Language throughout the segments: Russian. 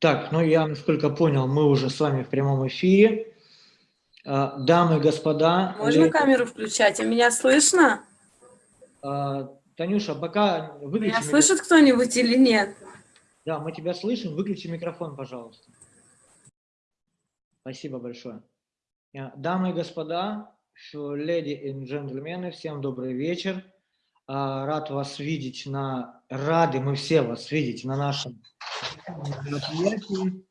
Так, ну я, насколько понял, мы уже с вами в прямом эфире. А, дамы и господа... Можно я... камеру включать? А меня слышно? А, Танюша, пока выключи... Меня микрофон. слышит кто-нибудь или нет? Да, мы тебя слышим. Выключи микрофон, пожалуйста. Спасибо большое. А, дамы и господа, леди и джентльмены, всем добрый вечер. Рад вас видеть на... Рады мы все вас видеть на нашем мероприятии.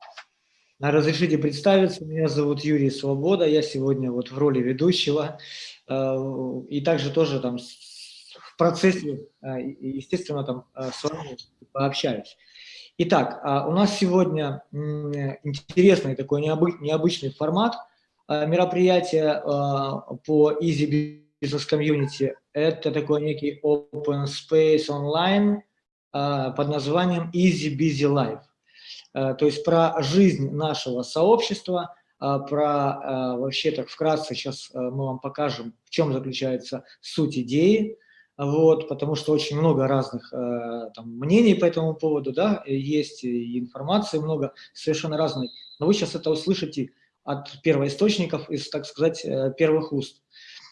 Разрешите представиться, меня зовут Юрий Свобода, я сегодня вот в роли ведущего, э, и также тоже там в процессе, э, естественно, там с вами пообщаюсь. Итак, а у нас сегодня интересный такой необычный формат мероприятия по Easy Business Community. Это такой некий open space online под названием Easy Busy Life. Э, то есть про жизнь нашего сообщества, э, про э, вообще так вкратце сейчас мы вам покажем, в чем заключается суть идеи, вот, потому что очень много разных там, мнений по этому поводу, да, есть и информации много, совершенно разной, но вы сейчас это услышите от первоисточников, из, так сказать, первых уст,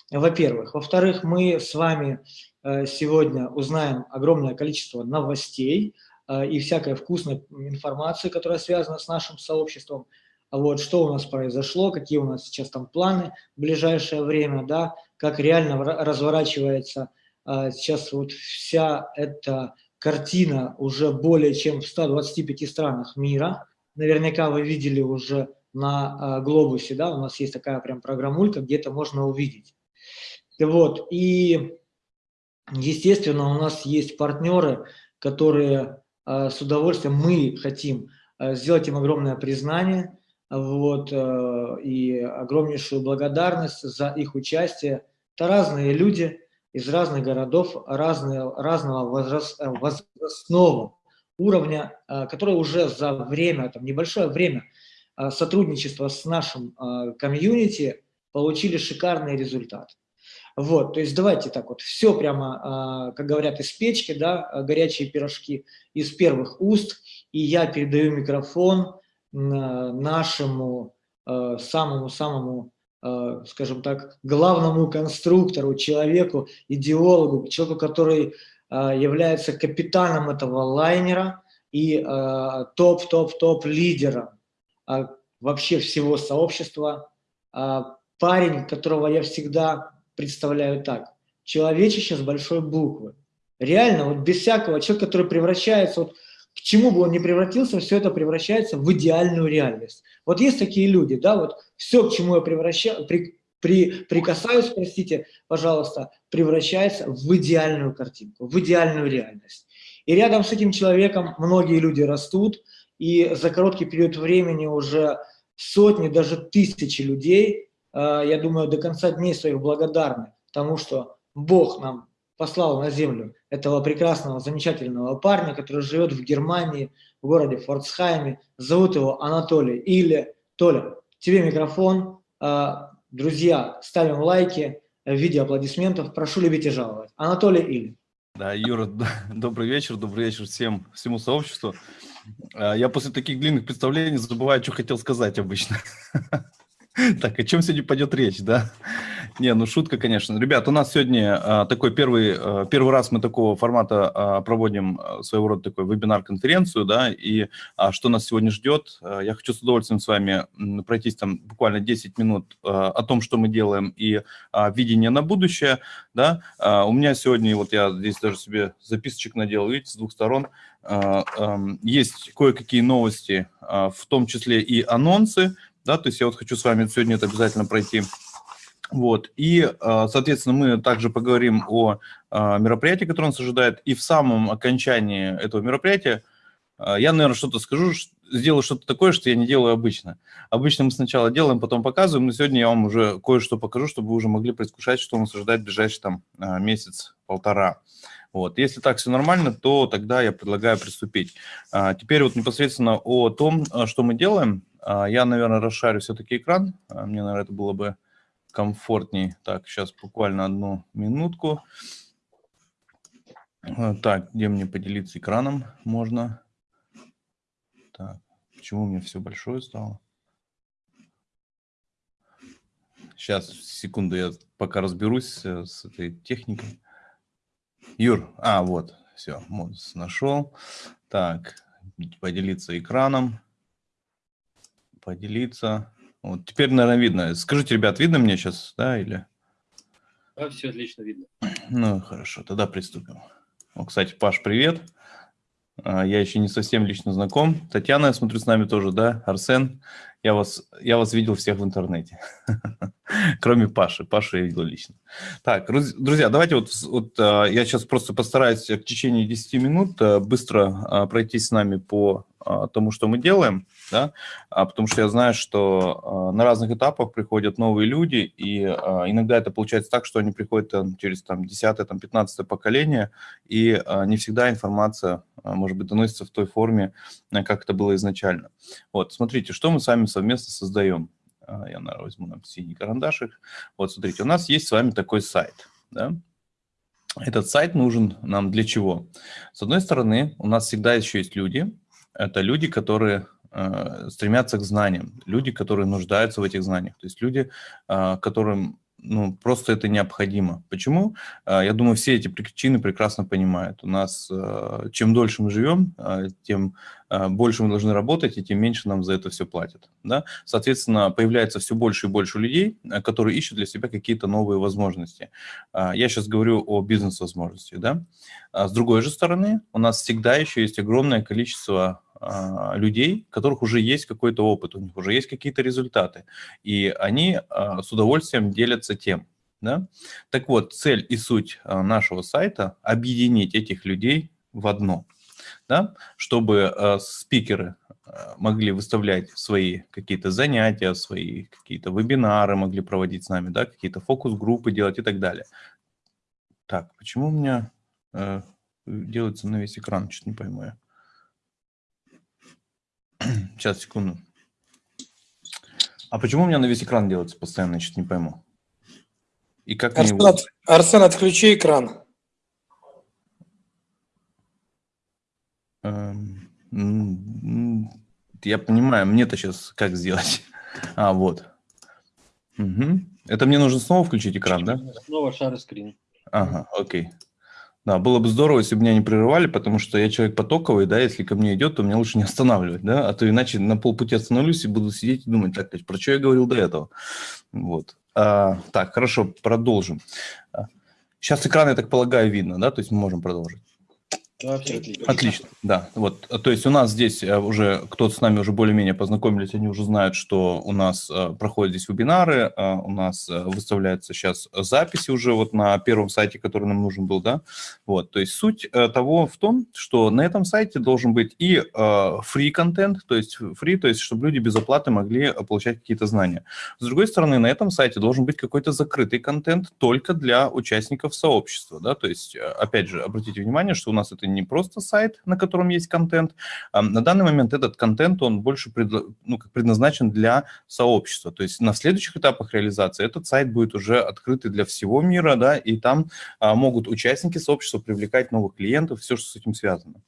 во-первых. Во-вторых, мы с вами сегодня узнаем огромное количество новостей, и всякой вкусной информации, которая связана с нашим сообществом. Вот, что у нас произошло, какие у нас сейчас там планы в ближайшее время, да, как реально разворачивается а, сейчас вот вся эта картина уже более чем в 125 странах мира. Наверняка вы видели уже на а, глобусе, да, у нас есть такая прям программулька, где это можно увидеть. Вот, и естественно у нас есть партнеры, которые а, с удовольствием мы хотим а, сделать им огромное признание вот, а, и огромнейшую благодарность за их участие. Это разные люди из разных городов, разные, разного возраст, возрастного уровня, которые уже за время, там, небольшое время сотрудничества с нашим комьюнити получили шикарный результат. Вот, то есть давайте так вот, все прямо, а, как говорят, из печки, да, а, горячие пирожки из первых уст, и я передаю микрофон нашему самому-самому, а, скажем так, главному конструктору, человеку, идеологу, человеку, который является капитаном этого лайнера и топ-топ-топ лидером вообще всего сообщества, парень, которого я всегда представляю так. Человечище с большой буквы. Реально, вот без всякого человека, который превращается, вот к чему бы он ни превратился, все это превращается в идеальную реальность. Вот есть такие люди, да, вот все, к чему я превращаю, при, при, прикасаюсь, простите, пожалуйста, превращается в идеальную картинку, в идеальную реальность. И рядом с этим человеком многие люди растут, и за короткий период времени уже сотни, даже тысячи людей я думаю, до конца дней своих благодарны тому, что Бог нам послал на землю этого прекрасного, замечательного парня, который живет в Германии, в городе Форцхайме. Зовут его Анатолий. Или, Толя, тебе микрофон. Э, друзья, ставим лайки в виде аплодисментов. Прошу любить и жаловать. Анатолий Или. Да, Юра, добрый вечер, добрый вечер всем, всему сообществу. Э, я после таких длинных представлений забываю, что хотел сказать обычно. Так, о чем сегодня пойдет речь, да? Не, ну шутка, конечно. Ребят, у нас сегодня а, такой первый, а, первый раз мы такого формата а, проводим своего рода такой вебинар-конференцию, да, и что нас сегодня ждет, я хочу с удовольствием с вами пройтись там буквально 10 минут о том, что мы делаем, и видение на будущее, да. У меня сегодня, вот я здесь даже себе записочек надел, видите, с двух сторон, есть кое-какие новости, в том числе и анонсы, да, то есть я вот хочу с вами сегодня это обязательно пройти. Вот, и, а, соответственно, мы также поговорим о а, мероприятии, которое нас ожидает, и в самом окончании этого мероприятия а, я, наверное, что-то скажу, сделаю что-то такое, что я не делаю обычно. Обычно мы сначала делаем, потом показываем, но сегодня я вам уже кое-что покажу, чтобы вы уже могли предвкушать, что нас ожидает в ближайший там месяц-полтора. Вот. Если так все нормально, то тогда я предлагаю приступить. Теперь вот непосредственно о том, что мы делаем. А, я, наверное, расшарю все-таки экран. А, мне, наверное, это было бы комфортней. Так, сейчас буквально одну минутку. А, так, где мне поделиться экраном можно? Так, Почему у меня все большое стало? Сейчас, секунду, я пока разберусь э, с этой техникой. Юр, а, вот, все, нашел. Так, поделиться экраном. Поделиться. Вот, теперь, наверное, видно. Скажите, ребят, видно мне сейчас, да, или? Да, все отлично видно. Ну, хорошо, тогда приступим. О, кстати, Паш, привет. А, Я еще не совсем лично знаком. Татьяна, я смотрю, с нами тоже, да? Арсен, я вас, я вас видел всех в интернете. Кроме Паши. Пашу я видел лично. Так, друз- друзья, давайте вот, вот а, я сейчас просто постараюсь в течение 10 минут а, быстро пройтись с нами по тому, что мы делаем, да, А, потому что я знаю, что а, на разных этапах приходят новые люди, и а, иногда это получается так, что они приходят через там, 10 там, 15 поколение, и а, не всегда информация, может быть, доносится в той форме, а, как это было изначально. Вот, смотрите, что мы с вами совместно создаем. Я, наверное, возьму нам синий карандашик. Вот, смотрите, у нас есть с вами такой сайт, да. Этот сайт нужен нам для чего? С одной стороны, у нас всегда еще есть люди. Это люди, которые э, стремятся к знаниям, люди, которые нуждаются в этих знаниях. То есть люди, э, которым ну, просто это необходимо. Почему? Э, Я думаю, все эти причины прекрасно понимают. У нас, э, чем дольше мы живем, э, тем э, больше мы должны работать, и тем меньше нам за это все платят. Да? Соответственно, появляется все больше и больше людей, э, которые ищут для себя какие-то новые возможности. Я сейчас говорю о бизнес-возможностях. Да? А С другой же стороны, у нас всегда еще есть огромное количество а, людей, у которых уже есть какой-то опыт, у них уже есть какие-то результаты, и они а, с удовольствием делятся тем. Да? Так вот, цель и суть а, нашего сайта – объединить этих людей в одно, да? чтобы спикеры могли выставлять свои какие-то занятия, свои какие-то вебинары могли проводить с нами, да? какие-то фокус-группы делать и так далее. Так, почему у меня э, делается на весь экран, что-то не пойму я. Сейчас, секунду. А почему у меня на весь экран делается постоянно, я что-то не пойму. И как мне Арсен, его... от- Арсен, отключи экран. Эм, Я понимаю, мне-то сейчас как сделать? А, вот. Мгм. Это мне нужно снова включить экран, да? Снова шар скрин. Ага, окей. Да, было бы здорово, если бы меня не прерывали, потому что я человек потоковый, да, если ко мне идет, то мне лучше не останавливать, да, а то иначе на полпути остановлюсь и буду сидеть и думать, так, про что я говорил до этого. Вот. А, так, хорошо, продолжим. Сейчас экран, я так полагаю, видно, да, то есть мы можем продолжить. Все отлично. Отлично, да. Вот, то есть у нас здесь э, уже кто-то с нами уже более-менее познакомились, они уже знают, что у нас э, проходят здесь вебинары, э, у нас выставляются сейчас записи уже вот на первом сайте, который нам нужен был, да. Вот, то есть суть того в том, что на этом сайте должен быть и free контент, то есть free, то есть чтобы люди без оплаты могли получать какие-то знания. С другой стороны, на этом сайте должен быть какой-то закрытый контент только для участников сообщества, да, то есть, опять же, обратите внимание, что у нас это не просто сайт, на котором есть контент, а на данный момент этот контент, он больше ну, предназначен для сообщества, то есть на следующих этапах реализации этот сайт будет уже открытый для всего мира, да, и там а, могут участники сообщества привлекать новых клиентов, все, что с этим связано.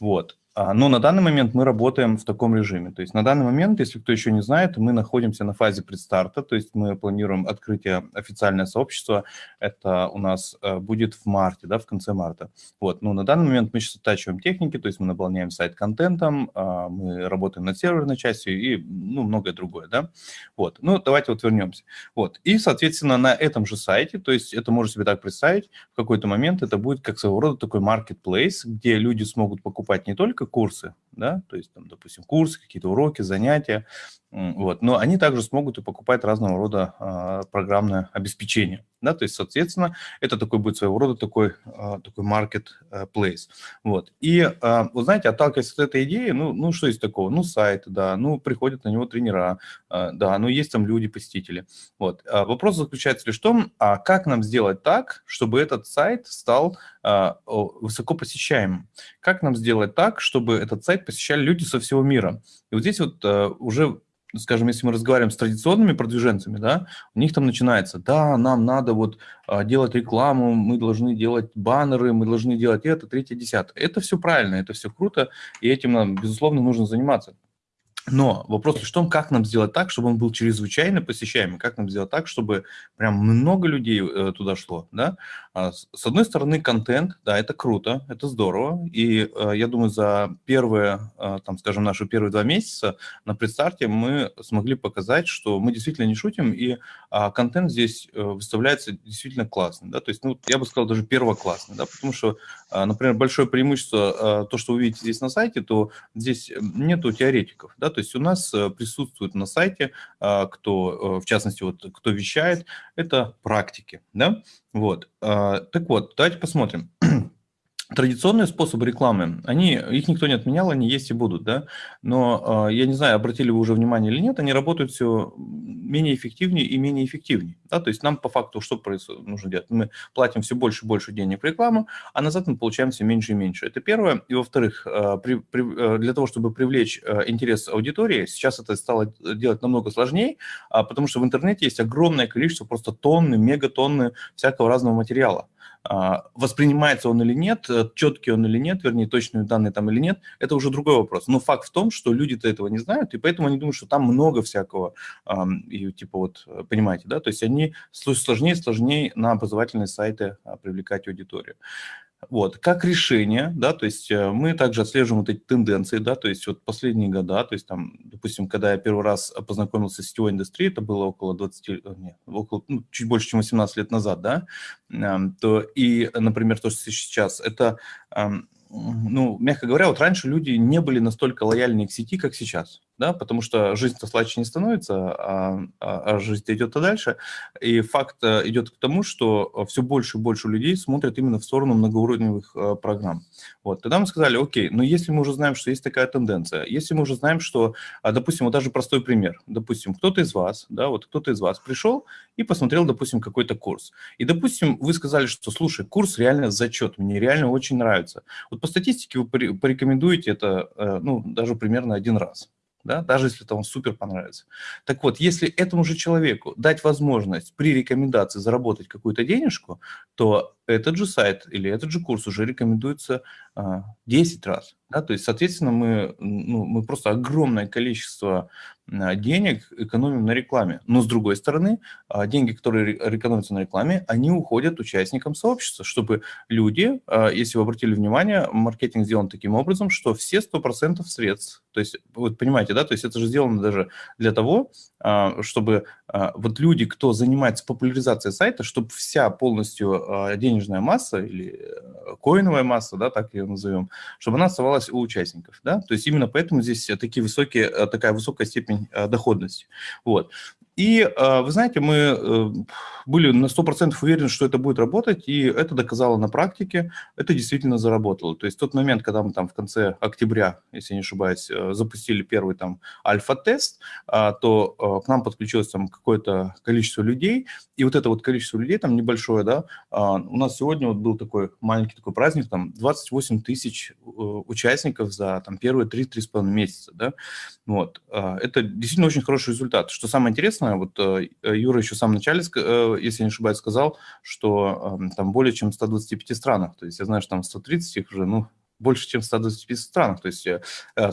Вот. А, Но на данный момент мы работаем в таком режиме. То есть на данный момент, если кто еще не знает, мы находимся на фазе предстарта, то есть мы планируем открытие официальное сообщество. Это у нас э, будет в марте, да, в конце марта. Вот. Но на данный момент мы сейчас оттачиваем техники, то есть мы наполняем сайт контентом, а, мы работаем над серверной частью и ну, многое другое, да. Вот. Ну, давайте вот вернемся. Вот. И, соответственно, на этом же сайте, то есть это можно себе так представить, в какой-то момент это будет как своего рода такой marketplace, где люди смогут покупать не только курсы, да, то есть, там, допустим, курсы, какие-то уроки, занятия, вот, но они также смогут и покупать разного рода а, программное обеспечение, да, то есть, соответственно, это такой будет своего рода такой, а, такой marketplace, вот. И, а, вы знаете, отталкиваясь от этой идеи, ну, ну, что есть такого? Ну, сайт, да, ну, приходят на него тренера, а, да, ну, есть там люди, посетители, вот. А Вопрос заключается лишь в том, а как нам сделать так, чтобы этот сайт стал а, высоко посещаемым? Как нам сделать так, чтобы этот сайт посещали люди со всего мира? И вот здесь вот а, уже скажем, если мы разговариваем с традиционными продвиженцами, да, у них там начинается, да, нам надо вот а, делать рекламу, мы должны делать баннеры, мы должны делать это, третье, десятое. Это все правильно, это все круто, и этим нам, безусловно, нужно заниматься. Но вопрос в том, как нам сделать так, чтобы он был чрезвычайно посещаемый, как нам сделать так, чтобы прям много людей э, туда шло, да. А, с одной стороны, контент, да, это круто, это здорово, и э, я думаю, за первые, э, там, скажем, наши первые два месяца на предстарте мы смогли показать, что мы действительно не шутим, и э, контент здесь э, выставляется действительно классный, да, то есть, ну, я бы сказал, даже первоклассный, да, потому что, э, например, большое преимущество, э, то, что вы видите здесь на сайте, то здесь нету теоретиков, да, то есть у нас э, присутствует на сайте, а, кто, э, в частности, вот кто вещает, это практики, да, вот. А, так вот, давайте посмотрим. Традиционные способы рекламы, они, их никто не отменял, они есть и будут, да, но э, я не знаю, обратили вы уже внимание или нет, они работают все менее эффективнее и менее эффективнее, да, то есть нам по факту что происходит, нужно делать? Мы платим все больше и больше денег в рекламу, а назад мы получаем все меньше и меньше. Это первое. И во-вторых, при, э, для того, чтобы привлечь интерес аудитории, сейчас это стало делать намного сложнее, потому что в интернете есть огромное количество, просто тонны, мегатонны всякого разного материала. А, воспринимается он или нет, э, четкий он или нет, вернее, точные данные там или нет, это уже другой вопрос. Но факт в том, что люди-то этого не знают, и поэтому они думают, что там много всякого, и типа вот, э, понимаете, да, то есть они сложнее и сложнее на образовательные сайты а, привлекать аудиторию. Вот, как решение, да, то есть э, мы также отслеживаем вот эти тенденции, да, то есть вот последние года, то есть там, допустим, когда я первый раз познакомился с сетевой индустрией, это было около 20, э, нет, около, ну, чуть больше, чем 18 лет назад, да, то и, например, то, что сейчас, это ну, мягко говоря, вот раньше люди не были настолько лояльны к сети, как сейчас, да, потому что жизнь-то слаще не становится, а, а, а жизнь идет-то дальше. И факт э, идет к тому, что все больше и больше людей смотрят именно в сторону многоуровневых э, программ. Вот, тогда мы сказали, окей, но если мы уже знаем, что есть такая тенденция, если мы уже знаем, что, а, допустим, вот даже простой пример, допустим, кто-то из вас, да, вот кто-то из вас пришел и посмотрел, допустим, какой-то курс, и, допустим, вы сказали, что, слушай, курс реально зачет, мне реально очень нравится. Вот по статистике вы порекомендуете это, э, ну, даже примерно один раз да, даже если это вам супер понравится. Так вот, если этому же человеку дать возможность при рекомендации заработать какую-то денежку, то этот же сайт или этот же курс уже рекомендуется а, 10 раз. Да? То есть, соответственно, мы, ну, мы просто огромное количество денег экономим на рекламе. Но с другой стороны, а, деньги, которые экономятся на рекламе, они уходят участникам сообщества, чтобы люди, а, если вы обратили внимание, маркетинг сделан таким образом, что все 100% средств, то есть, вы понимаете, да, то есть это же сделано даже для того, чтобы вот люди, кто занимается популяризацией сайта, чтобы вся полностью денежная масса или э, коиновая масса, да, так ее назовем, чтобы она оставалась у участников, да, то есть именно поэтому здесь такие высокие, э, такая высокая степень э, доходности, вот. И, вы знаете, мы были на 100% уверены, что это будет работать, и это доказало на практике, это действительно заработало. То есть тот момент, когда мы там в конце октября, если не ошибаюсь, запустили первый там альфа-тест, то к нам подключилось там какое-то количество людей, и вот это вот количество людей там небольшое, да, у нас сегодня вот был такой маленький такой праздник, там 28 тысяч э, участников за там первые 3-3,5 месяца, да, вот. Это действительно очень хороший результат. Что самое интересное, вот э, Юра еще в самом начале, э, если не ошибаюсь, сказал, что там более чем в 125 странах, то есть я знаю, что там 130 их уже, ну, больше, чем в 125 странах. То есть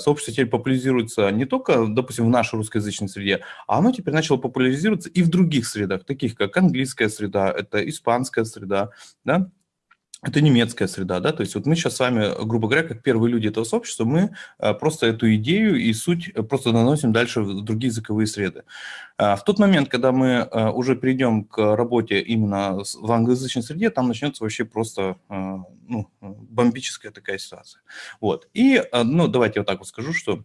сообщество теперь популяризируется не только, допустим, в нашей русскоязычной среде, а оно теперь начало популяризироваться и в других средах, таких как английская среда, это испанская среда, да, это немецкая среда, да, то есть вот мы сейчас с вами, грубо говоря, как первые люди этого сообщества, мы э, просто эту идею и суть э, просто наносим дальше в другие языковые среды. А в тот момент, когда мы э, уже перейдем к работе именно в англоязычной среде, там начнется вообще просто ну, бомбическая такая ситуация. Вот, и, ну, давайте вот так вот скажу, что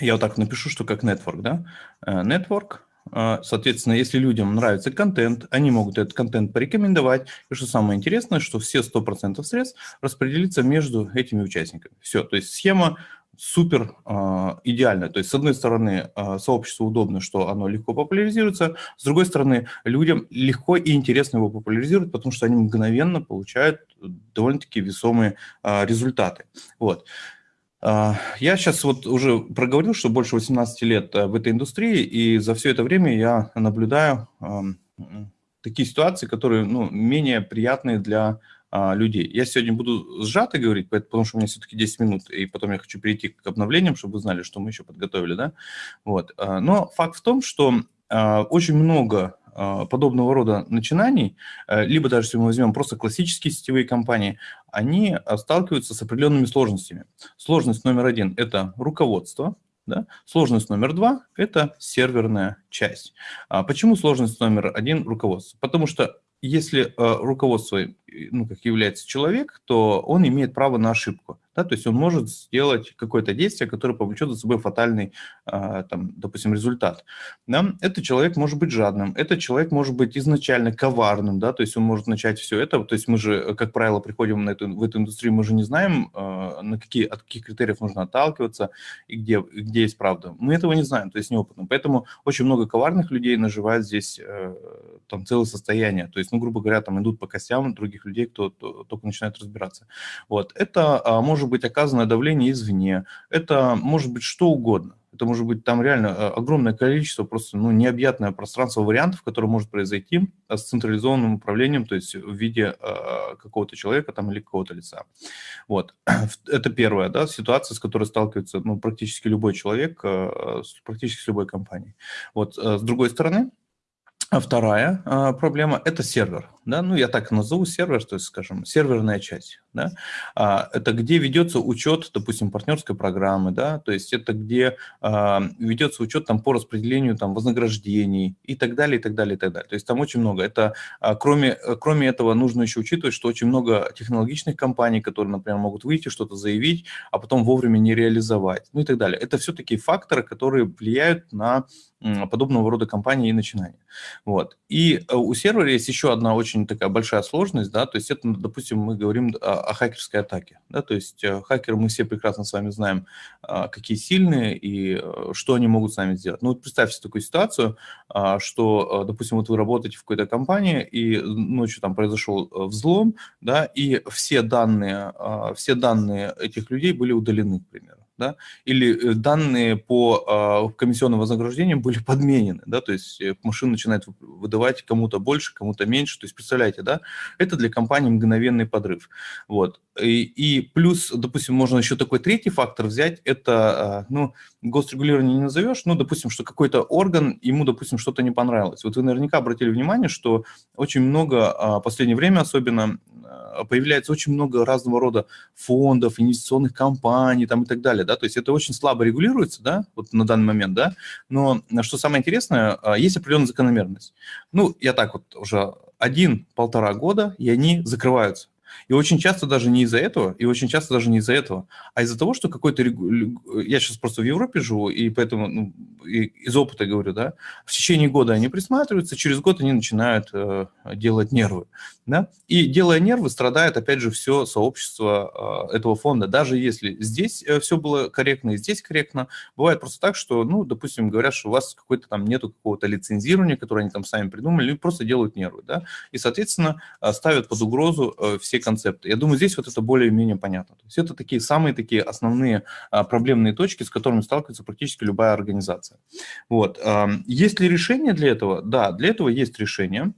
я вот так напишу, что как network, да, network – а, соответственно, если людям нравится контент, они могут этот контент порекомендовать. И что самое интересное, что все 100% средств распределятся между этими участниками. Все, то есть схема супер э, идеальная. То есть, с одной стороны, э, сообществу удобно, что оно легко популяризируется, с другой стороны, людям легко и интересно его популяризировать, потому что они мгновенно получают довольно-таки весомые э, результаты. Вот. А, я сейчас вот уже проговорил, что больше 18 лет э, в этой индустрии, и за все это время я наблюдаю такие ситуации, которые ну, менее приятные для а, людей. Я сегодня буду сжато говорить, потому что у меня все-таки 10 минут, и потом я хочу перейти к обновлениям, чтобы вы знали, что мы еще подготовили, да. Вот. а, Но факт в том, что а, очень много а, подобного рода начинаний, э, либо даже если мы возьмем просто классические сетевые компании, они а, сталкиваются с определенными сложностями. Сложность номер один – это руководство, да? Сложность номер два – это серверная часть. А почему сложность номер один – руководство? Потому что если э, руководство ну, как является человек, то он имеет право на ошибку. Да? То есть он может сделать какое-то действие, которое повлечет за собой фатальный, э, там, допустим, результат. Да? Этот человек может быть жадным, этот человек может быть изначально коварным, да? то есть он может начать все это. То есть мы же, как правило, приходим на эту, в эту индустрию, мы же не знаем, э, на какие, от каких критериев нужно отталкиваться и где, где есть правда. Мы этого не знаем, то есть неопытно. Поэтому очень много коварных людей наживают здесь э, там целое состояние. То есть, ну, грубо говоря, там идут по костям других людей, кто то- только начинает разбираться. Вот. Это а, может быть оказанное давление извне, это может быть что угодно. Это может быть там реально э, огромное количество, просто ну, необъятное пространство вариантов, которое может произойти э, с централизованным управлением, то есть в виде э, какого-то человека там или какого-то лица. Вот. Это первая да, ситуация, с которой сталкивается ну, практически любой человек, э, практически с любой компанией. Вот. э, С другой стороны, вторая а, проблема – это сервер. Да? Ну, я так назову сервер, то есть, скажем, серверная часть. Да? А, это где ведется учет, допустим, партнерской программы, да? то есть это где а, ведется учет там, по распределению там, вознаграждений и так далее, и так далее, и так далее. То есть там очень много. Это, а, кроме, кроме этого, нужно еще учитывать, что очень много технологичных компаний, которые, например, могут выйти, что-то заявить, а потом вовремя не реализовать, ну и так далее. Это все такие факторы, которые влияют на подобного рода компании и начинания. Вот. И э, у сервера есть еще одна очень такая большая сложность, да, то есть это, ну, допустим, мы говорим о, о хакерской атаке, да, то есть э, хакеры, мы все прекрасно с вами знаем, а, какие сильные и э, что они могут с нами сделать. Ну вот представьте такую ситуацию, а, что, э, допустим, вот вы работаете в какой-то компании, и ночью там произошел взлом, да, и все данные, а, все данные этих людей были удалены, к примеру да, или э, данные по э, комиссионным вознаграждениям были подменены, да, то есть э, машина начинает вы- выдавать кому-то больше, кому-то меньше, то есть представляете, да, это для компании мгновенный подрыв, вот, и, и плюс, допустим, можно еще такой третий фактор взять, это, э, ну, госрегулирование не назовешь, ну, допустим, что какой-то орган, ему, допустим, что-то не понравилось, вот вы наверняка обратили внимание, что очень много, а, в последнее время особенно, а, появляется очень много разного рода фондов, инвестиционных компаний там и так далее, да, то есть это очень слабо регулируется, да, вот на данный момент, да, но а, что самое интересное, а, есть определенная закономерность. Ну, я так вот уже один-полтора года, и они закрываются. И очень часто даже не из-за этого, и очень часто даже не из-за этого, а из-за того, что какой-то... Я сейчас просто в Европе живу, и поэтому ну, и из опыта говорю, да, в течение года они присматриваются, через год они начинают э, делать нервы, да, и делая нервы, страдает, опять же, все сообщество э, этого фонда, даже если здесь все было корректно и здесь корректно, бывает просто так, что, ну, допустим, говорят, что у вас какой-то там нету какого-то лицензирования, которое они там сами придумали, или просто делают нервы, да, и, соответственно, э, ставят под угрозу э, все концепты. Я думаю, здесь вот это более-менее понятно. То есть это такие самые такие основные а, проблемные точки, с которыми сталкивается практически любая организация. Вот. Есть ли решение для этого? Да, для этого есть решение.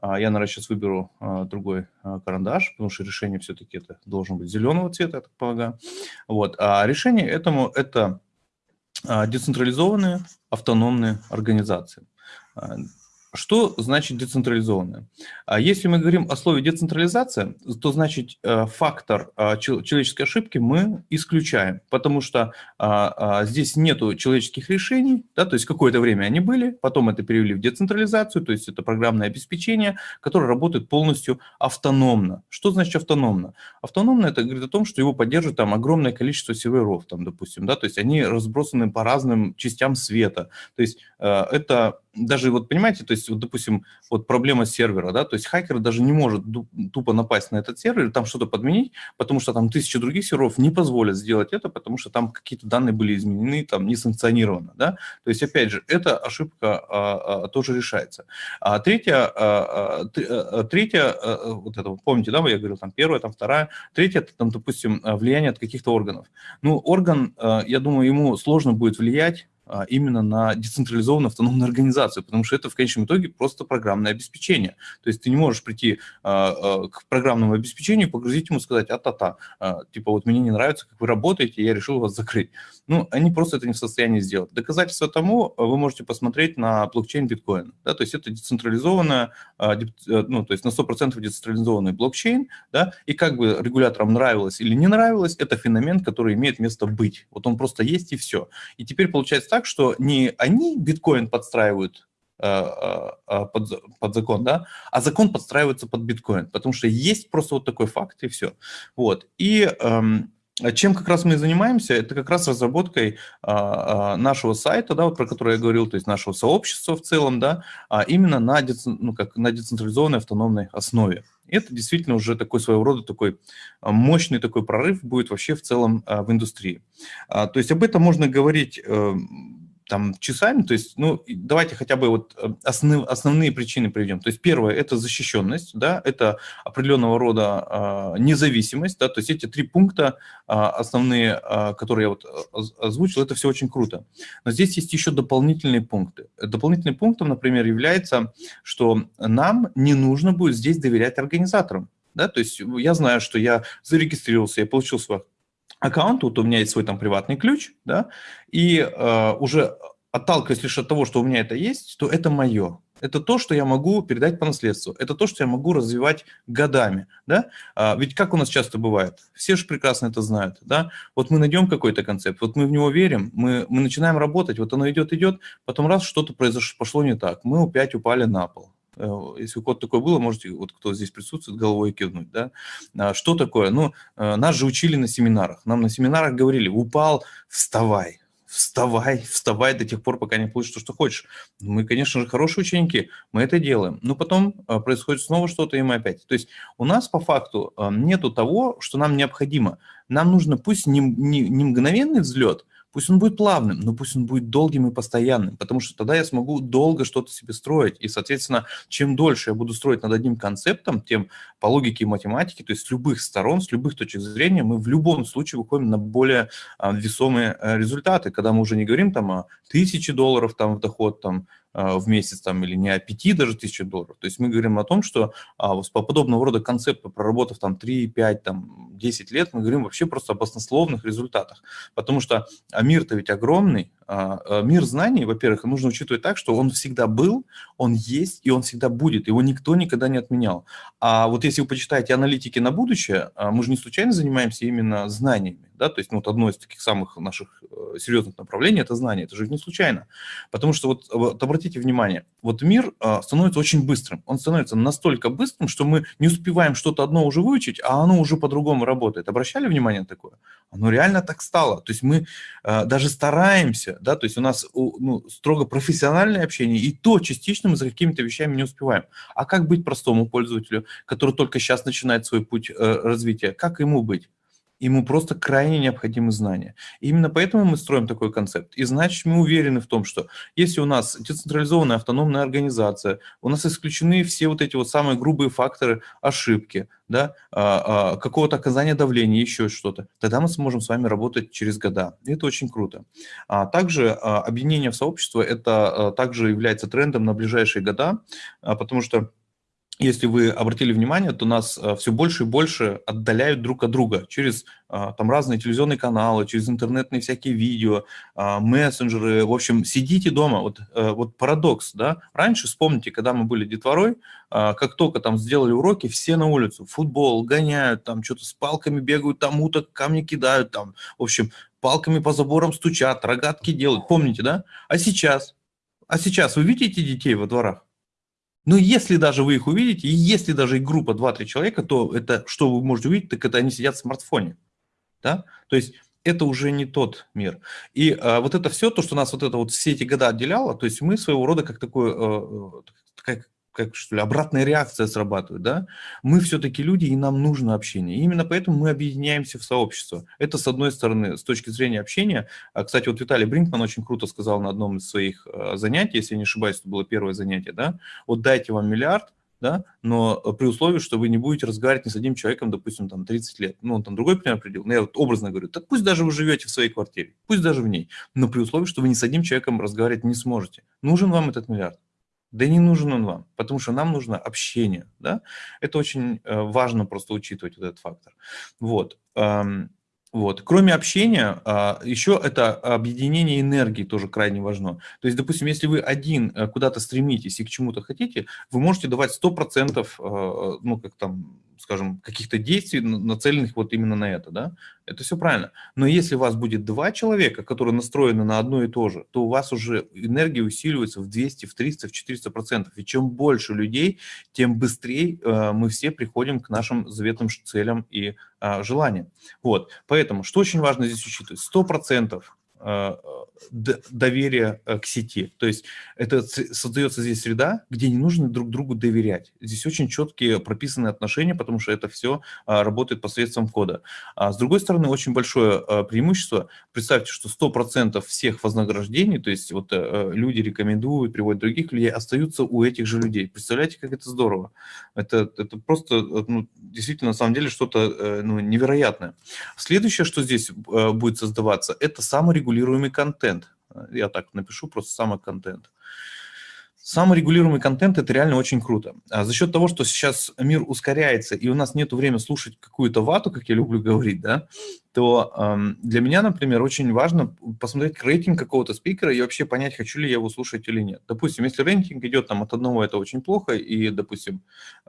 А, Я, наверное, сейчас выберу а, другой карандаш, потому что решение все-таки это должен быть зеленого цвета, я так полагаю. Вот. А решение этому – это децентрализованные автономные организации. Что значит децентрализованная? А Если мы говорим о слове децентрализация, то значит э, фактор чел- человеческой ошибки мы исключаем, потому что а, а, здесь нету человеческих решений, да, то есть какое-то время они были, потом это перевели в децентрализацию, то есть это программное обеспечение, которое работает полностью автономно. Что значит автономно? Автономно это говорит о том, что его поддерживает там огромное количество серверов, там, допустим, да, то есть они разбросаны по разным частям света. То есть э, это даже вот понимаете, то есть вот, допустим, вот проблема сервера, да, то есть хакер даже не может тупо напасть на этот сервер, там что-то подменить, потому что там тысячи других серверов не позволят сделать это, потому что там какие-то данные были изменены, там несанкционированно, да. То есть, опять же, эта ошибка а, а, тоже решается. А третья, а, а, а, третья, а, вот это, помните, да, я говорил, там первая, там вторая, третья, это там, допустим, влияние от каких-то органов. Ну, орган, а, я думаю, ему сложно будет влиять именно на децентрализованную автономную организацию, потому что это в конечном итоге просто программное обеспечение. То есть ты не можешь прийти а, а, к программному обеспечению, погрузить ему, сказать, а-та-та, а, типа вот мне не нравится, как вы работаете, я решил вас закрыть. Ну, они просто это не в состоянии сделать. Доказательство тому вы можете посмотреть на блокчейн биткоин. Да, то есть это децентрализованная, а, э, ну, то есть на 100% децентрализованный блокчейн, да, и как бы регуляторам нравилось или не нравилось, это феномен, который имеет место быть. Вот он просто есть и все. И теперь получается так, что не они биткоин подстраивают э, э, э, под, под закон, да, а закон подстраивается под биткоин, потому что есть просто вот такой факт и все. Вот. И эм, чем как раз мы занимаемся, это как раз разработкой а, нашего сайта, да, вот про который я говорил, то есть нашего сообщества в целом, да, а именно на, ну, как, на децентрализованной автономной основе. Это действительно уже такой своего рода такой а, мощный такой прорыв будет вообще в целом а, в индустрии. А, То есть об этом можно говорить э, там часами, то есть, ну, давайте хотя бы вот э, основ, основные причины приведем. То есть первое – это защищенность, да, это определенного рода а, независимость, да, то есть эти три пункта а, основные, а, которые я вот оз- озвучил, это все очень круто. Но здесь есть еще дополнительные пункты. Дополнительным пунктом, например, является, что нам не нужно будет здесь доверять организаторам. Да? То есть я знаю, что я зарегистрировался, я получил свой аккаунт, вот у меня есть свой там приватный ключ, да, и э, уже отталкиваясь лишь от того, что у меня это есть, то это мое. Это то, что я могу передать по наследству. Это то, что я могу развивать годами. Да? А, ведь как у нас часто бывает, все же прекрасно это знают. Да? Вот мы найдем какой-то концепт, вот мы в него верим, мы, мы начинаем работать, вот оно идет, идет, потом раз что-то произошло, пошло не так, мы опять упали на пол. Э, Если у кого-то такое было, можете, вот кто здесь присутствует, головой кивнуть. Да? А, Что такое? Ну, э, нас же учили на семинарах. Нам на семинарах говорили, упал, вставай, вставай, вставай до тех пор, пока не получишь то, что хочешь. Мы, конечно же, хорошие ученики, мы это делаем. Но потом э, происходит снова что-то, и мы опять. То есть у нас по факту нету того, что нам необходимо. Нам нужно пусть не, не, не мгновенный взлет, Пусть он будет плавным, но пусть он будет долгим и постоянным, потому что тогда я смогу долго что-то себе строить. И, соответственно, чем дольше я буду строить над одним концептом, тем по логике и математике, то есть с любых сторон, с любых точек зрения, мы в любом случае выходим на более а, весомые а, результаты, когда мы уже не говорим там о тысяче долларов там в доход там в месяц там или не о пяти даже тысяч долларов. То есть мы говорим о том, что а, вот по подобного рода концепту, проработав там 3, 5, там 10 лет, мы говорим вообще просто об баснословных результатах. Потому что а мир-то ведь огромный, а, а, мир знаний, во-первых, нужно учитывать так, что он всегда был, он есть и он всегда будет, его никто никогда не отменял. А вот если вы почитаете аналитики на будущее, а, мы же не случайно занимаемся именно знаниями, да, то есть ну, вот одно из таких самых наших э, серьезных направлений – это знание, это же не случайно. Потому что вот, вот обратите внимание, вот мир а, становится очень быстрым, он становится настолько быстрым, что мы не успеваем что-то одно уже выучить, а оно уже по-другому работает. Обращали внимание на такое? Оно реально так стало. То есть мы а, даже стараемся, да, то есть у нас ну, строго профессиональное общение, и то частично мы за какими-то вещами не успеваем. А как быть простому пользователю, который только сейчас начинает свой путь э, развития? Как ему быть? Ему просто крайне необходимы знания. И именно поэтому мы строим такой концепт. И значит, мы уверены в том, что если у нас децентрализованная автономная организация, у нас исключены все вот эти вот самые грубые факторы ошибки, да, а, а, какого-то оказания давления, еще что-то, тогда мы сможем с вами работать через года. И это очень круто. А также объединение в сообщество, это также является трендом на ближайшие года, потому что если вы обратили внимание, то нас все больше и больше отдаляют друг от друга через а, там разные телевизионные каналы, через интернетные всякие видео, а, мессенджеры. В общем, сидите дома. Вот, э, вот парадокс, да. Раньше, вспомните, когда мы были детворой, как только там сделали уроки, все на улицу, футбол, гоняют, там что-то с палками бегают, там уток, камни кидают, там, в общем, палками по заборам стучат, рогатки делают. Помните, да? А сейчас? А сейчас вы видите детей во дворах? Но если даже вы их увидите, и если даже их группа 2-3 человека, то это, что вы можете увидеть, так это они сидят в смартфоне. Да? То есть это уже не тот мир. И а, вот это все, то, что нас вот это вот все эти года отделяло, то есть мы своего рода как такой, э, как, как что ли, обратная реакция срабатывает, да? Мы все-таки люди, и нам нужно общение. И именно поэтому мы объединяемся в сообщество. Это, с одной стороны, с точки зрения общения. А, Кстати, вот Виталий Бринкман очень круто сказал на одном из своих э, занятий, если я не ошибаюсь, это было первое занятие, да? Вот дайте вам миллиард, да, но при условии, что вы не будете разговаривать ни с одним человеком, допустим, там 30 лет. Ну, он там другой пример определил, но я вот образно говорю, так пусть даже вы живете в своей квартире, пусть даже в ней, но при условии, что вы ни с одним человеком разговаривать не сможете. Нужен вам этот миллиард? Да не нужен он вам, потому что нам нужно общение, да. Это очень э, важно просто учитывать вот этот фактор. Вот. Вот. Кроме общения, а, еще это объединение энергии тоже крайне важно. То есть, допустим, если вы один э, куда-то стремитесь и к чему-то хотите, вы можете давать 100%, э, ну, как там, скажем, каких-то действий, нацеленных вот именно на это, да, это все правильно. Но если у вас будет два человека, которые настроены на одно и то же, то у вас уже энергия усиливается в 200, в 300, в 400 процентов. И чем больше людей, тем быстрее э, мы все приходим к нашим заветным целям и а, желаниям. Вот, поэтому, что очень важно здесь учитывать, 100 процентов э, доверия э, к сети. То есть это создается здесь среда, где не нужно друг другу доверять. Здесь очень четкие прописанные отношения, потому что это все работает посредством кода. А с другой стороны, очень большое э, преимущество. Представьте, что 100% всех вознаграждений, то есть вот э, люди рекомендуют, приводят других людей, остаются у этих же людей. Представляете, как это здорово? Это, это просто э, ну, действительно на самом деле что-то э, ну, невероятное. Следующее, что здесь э, будет создаваться, это саморегулируемый контент. Я так напишу, просто самоконтент. Саморегулируемый контент – это реально очень круто. А за счет того, что сейчас мир ускоряется, и у нас нет времени слушать какую-то вату, как я люблю говорить, да, то эм, для меня, например, очень важно посмотреть рейтинг какого-то спикера и вообще понять, хочу ли я его слушать или нет. Допустим, если рейтинг идет там от одного, это очень плохо, и, допустим,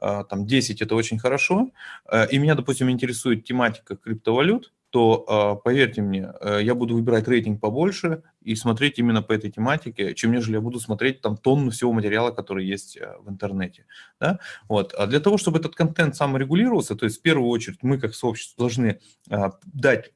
э, там 10 – это очень хорошо, э, и меня, допустим, интересует тематика криптовалют, то, э, поверьте мне, э, я буду выбирать рейтинг побольше и смотреть именно по этой тематике, чем нежели я буду смотреть там тонну всего материала, который есть э, в интернете. Да? Вот. А для того, чтобы этот контент саморегулировался, то есть в первую очередь мы как сообщество должны а, дать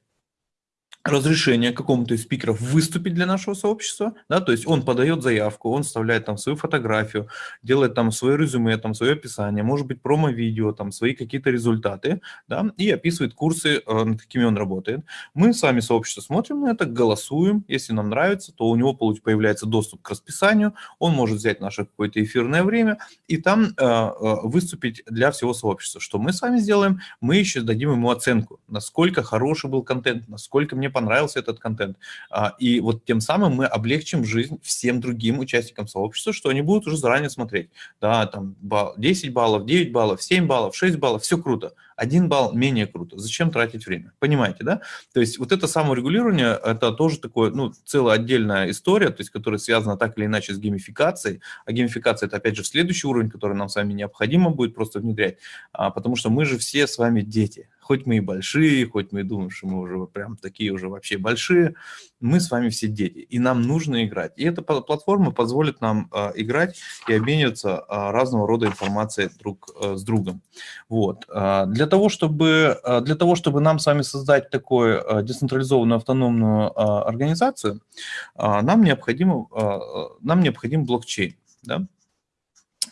разрешение какому-то из спикеров выступить для нашего сообщества, да, то есть он подает заявку, он вставляет там свою фотографию, делает там свое резюме, там свое описание, может быть промо-видео, там свои какие-то результаты, да, и описывает курсы, э, над какими он работает. Мы сами сообщество смотрим на это, голосуем, если нам нравится, то у него появляется доступ к расписанию, он может взять наше какое-то эфирное время и там э, э, выступить для всего сообщества. Что мы с вами сделаем? Мы еще дадим ему оценку, насколько хороший был контент, насколько мне понравился этот контент. А, И вот тем самым мы облегчим жизнь всем другим участникам сообщества, что они будут уже заранее смотреть. Да, там балл- 10 баллов, 9 баллов, 7 баллов, 6 баллов, все круто. Один балл менее круто. Зачем тратить время? Понимаете, да? То есть вот это саморегулирование, это тоже такое, ну, целая отдельная история, то есть которая связана так или иначе с геймификацией. А геймификация – это, опять же, следующий уровень, который нам с вами необходимо будет просто внедрять, а, потому что мы же все с вами дети. Хоть мы и большие, хоть мы и думаем, что мы уже прям такие уже вообще большие, мы с вами все дети, и нам нужно играть. И эта пла- платформа позволит нам а, играть и обмениваться а, разного рода информацией друг а, с другом. Вот. А, Для того, чтобы, а, для того, чтобы нам с вами создать такую а, децентрализованную автономную а, организацию, а, нам необходимо, а, нам необходим блокчейн. Да?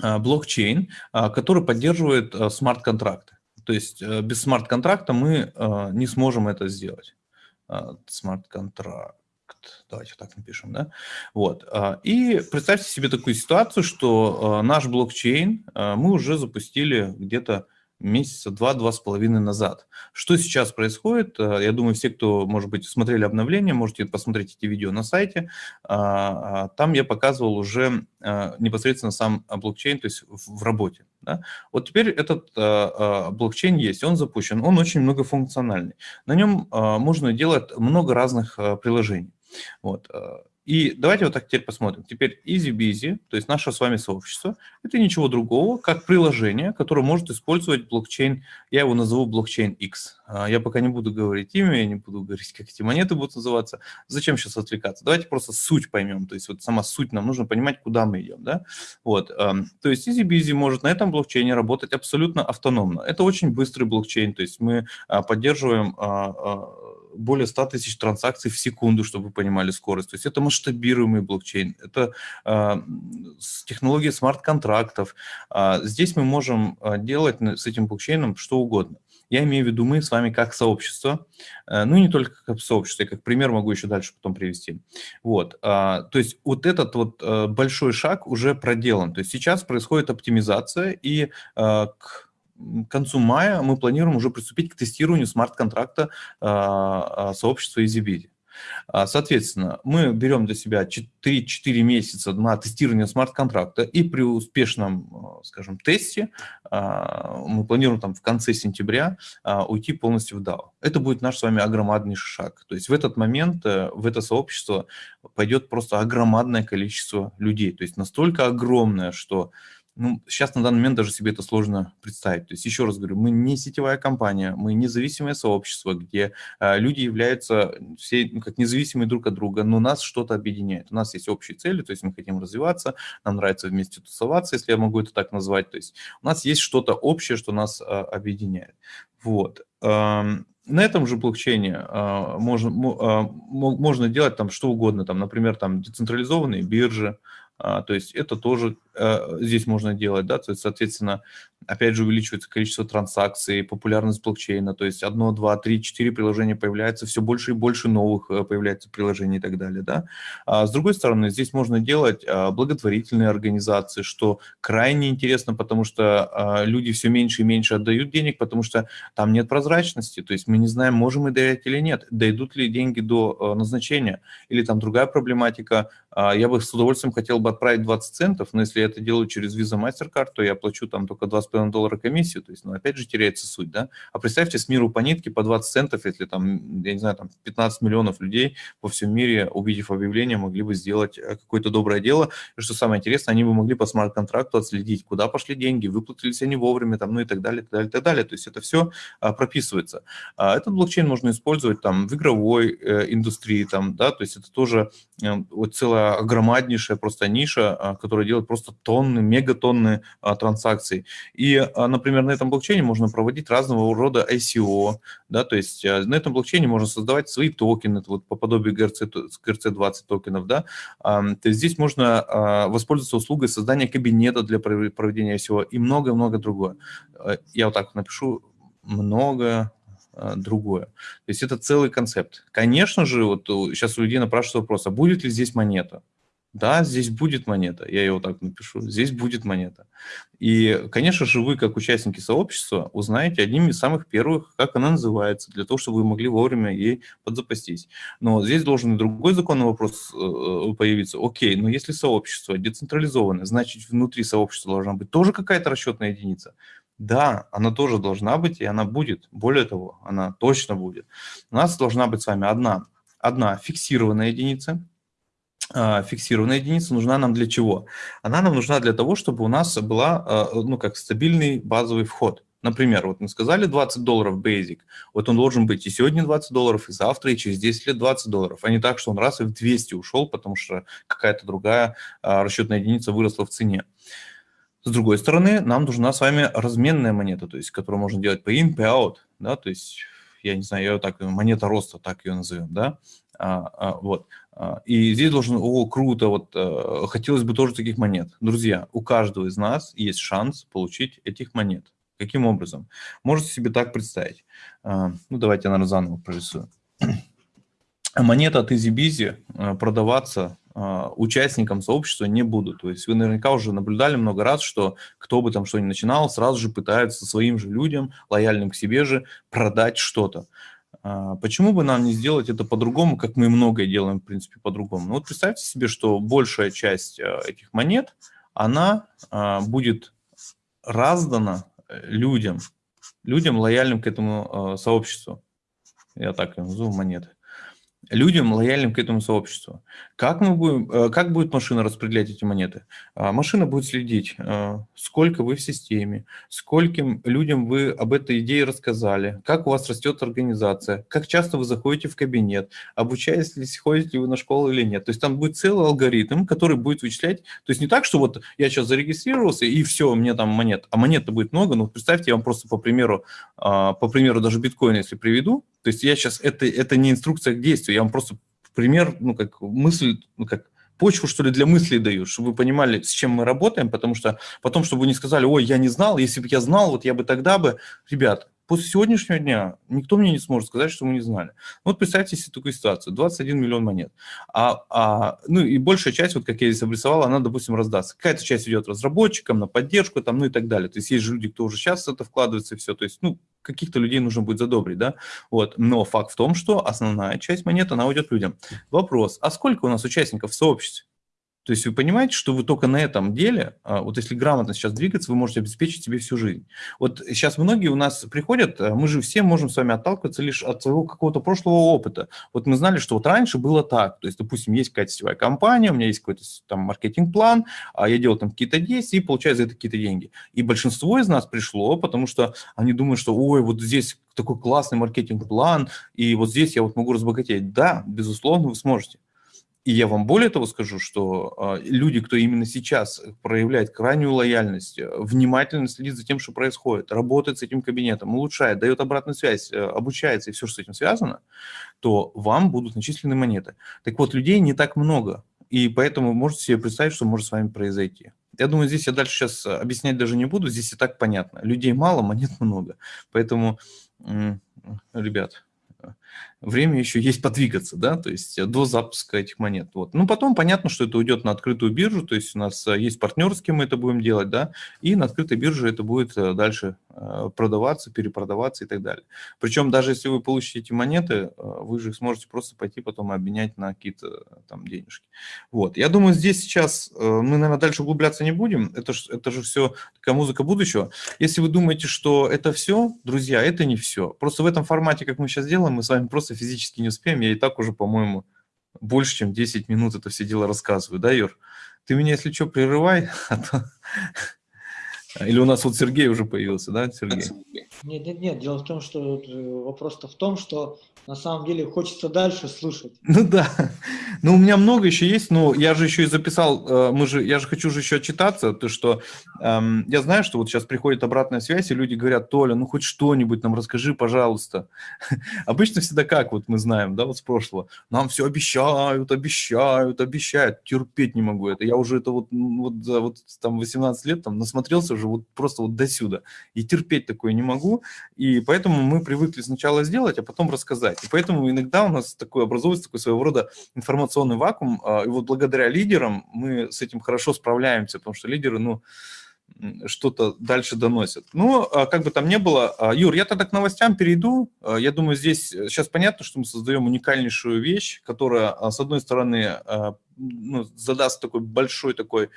А, Блокчейн, а, который поддерживает а, смарт-контракты. То есть э, без смарт-контракта мы не сможем это сделать. А, Смарт-контракт. Давайте так напишем, да? Вот. а, И представьте себе такую ситуацию, что а, наш блокчейн а, мы уже запустили где-то месяца два-два с половиной назад. Что сейчас происходит? Я думаю, все, кто, может быть, смотрели обновления, можете посмотреть эти видео на сайте. Там я показывал уже непосредственно сам блокчейн, то есть в работе. Вот теперь этот блокчейн есть, он запущен, он очень многофункциональный. На нем можно делать много разных приложений. Вот. а, И давайте вот так теперь посмотрим. Теперь EasyBeasy, то есть наше с вами сообщество, это ничего другого, как приложение, которое может использовать блокчейн, я его назову блокчейн X. А, Я пока не буду говорить имя, я не буду говорить, как эти монеты будут называться. Зачем сейчас отвлекаться? Давайте просто суть поймем, то есть вот сама суть, нам нужно понимать, куда мы идем, да? Вот, ам, то есть EasyBeasy может на этом блокчейне работать абсолютно автономно. Это очень быстрый блокчейн, то есть мы а, поддерживаем а, более 100 тысяч транзакций в секунду, чтобы вы понимали скорость. То есть это масштабируемый блокчейн, это с- технология смарт-контрактов. А, Здесь мы можем а, делать с этим блокчейном что угодно. Я имею в виду мы с вами как сообщество, э, ну и не только как сообщество, я как пример могу еще дальше потом привести. Вот, то есть вот этот вот э, большой шаг уже проделан. То есть сейчас происходит оптимизация, и э, к концу мая мы планируем уже приступить к тестированию смарт-контракта сообщества EasyBiz. А, соответственно, мы берем для себя 3-4 месяца на тестирование смарт-контракта и при успешном, а, скажем, тесте а, мы планируем там в конце сентября уйти полностью в DAO. Это будет наш с вами огромаднейший шаг. То есть в этот момент э, в это сообщество пойдет просто огромадное количество людей. То есть настолько огромное, что ну, сейчас на данный момент даже себе это сложно представить. То есть, еще раз говорю, мы не сетевая компания, мы независимое сообщество, где э, люди являются все ну, как независимые друг от друга, но нас что-то объединяет. У нас есть общие цели, то есть мы хотим развиваться, нам нравится вместе тусоваться, если я могу это так назвать. То есть у нас есть что-то общее, что нас э, объединяет. Вот. Эм, на этом же блокчейне э, можно, э, можно делать там что угодно, там, например, там децентрализованные биржи, то есть это тоже Э, здесь можно делать, да, то есть, соответственно, опять же, увеличивается количество транзакций, популярность блокчейна, то есть одно, два, три, четыре приложения появляется, все больше и больше новых э, появляется приложений и так далее, да. А с другой стороны, здесь можно делать а, благотворительные организации, что крайне интересно, потому что а, люди все меньше и меньше отдают денег, потому что там нет прозрачности, то есть мы не знаем, можем мы доверять или нет, дойдут ли деньги до э, назначения, или там другая проблематика, я бы с удовольствием хотел бы отправить 20 центов, но если я это делаю через Visa MasterCard, то я плачу там только 2,5 доллара комиссию, то есть, ну, опять же, теряется суть, да. А представьте, с миру по нитке по 20 центов, если там, я не знаю, там 15 миллионов людей по всему мире, увидев объявление, могли бы сделать э, какое-то доброе дело. И что самое интересное, они бы могли по смарт-контракту отследить, куда пошли деньги, выплатились они вовремя, там, ну и так далее, так далее, так далее. То есть это все а, прописывается. А этот блокчейн можно использовать там в игровой э, индустрии, там, да, то есть это тоже э, вот целая огромнейшая просто ниша, а, которая делает просто тонны, мегатонны а, транзакций. И, а, например, на этом блокчейне можно проводить разного рода ICO, да, то есть на этом блокчейне можно создавать свои токены, вот по подобию GRC, GRC20 токенов, да, то есть здесь можно воспользоваться услугой создания кабинета для проведения ICO и много-много другое. Я вот так напишу, много другое. То есть это целый концепт. Конечно же, вот сейчас у людей напрашивается вопрос, а будет ли здесь монета? Да, здесь будет монета, я его так напишу, здесь будет монета. И, конечно же, вы, как участники сообщества, узнаете одним из самых первых, как она называется, для того, чтобы вы могли вовремя ей подзапастись. Но здесь должен другой законный вопрос э, появиться. Окей, но если сообщество децентрализованное, значит, внутри сообщества должна быть тоже какая-то расчетная единица. Да, она тоже должна быть, и она будет. Более того, она точно будет. У нас должна быть с вами одна, одна фиксированная единица, фиксированная единица нужна нам для чего? Она нам нужна для того, чтобы у нас была, а, ну, как стабильный базовый вход. Например, вот мы сказали 20 долларов basic, вот он должен быть и сегодня 20 долларов, и завтра, и через 10 лет 20 долларов, а не так, что он раз и в 200 ушел, потому что какая-то другая а, расчетная единица выросла в цене. С другой стороны, нам нужна с вами разменная монета, то есть, которую можно делать по in, по out, да, то есть, я не знаю, ее так, монета роста, так ее назовем, да, а, а, вот. А, и здесь должен, о, круто, вот э, хотелось бы тоже таких монет. Друзья, у каждого из нас есть шанс получить этих монет. Каким образом? Можете себе так представить. А, ну, давайте я, наверное, заново прорисую. Монета от EasyBizy э, продаваться а, участникам сообщества не будут. То есть вы наверняка уже наблюдали много раз, что кто бы там что ни начинал, сразу же пытаются своим же людям, лояльным к себе же, продать что-то. А, почему бы нам не сделать это по-другому, как мы многое делаем, в принципе, по-другому? Ну вот представьте себе, что большая часть а, этих монет, она а, будет раздана э, людям, людям, лояльным к этому сообществу. Я так назову монеты людям, лояльным к этому сообществу. Как, мы будем, э, как будет машина распределять эти монеты? А, машина будет следить, э, сколько вы в системе, скольким людям вы об этой идее рассказали, как у вас растет организация, как часто вы заходите в кабинет, обучаетесь ли, ходите ли вы на школу или нет. То есть там будет целый алгоритм, который будет вычислять. То есть не так, что вот я сейчас зарегистрировался и все, мне там монет, а монет будет много. Но представьте, я вам просто по примеру, а, по примеру даже биткоина, если приведу, то есть я сейчас, это, это не инструкция к действию, я вам просто пример, ну, как мысль, ну, как почву, что ли, для мыслей даю, чтобы вы понимали, с чем мы работаем, потому что потом, чтобы вы не сказали, ой, я не знал, если бы я знал, вот я бы тогда бы, ребят, после сегодняшнего дня никто мне не сможет сказать, что мы не знали. Вот представьте себе такую ситуацию, 21 миллион монет, а, а, ну и большая часть, вот как я здесь обрисовал, она, допустим, раздастся. Какая-то часть идет разработчикам, на поддержку, там, ну и так далее. То есть есть же люди, кто уже сейчас это вкладывается и все, то есть, ну, каких-то людей нужно будет задобрить, да, вот. Но факт в том, что основная часть монет, она уйдет людям. Вопрос, а сколько у нас участников в сообществе? То есть вы понимаете, что вы только на этом деле, а, вот если грамотно сейчас двигаться, вы можете обеспечить себе всю жизнь. Вот сейчас многие у нас приходят, а, мы же все можем с вами отталкиваться лишь от своего какого-то прошлого опыта. Вот мы знали, что вот раньше было так. То есть, допустим, есть какая-то сетевая компания, у меня есть какой-то там маркетинг-план, а я делал там какие-то действия и получаю за это какие-то деньги. И большинство из нас пришло, потому что они думают, что ой, вот здесь такой классный маркетинг-план, и вот здесь я вот могу разбогатеть. Да, безусловно, вы сможете. И я вам более того скажу, что э, люди, кто именно сейчас проявляет крайнюю лояльность, э, внимательно следит за тем, что происходит, работает с этим кабинетом, улучшает, дает обратную связь, э, обучается и все, что с этим связано, то вам будут начислены монеты. Так вот, людей не так много, и поэтому можете себе представить, что может с вами произойти. Я думаю, здесь я дальше сейчас объяснять даже не буду, здесь и так понятно. Людей мало, монет много. Поэтому, ребят, время еще есть подвигаться, да, то есть э, до запуска этих монет. Вот. Ну, потом понятно, что это уйдет на открытую биржу, то есть у нас э, есть партнер, с кем мы это будем делать, да, и на открытой бирже это будет э, дальше продаваться, перепродаваться и так далее. Причем даже если вы получите эти монеты, вы же их сможете просто пойти потом обменять на какие-то там денежки. Вот. Я думаю, здесь сейчас мы, наверное, дальше углубляться не будем, это, ж, это же все такая музыка будущего. Если вы думаете, что это все, друзья, это не все. Просто в этом формате, как мы сейчас делаем, мы с вами просто физически не успеем. Я и так уже, по-моему, больше, чем 10 минут это все дело рассказываю, да, Юр? Ты меня, если что, прерывай, а то... Или у нас вот Сергей уже появился, да, Сергей? Нет, нет, нет. Дело в том, что э, вопрос-то в том, что на самом деле хочется дальше слушать. Ну да. Ну, у меня много еще есть, но я же еще и записал, э, мы же, я же хочу же еще отчитаться, то что эм, я знаю, что вот сейчас приходит обратная связь, и люди говорят, Толя, ну хоть что-нибудь нам расскажи, пожалуйста. Обычно всегда как, вот мы знаем, да, вот с прошлого, нам все обещают, обещают, обещают, терпеть не могу это. Я уже это вот, вот, вот там 18 лет там насмотрелся уже вот просто вот до сюда, и терпеть такое не могу, и поэтому мы привыкли сначала сделать, а потом рассказать. И поэтому иногда у нас такой образуется такой своего рода информационный вакуум, а, и вот благодаря лидерам мы с этим хорошо справляемся, потому что лидеры, ну, что-то дальше доносят. Ну, а как бы там ни было, а, Юр, я тогда к новостям перейду. Я думаю, здесь сейчас понятно, что мы создаем уникальнейшую вещь, которая, с одной стороны, ну, задаст такой большой такой,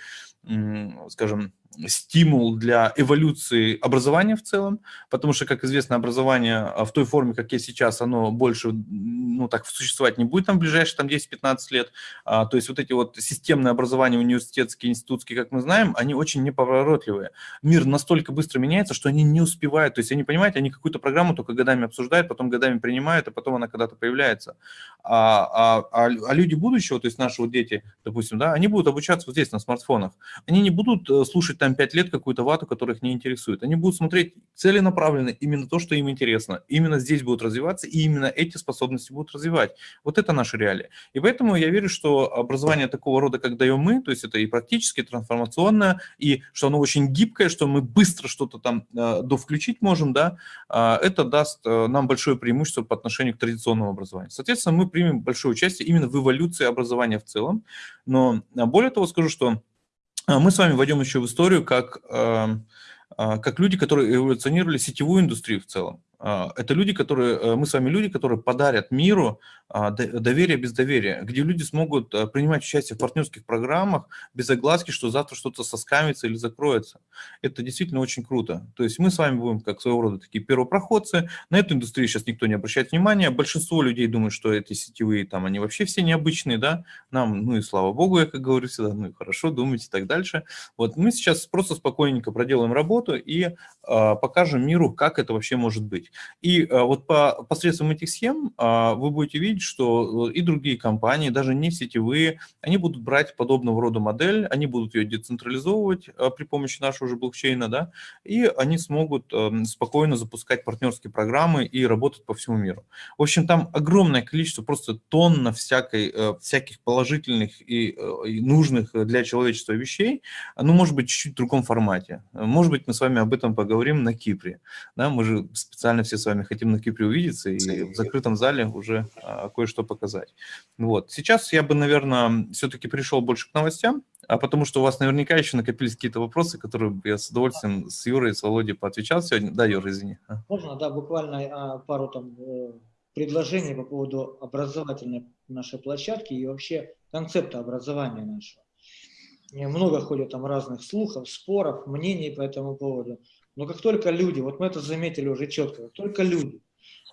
скажем, стимул для эволюции образования в целом, потому что, как известно, образование а, в той форме, как есть сейчас, оно больше, ну, так существовать не будет там в ближайшие там 10-15 лет. А, то есть вот эти вот системные образования университетские, институтские, как мы знаем, они очень неповоротливые. Мир настолько быстро меняется, что они не успевают. То есть они, понимаете, они какую-то программу только годами обсуждают, потом годами принимают, а потом она когда-то появляется. А, а, а, а люди будущего, то есть наши вот дети, допустим, да, они будут обучаться вот здесь на смартфонах. Они не будут э, слушать там 5 лет какую-то вату, которая их не интересует. Они будут смотреть целенаправленно именно то, что им интересно. Именно здесь будут развиваться, и именно эти способности будут развивать. Вот это наша реалия. И поэтому я верю, что образование такого рода, как даем мы, то есть это и практически, трансформационное, и что оно очень гибкое, что мы быстро что-то там э, довключить можем, да, э, это даст э, нам большое преимущество по отношению к традиционному образованию. Соответственно, мы примем большое участие именно в эволюции образования в целом. Но более того скажу, что а мы с вами войдем еще в историю как, а, как люди, которые эволюционировали сетевую индустрию в целом. А, это люди, которые, э, мы с вами люди, которые подарят миру а, доверие без доверия, где люди смогут э, принимать участие в партнерских программах без огласки, что завтра что-то соскамится или закроется. Это действительно очень круто. То есть мы с вами будем как своего рода такие первопроходцы. На эту индустрию сейчас никто не обращает внимания. Большинство людей думают, что эти сетевые там, они вообще все необычные, да. Нам, ну и слава богу, я как говорю всегда, ну и хорошо, думайте и так дальше. Вот мы сейчас просто спокойненько проделаем работу и э, покажем миру, как это вообще может быть. И э, вот по, посредством этих схем э, вы будете видеть, что и другие компании, даже не сетевые, они будут брать подобного рода модель, они будут ее децентрализовывать э, при помощи нашего же блокчейна, да, и они смогут эм, спокойно запускать партнерские программы и работать по всему миру. В общем, там огромное количество, просто тонна всякой, всяких положительных и, и нужных для человечества вещей, ну, может быть, чуть-чуть в другом формате. Может быть, мы с вами об этом поговорим на Кипре. Да, мы же специально официально все с вами хотим на Кипре увидеться и в закрытом зале уже а, кое-что показать. Вот. Сейчас я бы, наверное, все-таки пришел больше к новостям, а потому что у вас наверняка еще накопились какие-то вопросы, которые я с удовольствием с Юрой и с Володей поотвечал сегодня. Да, Юра, извини. Можно, да, буквально а, пару там э, предложений по поводу образовательной нашей площадки и вообще концепта образования нашего. Много ходит там разных слухов, споров, мнений по этому поводу. Но как только люди, вот мы это заметили уже четко, как только люди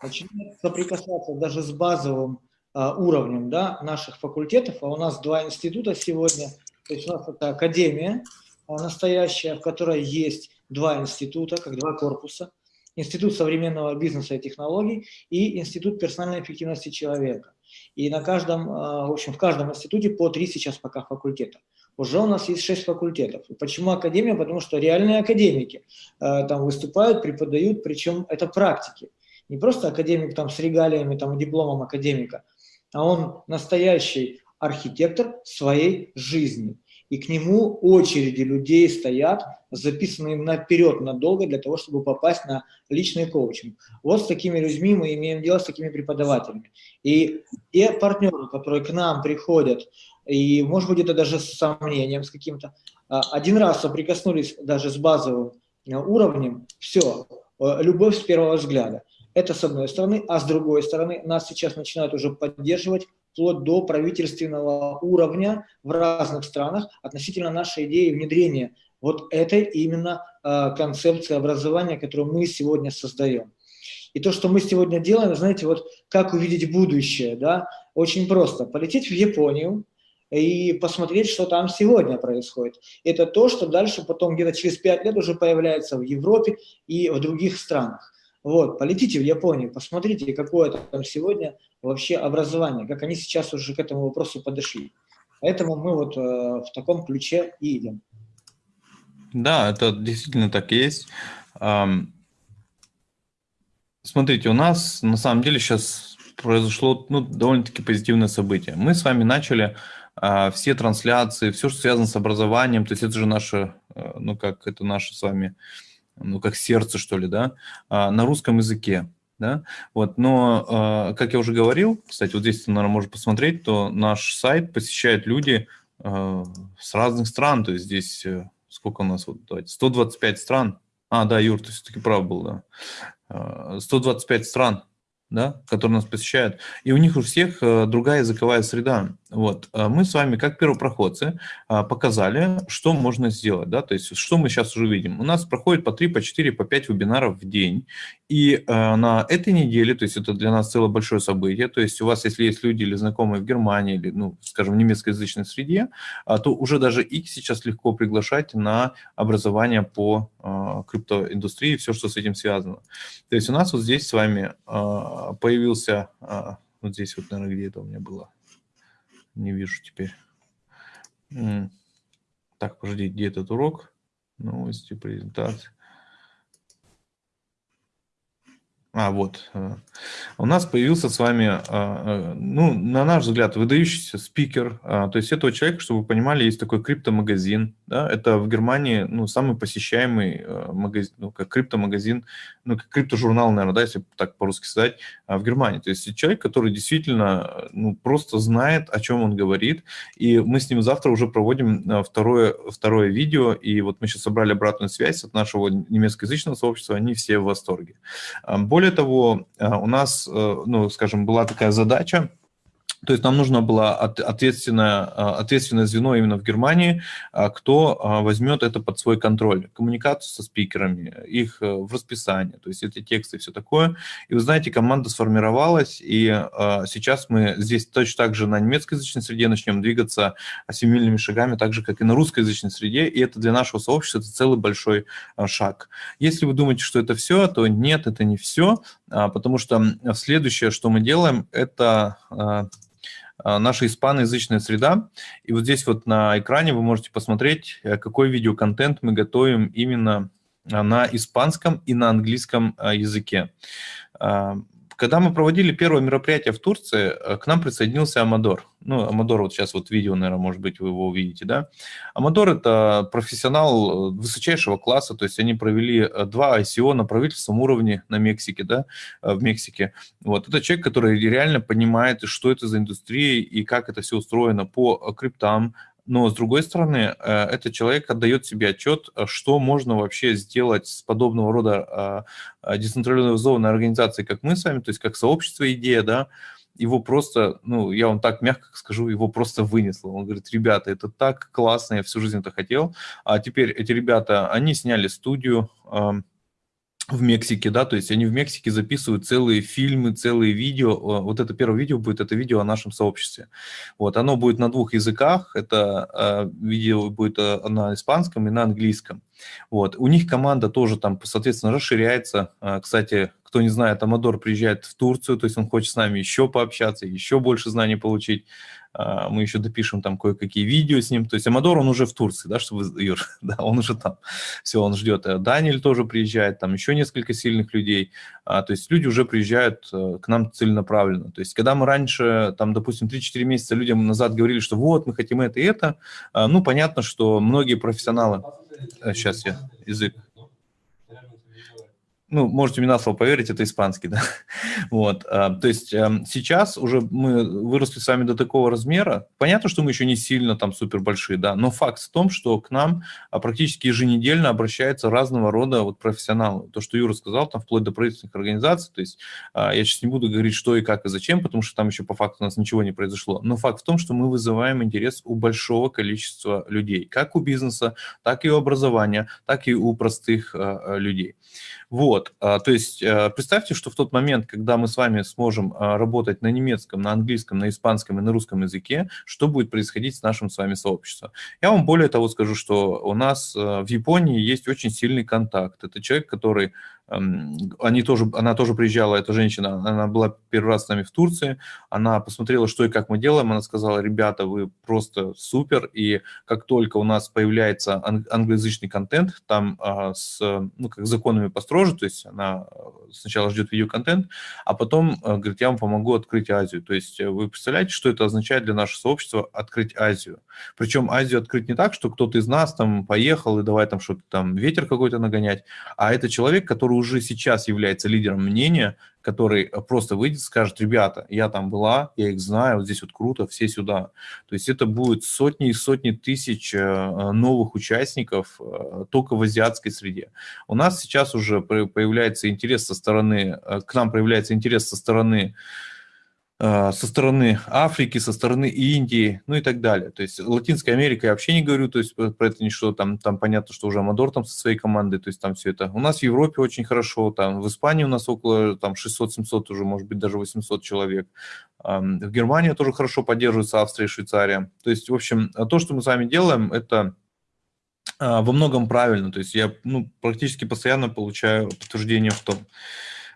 начинают соприкасаться даже с базовым а, уровнем да, наших факультетов, а у нас два института сегодня, то есть у нас это академия а, настоящая, в которой есть два института, как два корпуса, Институт современного бизнеса и технологий и Институт персональной эффективности человека. И на каждом, а, в общем, в каждом институте по три сейчас пока факультета уже у нас есть 6 факультетов. Почему академия? Потому что реальные академики э, там выступают, преподают, причем это практики. Не просто академик там с регалиями, там дипломом академика, а он настоящий архитектор своей жизни. И к нему очереди людей стоят, записанные наперед надолго для того, чтобы попасть на личный коучинг. Вот с такими людьми мы имеем дело, с такими преподавателями. И те партнеры, которые к нам приходят, и, может быть, это даже с сомнением, с каким-то. А, один раз соприкоснулись даже с базовым э, уровнем, все, э, любовь с первого взгляда. Это с одной стороны, а с другой стороны нас сейчас начинают уже поддерживать вплоть до правительственного уровня в разных странах относительно нашей идеи внедрения вот этой именно э, концепции образования, которую мы сегодня создаем. И то, что мы сегодня делаем, знаете, вот как увидеть будущее, да, очень просто. Полететь в Японию, и посмотреть, что там сегодня происходит. Это то, что дальше потом где-то через 5 лет уже появляется в Европе и в других странах. Вот, полетите в Японию, посмотрите, какое там сегодня вообще образование, как они сейчас уже к этому вопросу подошли. Поэтому мы вот э, в таком ключе и идем. Да, это действительно так и есть. Смотрите, у нас на самом деле сейчас произошло ну, довольно-таки позитивное событие. Мы с вами начали все трансляции, все, что связано с образованием, то есть это же наше, э, ну как, это наше с вами, ну как сердце, что ли, да, а, на русском языке, да, вот, но, а, как я уже говорил, кстати, вот здесь наверное, можешь посмотреть, то наш сайт посещают люди с разных стран, то есть здесь, э, сколько у нас, вот, давайте, 125 стран, а, да, Юр, ты все-таки прав был, да, 125 стран, да, которые нас посещают, и у них у всех э, другая языковая среда. Вот. А мы с вами, как первопроходцы, а, показали, что можно сделать, да, то есть что мы сейчас уже видим. У нас проходит по 3, по 4, по 5 вебинаров в день, и а, на этой неделе, то есть это для нас целое большое событие, то есть у вас, если есть люди или знакомые в Германии, или, ну, скажем, в немецкоязычной среде, то уже даже их сейчас легко приглашать на образование по криптоиндустрии, все, что с этим связано. То есть у нас вот здесь с вами появился, вот здесь вот, наверное, где это у меня было, не вижу теперь. Так, подожди, где этот урок? Новости, презентация. А, вот. Э, у нас появился с вами, а, э, ну, на наш взгляд, выдающийся спикер. А, то есть этого человека, чтобы вы понимали, есть такой криптомагазин. Да? Это в Германии ну, самый посещаемый э, магазин, ну, как криптомагазин, ну, как криптожурнал, наверное, да, если так по-русски сказать, а, в Германии. То есть человек, который действительно ну, просто знает, о чем он говорит. И мы с ним завтра уже проводим второе, второе видео. И вот мы сейчас собрали обратную связь от нашего немецкоязычного сообщества. Они все в восторге. Более более того, у нас, э, ну, скажем, была такая задача то есть нам нужно было ответственное, а, ответственное звено именно в Германии, а, кто а, возьмет это под свой контроль. Коммуникацию со спикерами, их э, в расписание, то есть эти тексты и все такое. И вы знаете, команда сформировалась, и сейчас мы здесь точно так же на немецкоязычной среде начнем двигаться семимильными шагами, так же, как и на русскоязычной среде, и это для нашего сообщества это целый большой шаг. Если вы думаете, что это все, то нет, это не все, потому что следующее, что мы делаем, это наша испаноязычная среда. И вот здесь вот на экране вы можете посмотреть, э, какой видеоконтент мы готовим именно а, на испанском и на английском а, языке. Когда мы проводили первое мероприятие в Турции, э, к нам присоединился Амадор. Ну, Амадор, вот сейчас вот видео, наверное, может быть, вы его увидите, да. Амадор – это профессионал э, высочайшего класса, то есть они провели э, два ICO на правительственном уровне на Мексике, да, в Мексике. Вот, это человек, который реально понимает, что это за индустрия и как это все устроено по криптам, но с другой стороны, э, этот человек отдает себе отчет, э, что можно вообще сделать с подобного рода а, децентрализованной организацией, как мы с вами, то есть как сообщество идея, да, его просто, ну, я вам так мягко скажу, его просто вынесло. Он говорит, ребята, это так классно, я всю жизнь это хотел. А теперь эти ребята, они сняли студию, в Мексике, да, то есть они в Мексике записывают целые фильмы, целые видео. Вот это первое видео будет, это видео о нашем сообществе. Вот, оно будет на двух языках, это э, видео будет э, на испанском и на английском. Вот, у них команда тоже там, соответственно, расширяется. Э, кстати, кто не знает, Амадор приезжает в Турцию, то есть он хочет с нами еще пообщаться, еще больше знаний получить. А, мы еще допишем там кое-какие видео с ним. То есть Амадор, он уже в Турции, да, чтобы, Юр, да, он уже там. Все, он ждет. Э, Даниэль тоже приезжает, там еще несколько сильных людей. А, то есть люди уже приезжают э, к нам целенаправленно. То есть когда мы раньше, там, допустим, 3-4 месяца людям назад говорили, что вот, мы хотим это и это, а, ну, понятно, что многие профессионалы... Сейчас я язык ну, можете мне на слово поверить, это испанский, да. Вот, а, то есть эм, сейчас уже мы выросли с вами до такого размера. Понятно, что мы еще не сильно там супер большие, да, но факт в том, что к нам а, практически еженедельно обращаются разного рода вот профессионалы. То, что Юра сказал, там вплоть до правительственных организаций, то есть а, я сейчас не буду говорить, что и как и зачем, потому что там еще по факту у нас ничего не произошло. Но факт в том, что мы вызываем интерес у большого количества людей, как у бизнеса, так и у образования, так и у простых людей. Вот, а, то есть э, представьте, что в тот момент, когда мы с вами сможем а, работать на немецком, на английском, на испанском и на русском языке, что будет происходить с нашим с вами сообществом? Я вам более того скажу, что у нас э, в Японии есть очень сильный контакт. Это человек, который они тоже, она тоже приезжала, эта женщина, она была первый раз с нами в Турции, она посмотрела, что и как мы делаем, она сказала, ребята, вы просто супер, и как только у нас появляется англоязычный контент, там а, с, ну, как законами построже, то есть она э, сначала ждет видеоконтент, а потом э, говорит, я вам помогу открыть Азию. То есть э, вы представляете, что это означает для нашего сообщества открыть Азию? Причем Азию открыть не так, что кто-то из нас там поехал и давай там что-то там ветер какой-то нагонять, а это человек, который уже сейчас является лидером мнения, который э, просто выйдет и скажет, ребята, я там была, я их знаю, вот здесь вот круто, все сюда. То есть это будет сотни и сотни тысяч э, э, новых участников только в азиатской среде. У нас сейчас уже появляется интерес со стороны, к нам проявляется интерес со стороны со стороны Африки, со стороны Индии, ну и так далее. То есть Латинская Америка я вообще не говорю, то есть про это ничего, там, там понятно, что уже Амадор там со своей командой, то есть там все это. У нас в Европе очень хорошо, там в Испании у нас около там 600-700 уже, может быть, даже 800 человек. В Германии тоже хорошо поддерживается Австрия и Швейцария. То есть, в общем, то, что мы с вами делаем, это во многом правильно. То есть я ну, практически постоянно получаю подтверждение в том.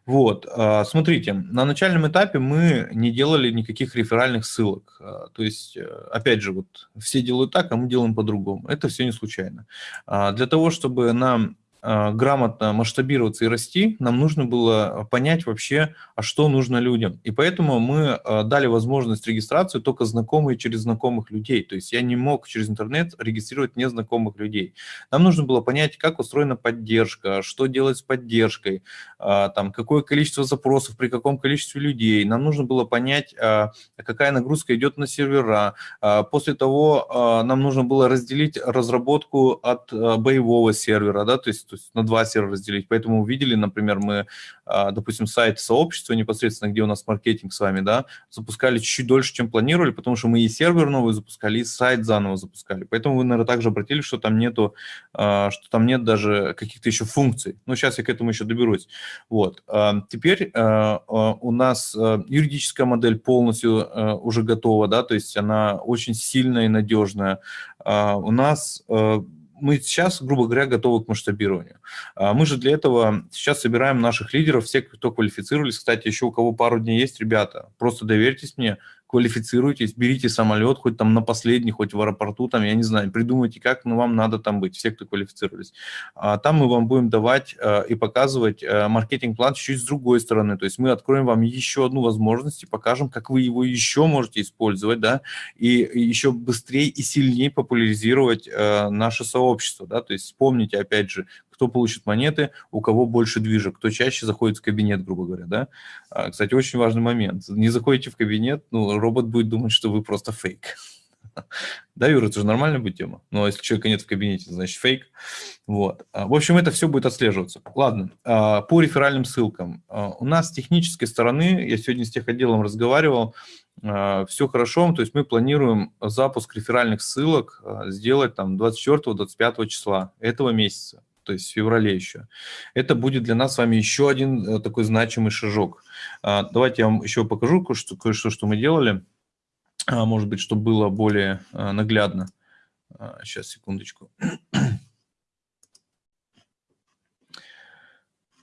Вот, а, смотрите, на начальном этапе мы не делали никаких реферальных ссылок. А, то есть, э, опять же, вот все делают так, а мы делаем по-другому. Это все не случайно. А, для того, чтобы нам грамотно масштабироваться и расти, нам нужно было понять вообще, а что нужно людям. И поэтому мы а, дали возможность регистрации только знакомые через знакомых людей. То есть я не мог через интернет регистрировать незнакомых людей. Нам нужно было понять, как устроена поддержка, что делать с поддержкой, а, там, какое количество запросов, при каком количестве людей. Нам нужно было понять, какая нагрузка идет на сервера. После того нам нужно было разделить разработку от боевого сервера, да, то есть то есть на два сервера разделить. Поэтому увидели, например, мы, а, допустим, сайт сообщества непосредственно, где у нас маркетинг с вами, да, запускали чуть-чуть дольше, чем планировали, потому что мы и сервер новый запускали, и сайт заново запускали. Поэтому вы, наверное, также обратили, что там нету, а, что там нет даже каких-то еще функций. Но сейчас я к этому еще доберусь. Вот. А, теперь у нас юридическая модель полностью уже готова, да, то есть она очень сильная и надежная. У нас мы сейчас, грубо говоря, готовы к масштабированию. А мы же для этого сейчас собираем наших лидеров, всех, кто квалифицировались. Кстати, еще у кого пару дней есть, ребята, просто доверьтесь мне, квалифицируйтесь, берите самолет, хоть там на последний, хоть в аэропорту, там, я не знаю, придумайте как, но вам надо там быть, все, кто квалифицировались. А там мы вам будем давать э, и показывать э, маркетинг-план чуть с другой стороны, то есть мы откроем вам еще одну возможность и покажем, как вы его еще можете использовать, да, и, и еще быстрее и сильнее популяризировать э, наше сообщество, да, то есть вспомните, опять же, кто получит монеты, у кого больше движек, кто чаще заходит в кабинет, грубо говоря, да. А, кстати, очень важный момент. Не заходите в кабинет, ну, робот будет думать, что вы просто фейк. Да, Юра, это же нормальная будет тема. Но если человека нет в кабинете, значит фейк. Вот. А, в общем, это все будет отслеживаться. Ладно, а, по реферальным ссылкам. У нас с технической стороны, я сегодня с тех отделом разговаривал, все хорошо, то есть мы планируем запуск реферальных ссылок сделать там 24-25 числа этого месяца то есть в феврале еще. Это будет для нас с вами еще один э, такой значимый шажок. А, давайте я вам еще покажу кое-что, кое-что что мы делали, а, может быть, чтобы было более а, наглядно. Сейчас, секундочку.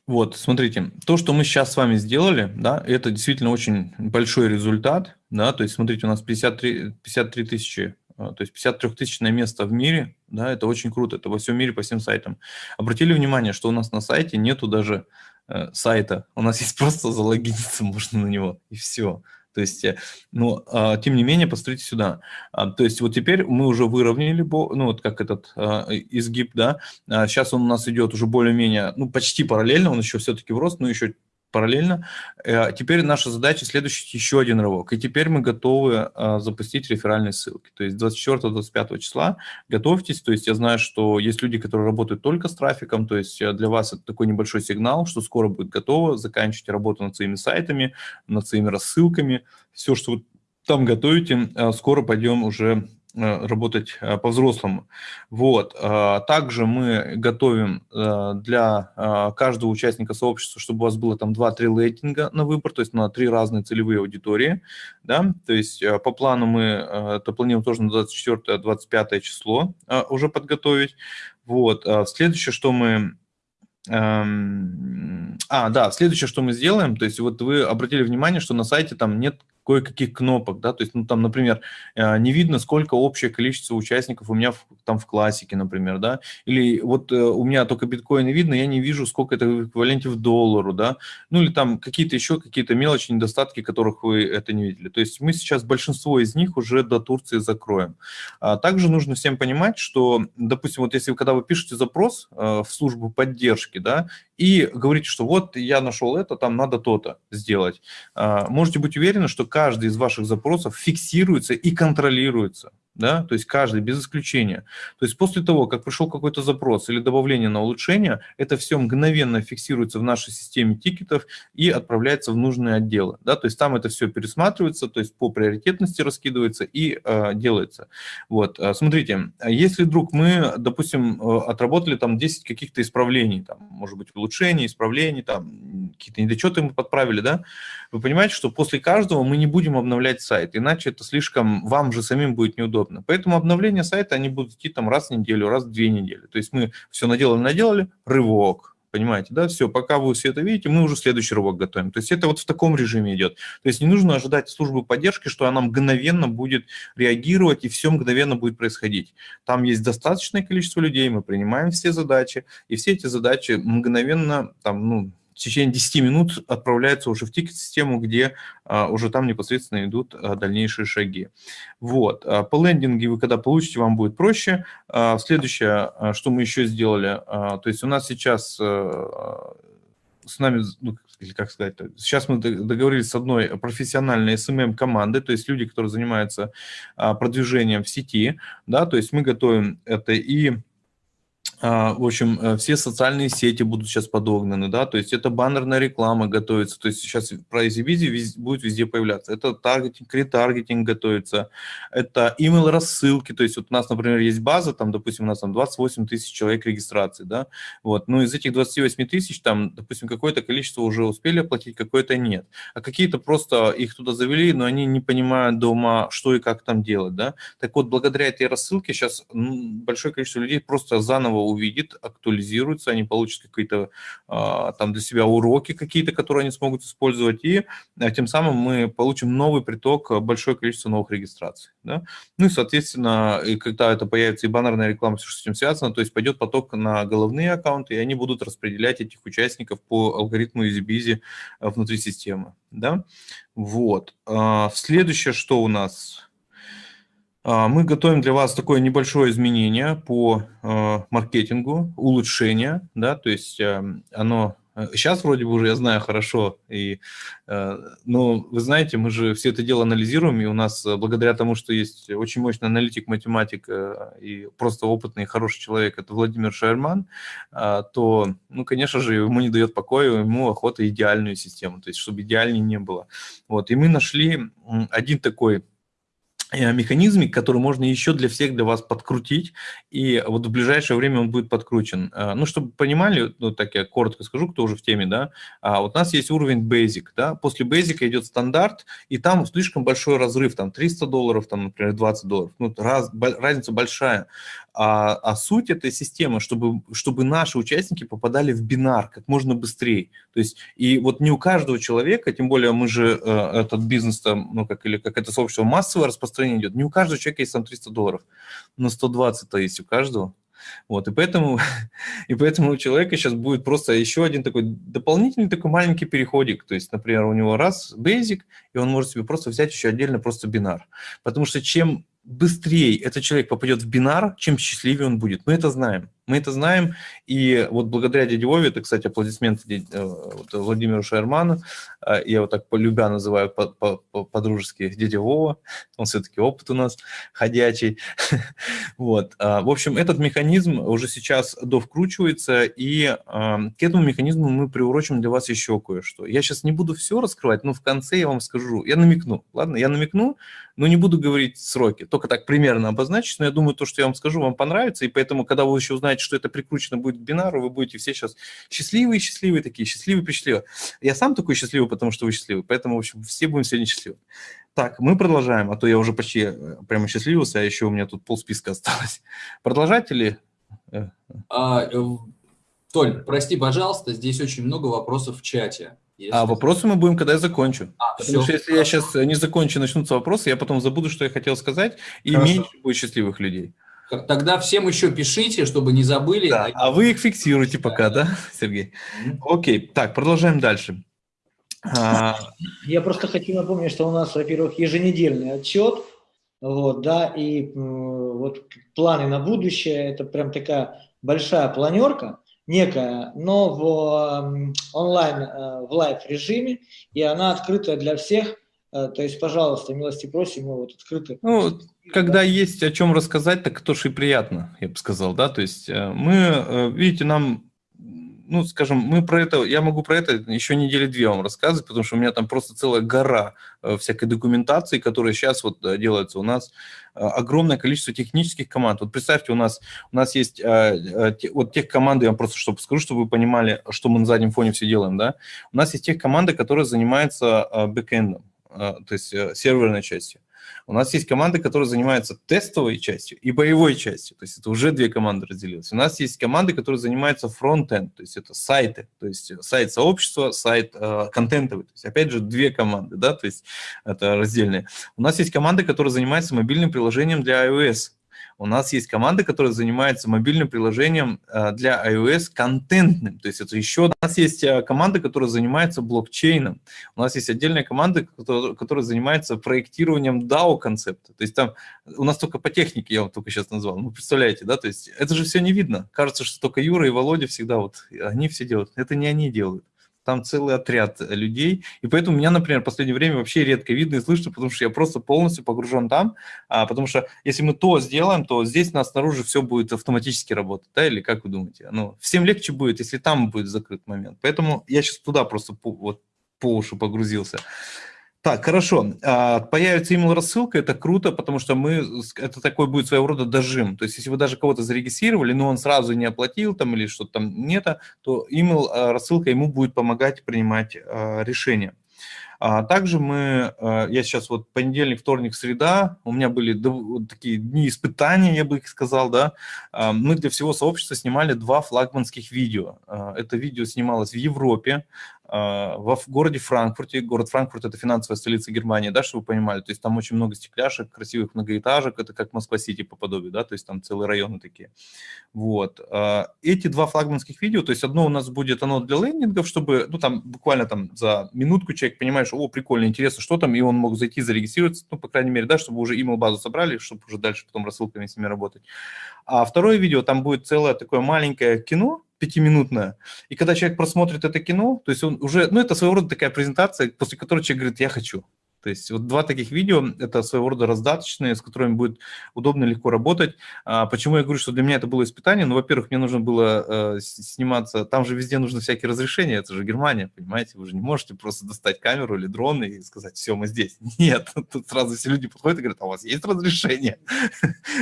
Вот, смотрите, то, что мы сейчас с вами сделали, да, это действительно очень большой результат, да, то есть, смотрите, у нас 53, 53 тысячи а, то есть 53-тысячное место в мире, да, это очень круто, это во всем мире по всем сайтам. Обратили внимание, что у нас на сайте нету даже э, сайта, у нас есть просто залогиниться можно на него, и все. То есть, ну, а, тем не менее, посмотрите сюда. А, то есть вот теперь мы уже выровняли, ну, вот как этот а, изгиб, да, сейчас он у нас идет уже более-менее, ну, почти параллельно, он еще все-таки в рост, но еще параллельно. Э, теперь наша задача следующий еще один рывок. И теперь мы готовы э, запустить реферальные ссылки. То есть 24-25 числа готовьтесь. То есть я знаю, что есть люди, которые работают только с трафиком. То есть э, для вас это такой небольшой сигнал, что скоро будет готово. Заканчивайте работу над своими сайтами, над своими рассылками. Все, что вы там готовите, скоро пойдем уже Э, работать э, по-взрослому. Вот. А, также мы готовим э, для каждого участника сообщества, чтобы у вас было там 2-3 рейтинга на выбор, то есть на три разные целевые аудитории. Да? То есть по плану мы это планируем тоже на 24-25 число уже подготовить. Вот. А следующее, что мы эм, а, да, следующее, что мы сделаем, то есть вот вы обратили внимание, что на сайте там нет кое-каких кнопок, да, то есть, ну, там, например, э, не видно, сколько общее количество участников у меня в, там в классике, например, да, или вот э, у меня только биткоины видно, я не вижу, сколько это в эквиваленте в доллару, да, ну, или там какие-то еще какие-то мелочи, недостатки, которых вы это не видели. То есть мы сейчас большинство из них уже до Турции закроем. А также нужно всем понимать, что, допустим, вот если когда вы пишете запрос э, в службу поддержки, да, и говорите, что вот я нашел это, там надо то-то сделать, а, можете быть уверены, что каждый из ваших запросов фиксируется и контролируется да, то есть каждый без исключения. То есть после того, как пришел какой-то запрос или добавление на улучшение, это все мгновенно фиксируется в нашей системе тикетов и отправляется в нужные отделы, да, то есть там это все пересматривается, то есть по приоритетности раскидывается и э, делается. Вот, а, смотрите, если вдруг мы, допустим, э, отработали там 10 каких-то исправлений, там, может быть, улучшений, исправлений, там, какие-то недочеты мы подправили, да, вы понимаете, что после каждого мы не будем обновлять сайт, иначе это слишком, вам же самим будет неудобно удобно. Поэтому обновления сайта, они будут идти там раз в неделю, раз в две недели. То есть мы все наделали, наделали, рывок, понимаете, да, все, пока вы все это видите, мы уже следующий рывок готовим. То есть это вот в таком режиме идет. То есть не нужно ожидать службы поддержки, что она мгновенно будет реагировать и все мгновенно будет происходить. Там есть достаточное количество людей, мы принимаем все задачи, и все эти задачи мгновенно, там, ну, в течение 10 минут отправляется уже в тикет-систему, где а, уже там непосредственно идут а, дальнейшие шаги. Вот. А, по лендинге вы когда получите, вам будет проще. А, следующее, а, что мы еще сделали, а, то есть у нас сейчас а, с нами, ну, или как сказать, сейчас мы договорились с одной профессиональной SMM-командой, то есть люди, которые занимаются а, продвижением в сети, да, то есть мы готовим это и в общем, э, все социальные сети будут сейчас подогнаны, да, то есть это баннерная реклама готовится, то есть сейчас про EasyBizy будет везде появляться, это таргетинг, ретаргетинг готовится, это email рассылки, то есть вот у нас, например, есть база, там, допустим, у нас там 28 тысяч человек регистрации, да, вот, ну из этих 28 тысяч, там, допустим, какое-то количество уже успели оплатить, какое-то нет, а какие-то просто их туда завели, но они не понимают дома, что и как там делать, да, так вот, благодаря этой рассылке сейчас большое количество людей просто заново увидит, актуализируется, они получат какие-то а, там для себя уроки какие-то, которые они смогут использовать, и а, тем самым мы получим новый приток, а, большое количество новых регистраций. Да? Ну и, соответственно, и когда это появится и баннерная реклама, все, что с этим связано, то есть пойдет поток на головные аккаунты, и они будут распределять этих участников по алгоритму EasyBizy внутри системы. Да? Вот. Следующее, что у нас... А, мы готовим для вас такое небольшое изменение по э, маркетингу, улучшение, да, то есть э, оно сейчас э, вроде бы уже я знаю хорошо, и, но вы знаете, мы же все это дело анализируем, и у нас благодаря тому, что есть очень мощный аналитик, математик и просто опытный, хороший человек, это Владимир Шерман, то, ну, конечно же, ему не дает покоя, ему охота идеальную систему, то есть чтобы идеальнее не было. Вот, и мы нашли один такой Э, механизмик, который можно еще для всех для вас подкрутить, и вот в ближайшее время он будет подкручен. Э, ну, чтобы понимали, ну, так я коротко скажу, кто уже в теме, да, а вот у нас есть уровень Basic, да, после Basic идет стандарт, и там слишком большой разрыв, там 300 долларов, там, например, 20 долларов, ну, раз, разница большая. А, а суть этой системы, чтобы, чтобы наши участники попадали в бинар как можно быстрее. То есть, и вот не у каждого человека, тем более мы же э, этот бизнес, там, ну, как, или как это сообщество массовое распространение идет, не у каждого человека есть там 300 долларов, но 120-то есть у каждого. Вот, и поэтому, и поэтому у человека сейчас будет просто еще один такой дополнительный такой маленький переходик. То есть, например, у него раз basic, и он может себе просто взять еще отдельно просто бинар. Потому что чем быстрее этот человек попадет в бинар, чем счастливее он будет. Мы это знаем. Мы это знаем, и вот благодаря дяде Вове, это, кстати, аплодисменты э, Владимиру Шерману, э, я его так полюбя называю по-дружески дядя Вова, он все-таки опыт у нас ходячий. вот. А, в общем, этот механизм уже сейчас довкручивается, и а, к этому механизму мы приурочим для вас еще кое-что. Я сейчас не буду все раскрывать, но в конце я вам скажу, я намекну, ладно, я намекну, но не буду говорить сроки, только так примерно обозначить, но я думаю, то, что я вам скажу, вам понравится, и поэтому, когда вы еще узнаете, знаете, что это прикручено будет к бинару, вы будете все сейчас счастливые, счастливые такие, счастливые, пресчастливые. Я сам такой счастливый, потому что вы счастливы, поэтому, в общем, все будем сегодня счастливы. Так, мы продолжаем, а то я уже почти э, прямо счастливился, а еще у меня тут полсписка осталось. Продолжать или... Э, а, э, Толь, прости, пожалуйста, здесь очень много вопросов в чате. Если... А вопросы мы будем, когда я закончу. А, Потому все, что если хорошо. я сейчас не закончу, начнутся вопросы, я потом забуду, что я хотел сказать, и хорошо. меньше будет счастливых людей. Тогда всем еще пишите, чтобы не забыли. Да, а вы их фиксируете пока, да, Сергей? Окей, так, продолжаем дальше. А... Я просто хочу напомнить, что у нас, во-первых, еженедельный отчет, вот, да, и вот планы на будущее, это прям такая большая планерка, некая, но в онлайн, э, в live режиме, и она открыта для всех, то есть, пожалуйста, милости просим, мы вот открыты. Ну, когда есть о чем рассказать, так тоже и приятно, я бы сказал, да, то есть э, мы, э, видите, нам, ну, скажем, мы про это, я могу про это еще недели две вам рассказывать, потому что у меня там просто целая гора всякой документации, которая сейчас вот делается. У нас огромное количество технических команд. Вот представьте, у нас, у нас есть вот тех команды, я вам просто чтобы скажу, чтобы вы понимали, что мы на заднем фоне все делаем, да. У нас есть тех команды, которые занимаются бэкэндом а, то есть э, серверной частью. У нас есть команды, которые занимаются тестовой частью и боевой частью, то есть это уже две команды разделились. У нас есть команды, которые занимаются фронт-энд, то есть это сайты, то есть сайт сообщества, сайт э, контентовый, то есть опять же две команды, да, то есть это раздельные. У нас есть команды, которые занимаются мобильным приложением для iOS, у нас есть команда, которая занимается мобильным приложением э, для iOS контентным. То есть это еще... У нас есть э, команда, которая занимается блокчейном. У нас есть отдельная команда, которая занимается проектированием DAO-концепта. То есть там у нас только по технике, я вам только сейчас назвал. Ну, представляете, да? То есть это же все не видно. Кажется, что только Юра и Володя всегда вот, они все делают. Это не они делают там целый отряд людей, и поэтому меня, например, в последнее время вообще редко видно и слышно, потому что я просто полностью погружен там, а, потому что если мы то сделаем, то здесь нас снаружи все будет автоматически работать, да, или как вы думаете? Ну, всем легче будет, если там будет закрыт момент, поэтому я сейчас туда просто по, вот, по уши погрузился. Так, хорошо. А, появится email рассылка, это круто, потому что мы, это такой будет своего рода дожим. То есть, если вы даже кого-то зарегистрировали, но он сразу не оплатил там или что-то там нет, то email а, рассылка ему будет помогать принимать а, решения. Также мы, я сейчас вот понедельник, вторник, среда, у меня были такие дни испытания, я бы их сказал, да. Мы для всего сообщества снимали два флагманских видео. Это видео снималось в Европе, в городе Франкфурте. Город Франкфурт – это финансовая столица Германии, да, чтобы вы понимали. То есть там очень много стекляшек, красивых многоэтажек, это как Москва-Сити по подобию, да, то есть там целые районы такие. Вот. А, Эти два флагманских видео, то есть одно у нас будет оно для лендингов, чтобы, ну, там буквально там за минутку человек понимает, что, о, прикольно, интересно, что там, и он мог зайти, зарегистрироваться, ну, по крайней мере, да, чтобы уже email базу собрали, чтобы уже дальше потом рассылками с ними работать. А второе видео, там будет целое такое маленькое кино, пятиминутное, и когда человек просмотрит это кино, то есть он уже, ну, это своего рода такая презентация, после которой человек говорит, я хочу. То есть вот два таких видео, это своего рода раздаточные, с которыми будет удобно, легко работать. А, почему я говорю, что для меня это было испытание? Ну, во-первых, мне нужно было э, сниматься, там же везде нужны всякие разрешения, это же Германия, понимаете, вы же не можете просто достать камеру или дрон и сказать, все, мы здесь. Нет, тут сразу все люди подходят и говорят, а у вас есть разрешение?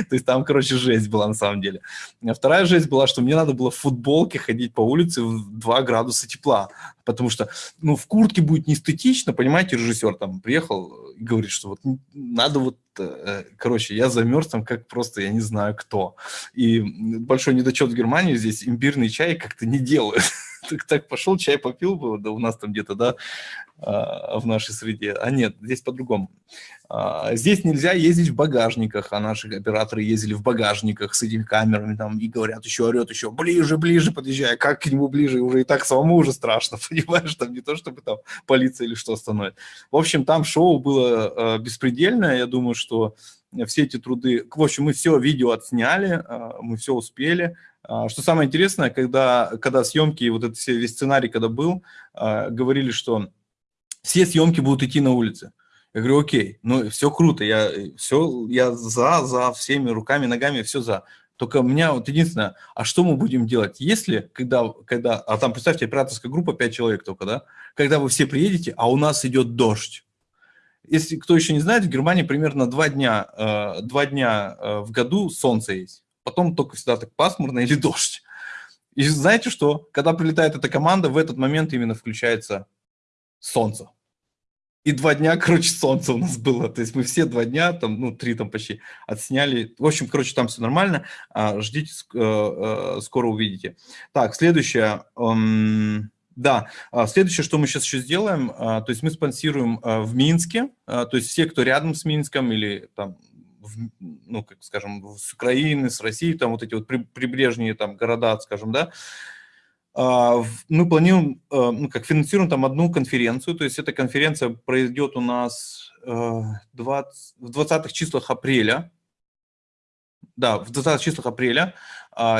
То есть там, короче, жесть была на самом деле. А вторая жесть была, что мне надо было в футболке ходить по улице в 2 градуса тепла, потому что, ну, в куртке будет неэстетично, понимаете, режиссер там приехал и говорит, что вот надо вот, короче, я замерз там как просто, я не знаю кто. И большой недочет в Германии здесь имбирный чай как-то не делают. Так, так пошел, чай попил бы, да у нас там где-то, да, а, в нашей среде. А нет, здесь по-другому. А, Здесь нельзя ездить в багажниках, а наши операторы ездили в багажниках с этими камерами там и говорят, еще орет, еще ближе, ближе подъезжай, как к нему ближе, уже и так самому уже страшно, понимаешь, там не то, чтобы там полиция или что остановит. В общем, там шоу было э, беспредельное, я думаю, что все эти труды, в общем, мы все видео отсняли, э, мы все успели. А, Что самое интересное, когда, когда съемки, вот этот весь сценарий, когда был, э, говорили, что все съемки будут идти на улице. Я говорю, окей, ну все круто, я, все, я за, за всеми руками, ногами, все за. Только у меня вот единственное, а что мы будем делать, если, когда, когда, а там, представьте, операторская группа 5 человек только, да, когда вы все приедете, а у нас идет дождь. Если кто еще не знает, в Германии примерно два дня, э, два дня э, в году солнце есть. Потом только всегда так пасмурно или дождь. И знаете что? Когда прилетает эта команда, в этот момент именно включается солнце. И два дня, короче, солнце у нас было. То есть мы все два дня, там, ну, три там почти, отсняли. В общем, короче, там все нормально. А, Ждите, э, скоро увидите. Так, следующее. Да, а, следующее, что мы сейчас еще сделаем, а, то есть мы спонсируем а, в Минске, то есть все, кто рядом с Минском или там, ну, как скажем, с Украины, с России, там вот эти вот при- прибрежные там города, скажем, да, мы планируем, ну, как финансируем там одну конференцию, то есть эта конференция пройдет у нас э, 20 в 20 числах апреля, да, в 20 числах апреля,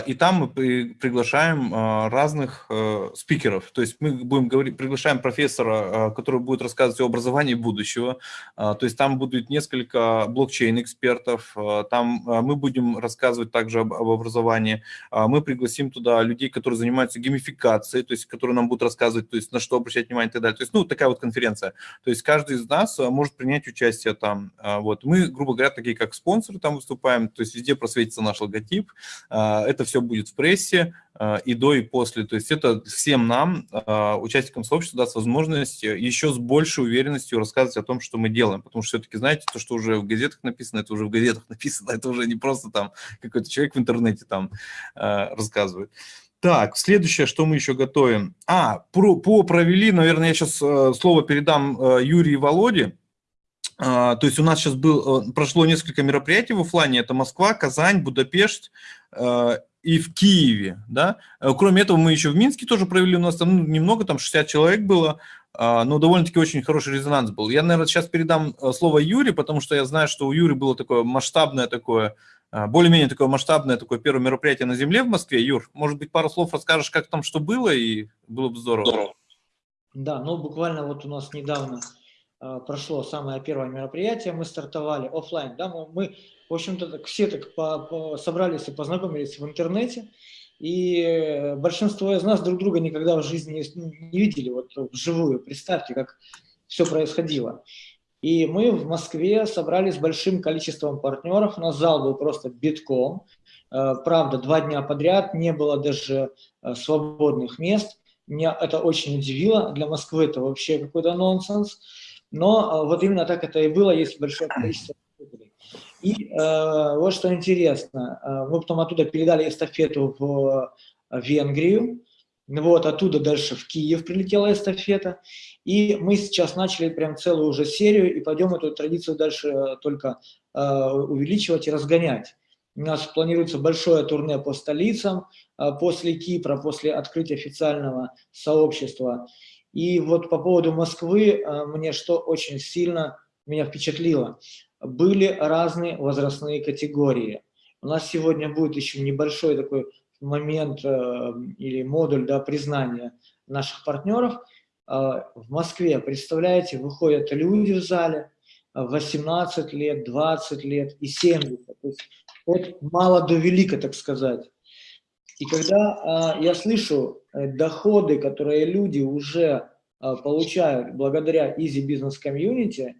и там мы при- приглашаем а, разных э, спикеров. То есть мы будем говорить, приглашаем профессора, а, который будет рассказывать о образовании будущего. А, То есть там будет несколько блокчейн-экспертов. а, Там а, мы будем рассказывать также об, об образовании. А, Мы пригласим туда людей, которые занимаются геймификацией, то есть которые нам будут рассказывать, то есть на что обращать внимание и так далее. То есть, ну, такая вот конференция. То есть каждый из нас а, может принять участие там. А, Вот. Мы, грубо говоря, такие как спонсоры там выступаем, то есть везде просветится наш логотип. А, Это все будет в прессе а, и до, и после. То есть это всем нам, а, участникам сообщества, даст возможность э, еще с большей уверенностью рассказывать о том, что мы делаем. Потому что все-таки, знаете, то, что уже в газетах написано, это уже в газетах написано, это уже не просто там какой-то человек в интернете там рассказывает. Так, следующее, что мы еще готовим. А, про, по провели, наверное, я сейчас слово передам э, Юрию и Володе. То есть у нас сейчас был, э, прошло несколько мероприятий в оффлайне. Это Москва, Казань, Будапешт э, и в Киеве. Да? Э, Кроме этого, мы еще в Минске тоже провели. У нас там ну, немного, там 60 человек было, а, но довольно-таки очень хороший резонанс был. Я, наверное, сейчас передам э, слово Юре, потому что я знаю, что у Юры было такое масштабное такое, более-менее такое масштабное такое первое мероприятие на земле в Москве. Юр, может быть, пару слов расскажешь, как там что было, и было бы здорово. Да, ну буквально вот у нас недавно э, прошло самое первое мероприятие, мы стартовали оффлайн, да, мы, мы, в общем-то, все так по- по- собрались и познакомились в интернете, и большинство из нас друг друга никогда в жизни не, видели вот вживую, представьте, как все происходило. И мы в Москве собрались с большим количеством партнеров, у нас зал был просто битком, Э, правда, два дня подряд не было даже э, свободных мест, меня это очень удивило. Для Москвы это вообще какой-то нонсенс. Но вот именно так это и было, есть большое количество слушателей. И э, вот что интересно, мы потом оттуда передали эстафету в Венгрию, вот оттуда дальше в Киев прилетела эстафета, и мы сейчас начали прям целую уже серию, и пойдем эту традицию дальше только э, увеличивать и разгонять. У нас планируется большое турне по столицам э, после Кипра, после открытия официального сообщества. И вот по поводу Москвы, э, мне что очень сильно меня впечатлило. Были разные возрастные категории. У нас сегодня будет еще небольшой такой момент э, или модуль да, признания наших партнеров. Э, в Москве, представляете, выходят люди в зале, 18 лет, 20 лет и 70. То есть от мало до велика, так сказать. И когда э, я слышу э, доходы, которые люди уже э, получают благодаря Easy Business Community, э,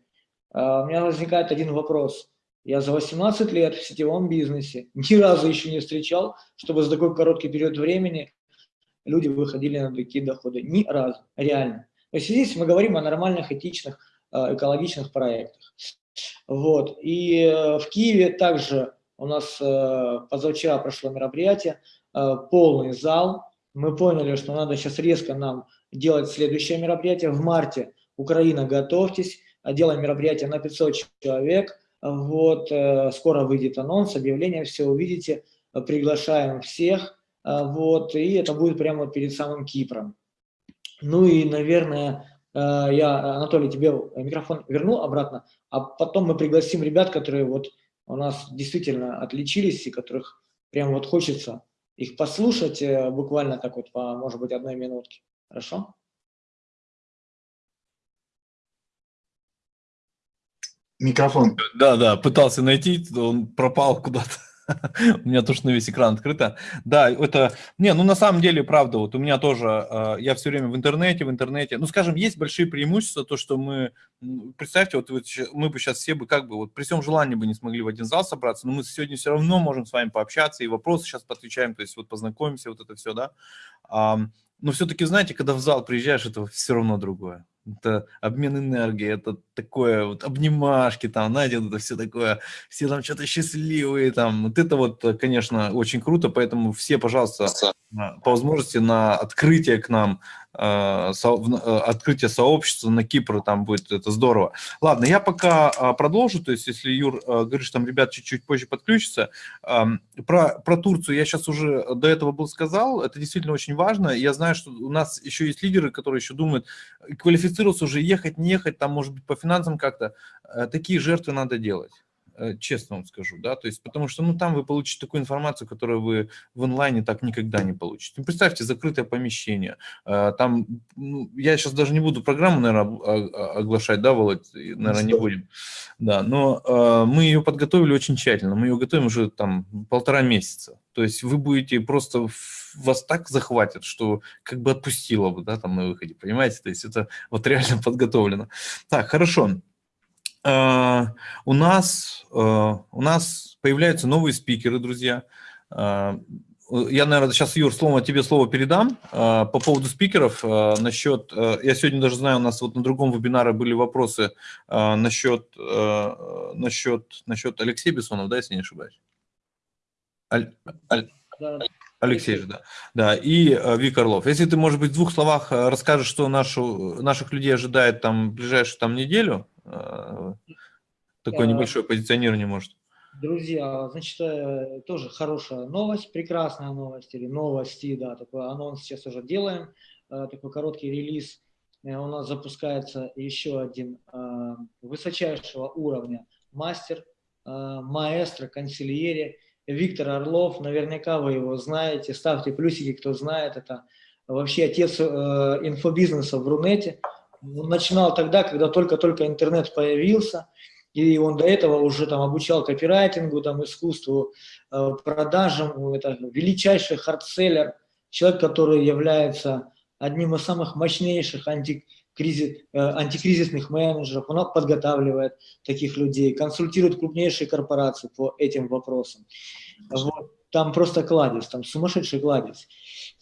у меня возникает один вопрос. Я за 18 лет в сетевом бизнесе ни разу еще не встречал, чтобы за такой короткий период времени люди выходили на такие доходы. Ни разу, реально. То есть здесь мы говорим о нормальных, этичных, экологичных проектах. Вот. И э, в Киеве также у нас э, позавчера прошло мероприятие, полный зал. Мы поняли, что надо сейчас резко нам делать следующее мероприятие. В марте Украина, готовьтесь, делаем мероприятие на 500 человек. Вот, скоро выйдет анонс, объявление, все увидите. Приглашаем всех. Вот, и это будет прямо перед самым Кипром. Ну и, наверное, э, я, Анатолий, тебе микрофон верну обратно, а потом мы пригласим ребят, которые вот у нас действительно отличились и которых прям вот хочется их послушать э, буквально так вот по, может быть, одной минутке. Хорошо? Микрофон. Да, да, пытался найти, он пропал куда-то. у меня тоже на весь экран открыто. Да, это, не, ну на самом деле, правда, вот у меня тоже, э, я все время в интернете, в интернете, ну скажем, есть большие преимущества, то, что мы, представьте, вот мы бы сейчас все бы как бы, вот при всем желании бы не смогли в один зал собраться, но мы сегодня все равно можем с вами пообщаться и вопросы сейчас подключаем, то есть вот познакомимся, вот это все, да. Но все-таки, знаете, когда в зал приезжаешь, это все равно другое это обмен энергии, это такое вот обнимашки там, знаете, это все такое, все там что-то счастливые там, вот это вот, конечно, очень круто, поэтому все, пожалуйста, по возможности на открытие к нам Э, э, открытие сообщества на Кипр, там будет это здорово. Ладно, я пока а, продолжу, то есть если Юр э, говорит, что там ребят чуть-чуть позже подключатся, про, про Турцию я сейчас уже до этого был сказал, это действительно очень важно, я знаю, что у нас еще есть лидеры, которые еще думают, квалифицироваться уже, ехать, не ехать, там может быть по финансам как-то, такие жертвы надо делать. Э, честно вам скажу, да, то есть потому что, ну, там вы получите такую информацию, которую вы в онлайне так никогда не получите. Ну, представьте, закрытое помещение, э, там, ну, я сейчас даже не буду программу, наверное, оглашать, да, Володь, наверное, не будем, да, но э, мы ее подготовили очень тщательно, мы ее готовим уже там полтора месяца, то есть вы будете просто вас так захватит, что как бы отпустило бы, да, там на выходе, понимаете, то есть это вот реально подготовлено. Так, хорошо. Uh, у нас, uh, у нас появляются новые спикеры, друзья. Uh, я, наверное, сейчас, Юр, слово, тебе слово передам по поводу спикеров. Насчет, я сегодня даже знаю, у нас вот на другом вебинаре были вопросы насчет, насчет, насчет Алексея Бессонов, да, если не ошибаюсь? Аль, Аль, Алексей же, да. Да, и Вик Орлов. Если ты, может быть, в двух словах расскажешь, что нашу, наших людей ожидает там ближайшую там неделю, Э, такое небольшое позиционирование может. Друзья, значит, э, тоже хорошая новость, прекрасная новость или новости, да, такой анонс сейчас уже делаем, э, такой короткий релиз. У нас запускается еще один высочайшего уровня мастер, маэстро, консильере Виктор Орлов. Наверняка вы его знаете, ставьте плюсики, кто знает, это вообще отец инфобизнеса в Рунете. Он начинал тогда, когда только-только интернет появился, и он до этого уже там обучал копирайтингу, там, искусству, э, продажам. Это величайший hard seller, человек, который является одним из самых мощнейших антикризис, э, антикризисных менеджеров. Он подготавливает таких людей, консультирует крупнейшие корпорации по этим вопросам. Вот. Там просто кладезь, там сумасшедший кладезь.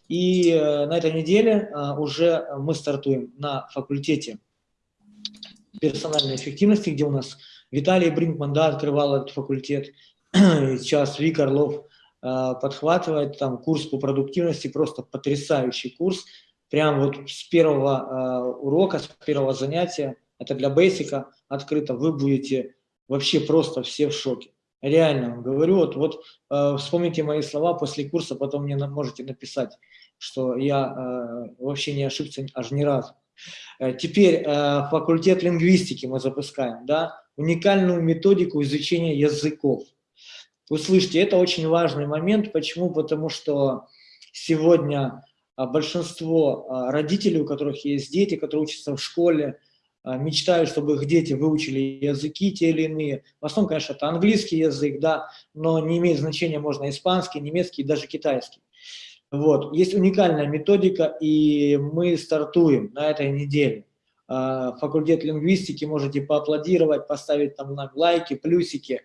И э, на этой неделе э, уже мы стартуем на факультете персональной эффективности, где у нас Виталий Бринкман, да, открывал этот факультет, сейчас Вик Орлов э, подхватывает там курс по продуктивности, просто потрясающий курс, прям вот с первого урока, с первого занятия, это для бейсика открыто, вы будете вообще просто все в шоке. Реально говорю, вот, вот э, вспомните мои слова после курса, потом мне можете написать, что я э, вообще не ошибся аж ни разу. Э, теперь э, факультет лингвистики мы запускаем, да, уникальную методику изучения языков. Услышьте, это очень важный момент. Почему? Потому что сегодня а, большинство а, родителей, у которых есть дети, которые учатся в школе, мечтают, чтобы их дети выучили языки те или иные. В основном, конечно, это английский язык, да, но не имеет значения, можно испанский, немецкий, даже китайский. Вот. Есть уникальная методика, и мы стартуем на этой неделе. Факультет лингвистики, можете поаплодировать, поставить там лайки, плюсики.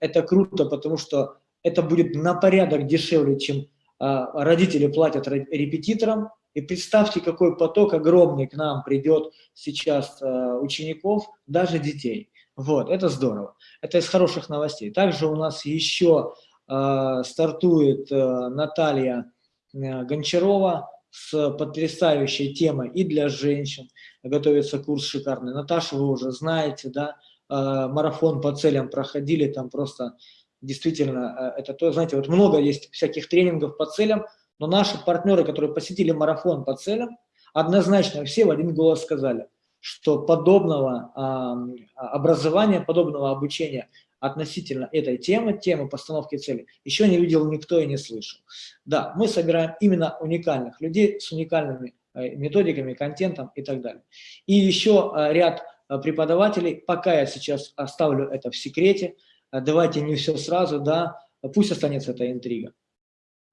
Это круто, потому что это будет на порядок дешевле, чем а, родители платят репетиторам, и представьте, какой поток огромный к нам придет сейчас а, учеников, даже детей. Вот, это здорово. Это из хороших новостей. Также у нас еще э, стартует э, Наталья э, Гончарова с потрясающей темой и для женщин. Готовится курс шикарный. Наташа, вы уже знаете, да, э, марафон по целям проходили, там просто действительно, э, это то, знаете, вот много есть всяких тренингов по целям, но наши партнеры, которые посетили марафон по целям, однозначно все в один голос сказали, что подобного э, образования, подобного обучения относительно этой темы, темы постановки цели, еще не видел никто и не слышал. Да, мы собираем именно уникальных людей с уникальными э, методиками, контентом и так далее. И еще э, ряд преподавателей, пока я сейчас оставлю это в секрете, давайте не все сразу, да, пусть останется эта интрига.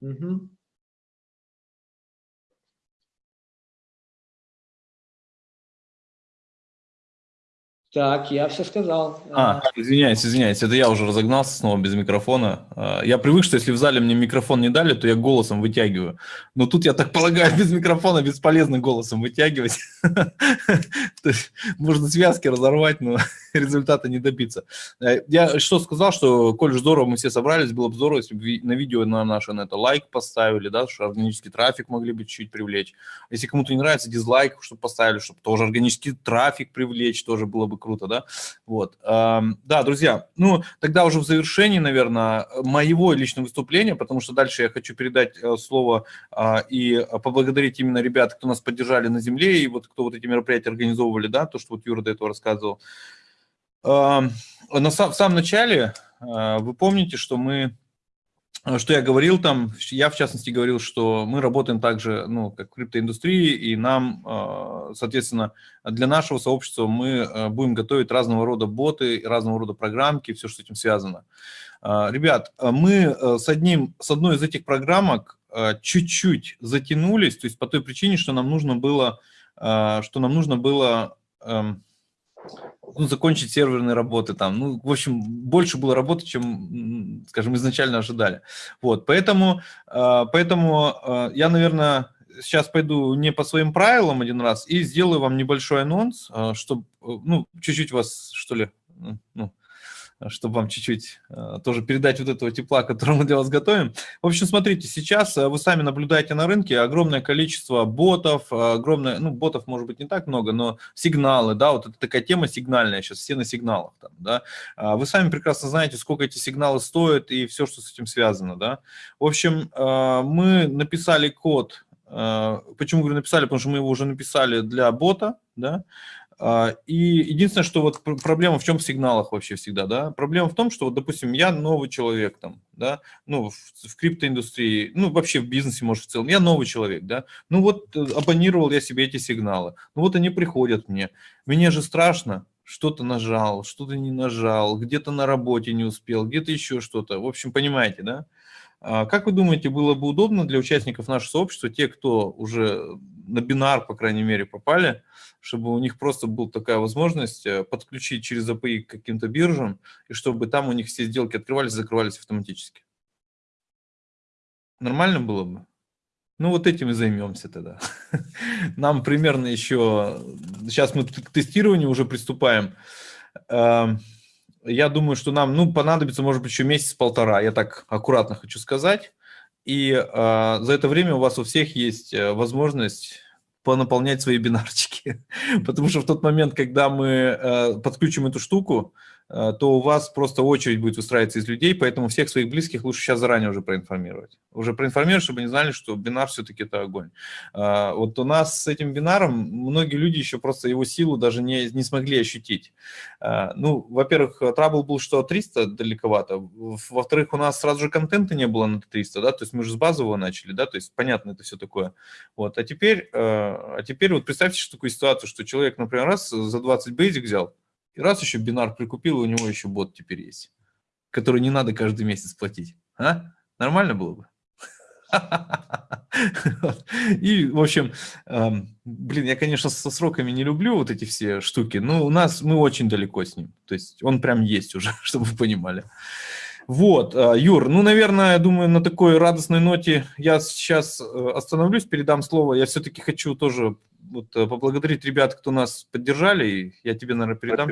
Угу. Так, я все сказал. А, извиняюсь, извиняюсь, это я уже разогнался снова без микрофона. А, я привык, что если в зале мне микрофон не дали, то я голосом вытягиваю. Но тут, я так полагаю, без микрофона бесполезно голосом вытягивать. Можно связки разорвать, но результата не добиться. Э, я что сказал, что, коль здорово мы все собрались, было бы здорово, если бы на видео на наше на это лайк поставили, да, что органический трафик могли бы чуть-чуть привлечь. Если кому-то не нравится, дизлайк, чтобы поставили, чтобы тоже органический трафик привлечь, тоже было бы круто, да. Вот. Да, друзья, ну, тогда уже в завершении, наверное, моего личного выступления, потому что дальше я хочу передать э, слово а, и поблагодарить именно ребят, кто нас поддержали на земле, и вот кто вот эти мероприятия организовывали, да, то, что вот Юра до этого рассказывал. На, в самом начале а, вы помните, что мы Э, что я говорил там, я в частности говорил, что мы работаем также, ну, как в криптоиндустрии, и нам, э, соответственно, для нашего сообщества мы э, будем готовить разного рода боты, разного рода программки, все, что с этим связано. Ребят, мы с, одним, с одной из этих программок чуть-чуть затянулись, то есть по той причине, что нам нужно было, что нам нужно было эм, ну, закончить серверные работы там. Ну, в общем, больше было работы, чем, скажем, изначально ожидали. Вот, поэтому, а, поэтому а, я, наверное, сейчас пойду не по своим правилам один раз и сделаю вам небольшой анонс, а, чтобы, ну, чуть-чуть вас, что ли, ну, чтобы вам чуть-чуть э, тоже передать вот этого тепла, который мы для вас готовим. В общем, смотрите, сейчас э, вы сами наблюдаете на рынке огромное количество ботов, огромное, ну, ботов может быть не так много, но сигналы, да, вот это такая тема сигнальная сейчас, все на сигналах, там, да. А вы сами прекрасно знаете, сколько эти сигналы стоят и все, что с этим связано, да. В общем, э, мы написали код, почему говорю написали, потому что мы его уже написали для бота, да, и единственное, что вот проблема в чем в сигналах вообще всегда, да? Проблема в том, что, вот, допустим, я новый человек там, да, ну, в, в криптоиндустрии, ну, вообще в бизнесе, может, в целом, я новый человек, да, ну, вот э, абонировал я себе эти сигналы, ну, вот они приходят мне, мне же страшно, что-то нажал, что-то не нажал, где-то на работе не успел, где-то еще что-то, в общем, понимаете, да? А как вы думаете, было бы удобно для участников нашего сообщества, те, кто уже на бинар, по крайней мере, попали, чтобы у них просто была такая возможность э, подключить через API к каким-то биржам, и чтобы там у них все сделки открывались закрывались автоматически? Нормально было бы? Ну, вот этим и займемся тогда. Нам примерно еще... Сейчас мы к тестированию уже приступаем. Я думаю, что нам, ну, понадобится, может быть, еще месяц-полтора. Я так аккуратно хочу сказать. И э, за это время у вас у всех есть э, возможность понаполнять свои бинарчики. Потому что в тот момент, когда мы э, подключим эту штуку, то у вас просто очередь будет выстраиваться из людей, поэтому всех своих близких лучше сейчас заранее уже проинформировать. Уже проинформировать, чтобы они знали, что бинар все-таки это огонь. Э, вот у нас с этим бинаром многие люди еще просто его силу даже не, не смогли ощутить. Э, ну, во-первых, трабл был, что 300 далековато. Во-вторых, у нас сразу же контента не было на 300, да, то есть мы же с базового начали, да, то есть понятно это все такое. Вот, а теперь, э, а теперь вот представьте что такую ситуацию, что человек, например, раз за 20 basic взял, и раз еще бинар прикупил, у него еще бот теперь есть, который не надо каждый месяц платить. А? Нормально было бы? И, в общем, эм, блин, я, конечно, со сроками не люблю вот эти все штуки, но у нас мы очень далеко с ним. То есть он прям есть уже, чтобы вы понимали. Вот, э, Юр, ну, наверное, я думаю, на такой радостной ноте я сейчас э, остановлюсь, передам слово. Я все-таки хочу тоже вот, э, поблагодарить ребят, кто нас поддержали. И я тебе, наверное, передам.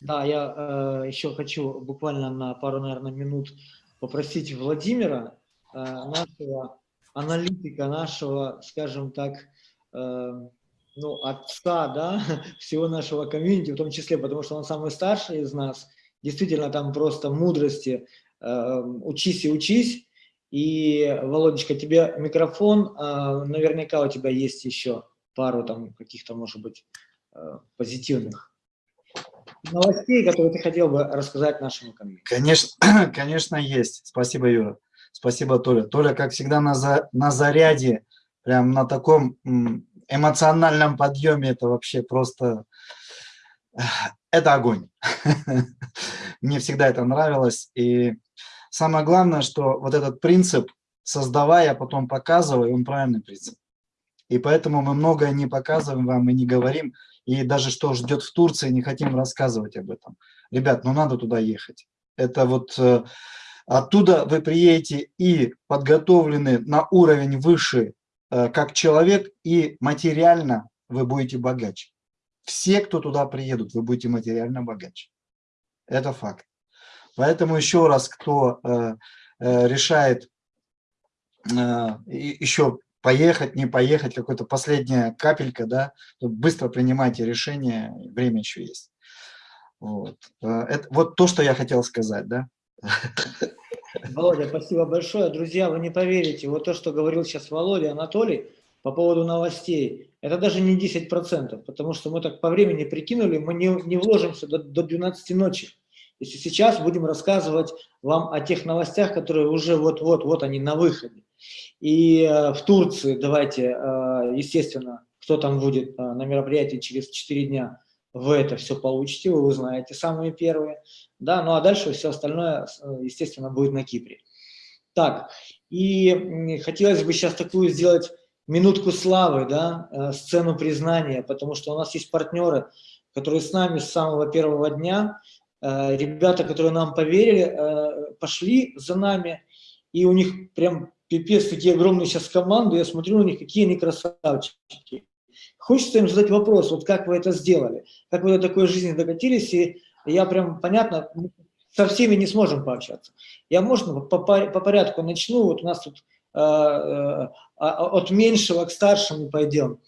Да, я э, еще хочу буквально на пару, наверное, минут попросить Владимира, э, нашего аналитика, нашего, скажем так, э, ну, отца, да, всего нашего комьюнити, в том числе, потому что он самый старший из нас, действительно там просто мудрости, э, учись и учись. И, Володечка, тебе микрофон, э, наверняка у тебя есть еще пару там каких-то, может быть, э, позитивных новостей, которые ты хотел бы рассказать нашему комьюнити. Конечно, конечно, есть. Спасибо, Юра. Спасибо, Толя. Толя, как всегда, на, за, на заряде, прям на таком эмоциональном подъеме. Это вообще просто... э, Это огонь. Мне всегда это нравилось. И самое главное, что вот этот принцип, создавая, потом показывая, он правильный принцип. И поэтому мы многое не показываем вам и не говорим. И даже что ждет в Турции, не хотим рассказывать об этом. Ребят, ну надо туда ехать. Это вот э, оттуда вы приедете и подготовлены на уровень выше, э, как человек, и материально вы будете богаче. Все, кто туда приедут, вы будете материально богаче. Это факт. Поэтому еще раз, кто э, решает еще поехать, не поехать, какая-то последняя капелька, да, быстро принимайте решение, время еще есть. Вот. Э, Это, вот то, что я хотел сказать, да. Володя, спасибо большое. Друзья, вы не поверите, вот то, что говорил сейчас Володя, Анатолий, по поводу новостей, это даже не 10%, потому что мы так по времени прикинули, мы не, не вложимся до, до 12 ночи. Если сейчас будем рассказывать вам о тех новостях, которые уже вот-вот, вот они на выходе. И э, в Турции, давайте, э, естественно, кто там будет э, на мероприятии через 4 дня, вы это все получите, вы узнаете самые первые. Да, ну а дальше все остальное, естественно, будет на Кипре. Так, и хотелось бы сейчас такую сделать минутку славы, да, сцену признания, потому что у нас есть партнеры, которые с нами с самого первого дня, ребята, которые нам поверили, пошли за нами, и у них прям пипец, такие огромные сейчас команды, я смотрю на них, какие они красавчики. Хочется им задать вопрос, вот как вы это сделали, как вы до такой жизни докатились, и я прям, понятно, со всеми не сможем пообщаться. Я, можно, по, по, по порядку начну, вот у нас тут э, э, а- от меньшего к старшему пойдем.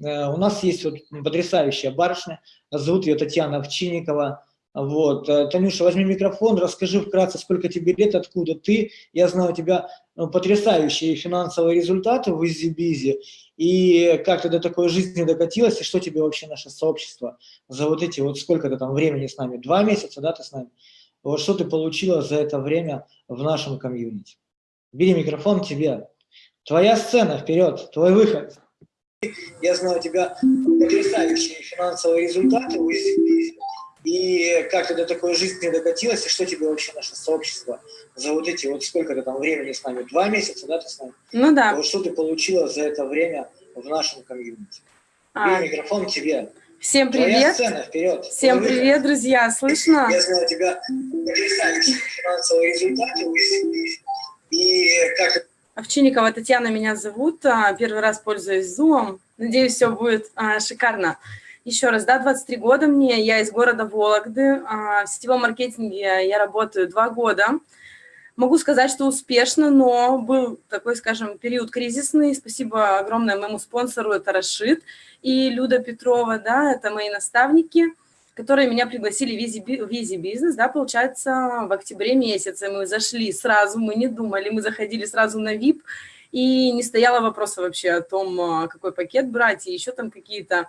Э, у нас есть вот потрясающая барышня, зовут ее Татьяна Овчинникова, вот. э, Танюша, возьми микрофон, расскажи вкратце, сколько тебе лет, откуда ты. Я знаю, у тебя ну, потрясающие финансовые результаты в Easy Bizzi. И как ты до такой жизни докатилась, и что тебе вообще наше сообщество за вот эти, вот сколько ты там времени с нами? Два месяца, да, ты с нами? Вот что ты получила за это время в нашем комьюнити? Бери микрофон тебе. Твоя сцена, вперед, твой выход. Я знаю, у тебя потрясающие финансовые результаты в Easy Bizzi. И как ты до такой жизни докатилась, и что тебе вообще наше сообщество за вот эти, вот сколько ты там времени с нами, два месяца, да, ты с нами? Ну да. Вот что ты получила за это время в нашем комьюнити? А, Бери микрофон тебе. всем Твоя привет. сцена, вперед. Всем выход. привет, друзья. Слышно? Я знаю, у тебя потрясающие финансовые результаты. И как Овчинникова Татьяна меня зовут. А, Первый раз пользуюсь Zoom. Надеюсь, все будет а, шикарно. Еще раз, да, 23 года мне, я из города Вологды. А, В сетевом маркетинге я работаю два года. Могу сказать, что успешно, но был такой, скажем, период кризисный. Спасибо огромное моему спонсору, это Рашид и Люда Петрова, да, это мои наставники, которые меня пригласили в Easy, Би- в Easy Business, да, получается, в октябре месяце мы зашли сразу, мы не думали, мы заходили сразу на VIP, и не стояло вопроса вообще о том, а, какой пакет брать, и еще там какие-то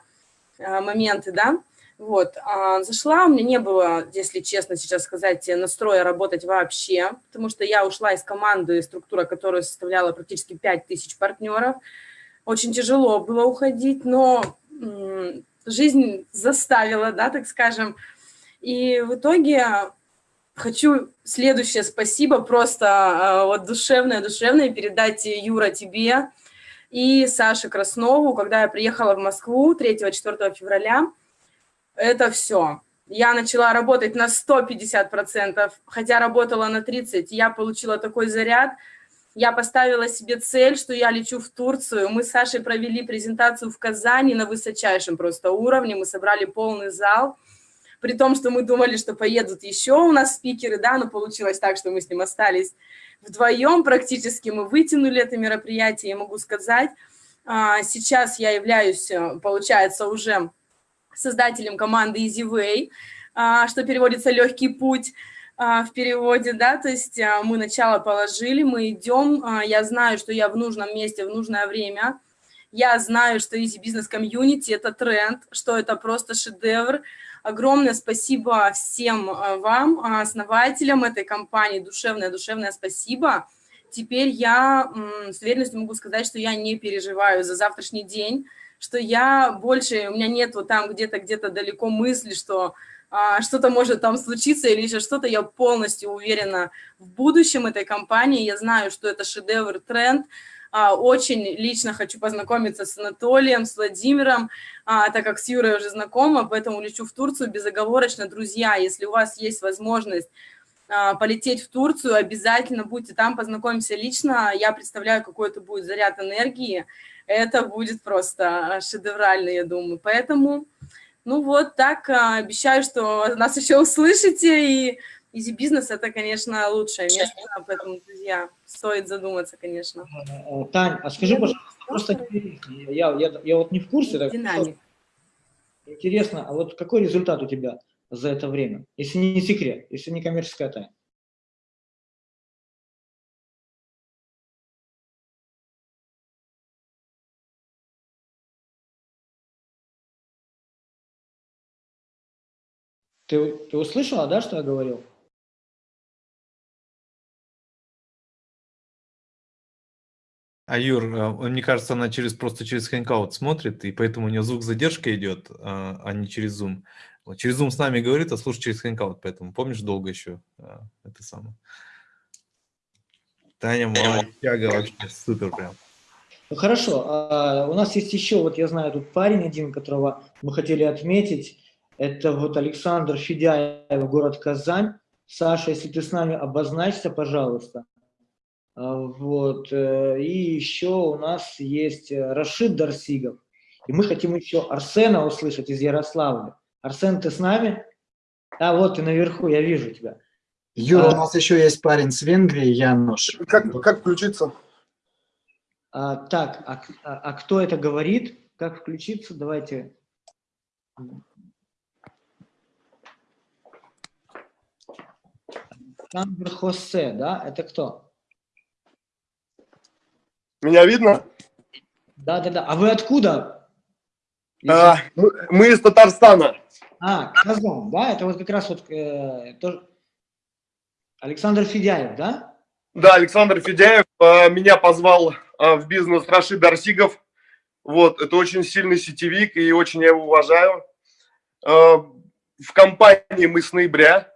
моменты, да. Вот, а, зашла, у меня не было, если честно сейчас сказать, настроя работать вообще, потому что я ушла из команды, структура, которая составляла практически 5000 партнеров. Очень тяжело было уходить, но жизнь заставила, да, так скажем. И в итоге хочу следующее спасибо просто а, вот душевное, душевное передать, Юра, тебе и Саше Краснову, когда я приехала в Москву 3-4 февраля, это все. Я начала работать на 150%, хотя работала на 30%. Я получила такой заряд. Я поставила себе цель, что я лечу в Турцию. Мы с Сашей провели презентацию в Казани на высочайшем просто уровне. Мы собрали полный зал. При том, что мы думали, что поедут еще у нас спикеры, да, но получилось так, что мы с ним остались вдвоем практически. Мы вытянули это мероприятие, я могу сказать. А, Сейчас я являюсь, э, получается, уже создателем команды Easy Way, а, что переводится «легкий путь» а, в переводе, да, то есть мы начало положили, мы идем, я знаю, что я в нужном месте в нужное время, я знаю, что Easy Business Community – это тренд, что это просто шедевр. Огромное спасибо всем а, вам, а, основателям этой компании, душевное-душевное спасибо. Теперь я с уверенностью могу сказать, что я не переживаю за завтрашний день, что я больше, у меня нет вот там где-то, где-то далеко мысли, что а, что-то может там случиться или еще что-то, я полностью уверена в будущем этой компании, я знаю, что это шедевр, тренд, очень лично хочу познакомиться с Анатолием, с Владимиром, а, так как с Юрой уже знакома, поэтому лечу в Турцию безоговорочно. Друзья, если у вас есть возможность а, полететь в Турцию, обязательно будьте там, познакомимся лично, я представляю, какой это будет заряд энергии, это будет просто шедеврально, я думаю. Поэтому, ну вот так, а, обещаю, что нас еще услышите, и Easy Business это, конечно, лучшее место, поэтому, друзья, стоит задуматься, конечно. Э, Тань, а скажи, пожалуйста, просто интересно, я, я, я вот не в курсе, так Динамик. интересно, а вот какой результат у тебя за это время, если не секрет, если не коммерческая тайна? Ты, ты услышала, да, что я говорил? А Юр, э, мне кажется, она через просто через Hangout смотрит, и поэтому у нее звук задержка идет, а а не через Zoom. Через Zoom с нами говорит, а слушает через Hangout, поэтому помнишь, долго еще а, это самое. Таня молодчага вообще, супер прям. Ну, хорошо, а, у нас есть еще, вот я знаю, тут парень один, которого мы хотели отметить, это вот Александр Федяев, город Казань. Саша, если ты с нами, обозначься, пожалуйста. А, Вот, э, и еще у нас есть э, Рашид Дарсигов, и мы хотим еще Арсена услышать из Ярославля. Арсен, ты с нами? А, вот ты наверху, я вижу тебя. Юра, А. у нас еще есть парень с Венгрии, Януш. Как, как включиться? А, так, а, а- а кто это говорит? Как включиться? Давайте. Александр Хосе, да? Это кто? Меня видно? Да, да, да. А вы откуда? А, мы, из Татарстана. А, Казань, да? Это вот как раз вот э, тоже- Александр Федяев, да? Да, Александр Федяев а, меня позвал а, в бизнес Рашид Арсигов. Вот, это очень сильный сетевик, и очень я его уважаю. А, в компании мы с ноября.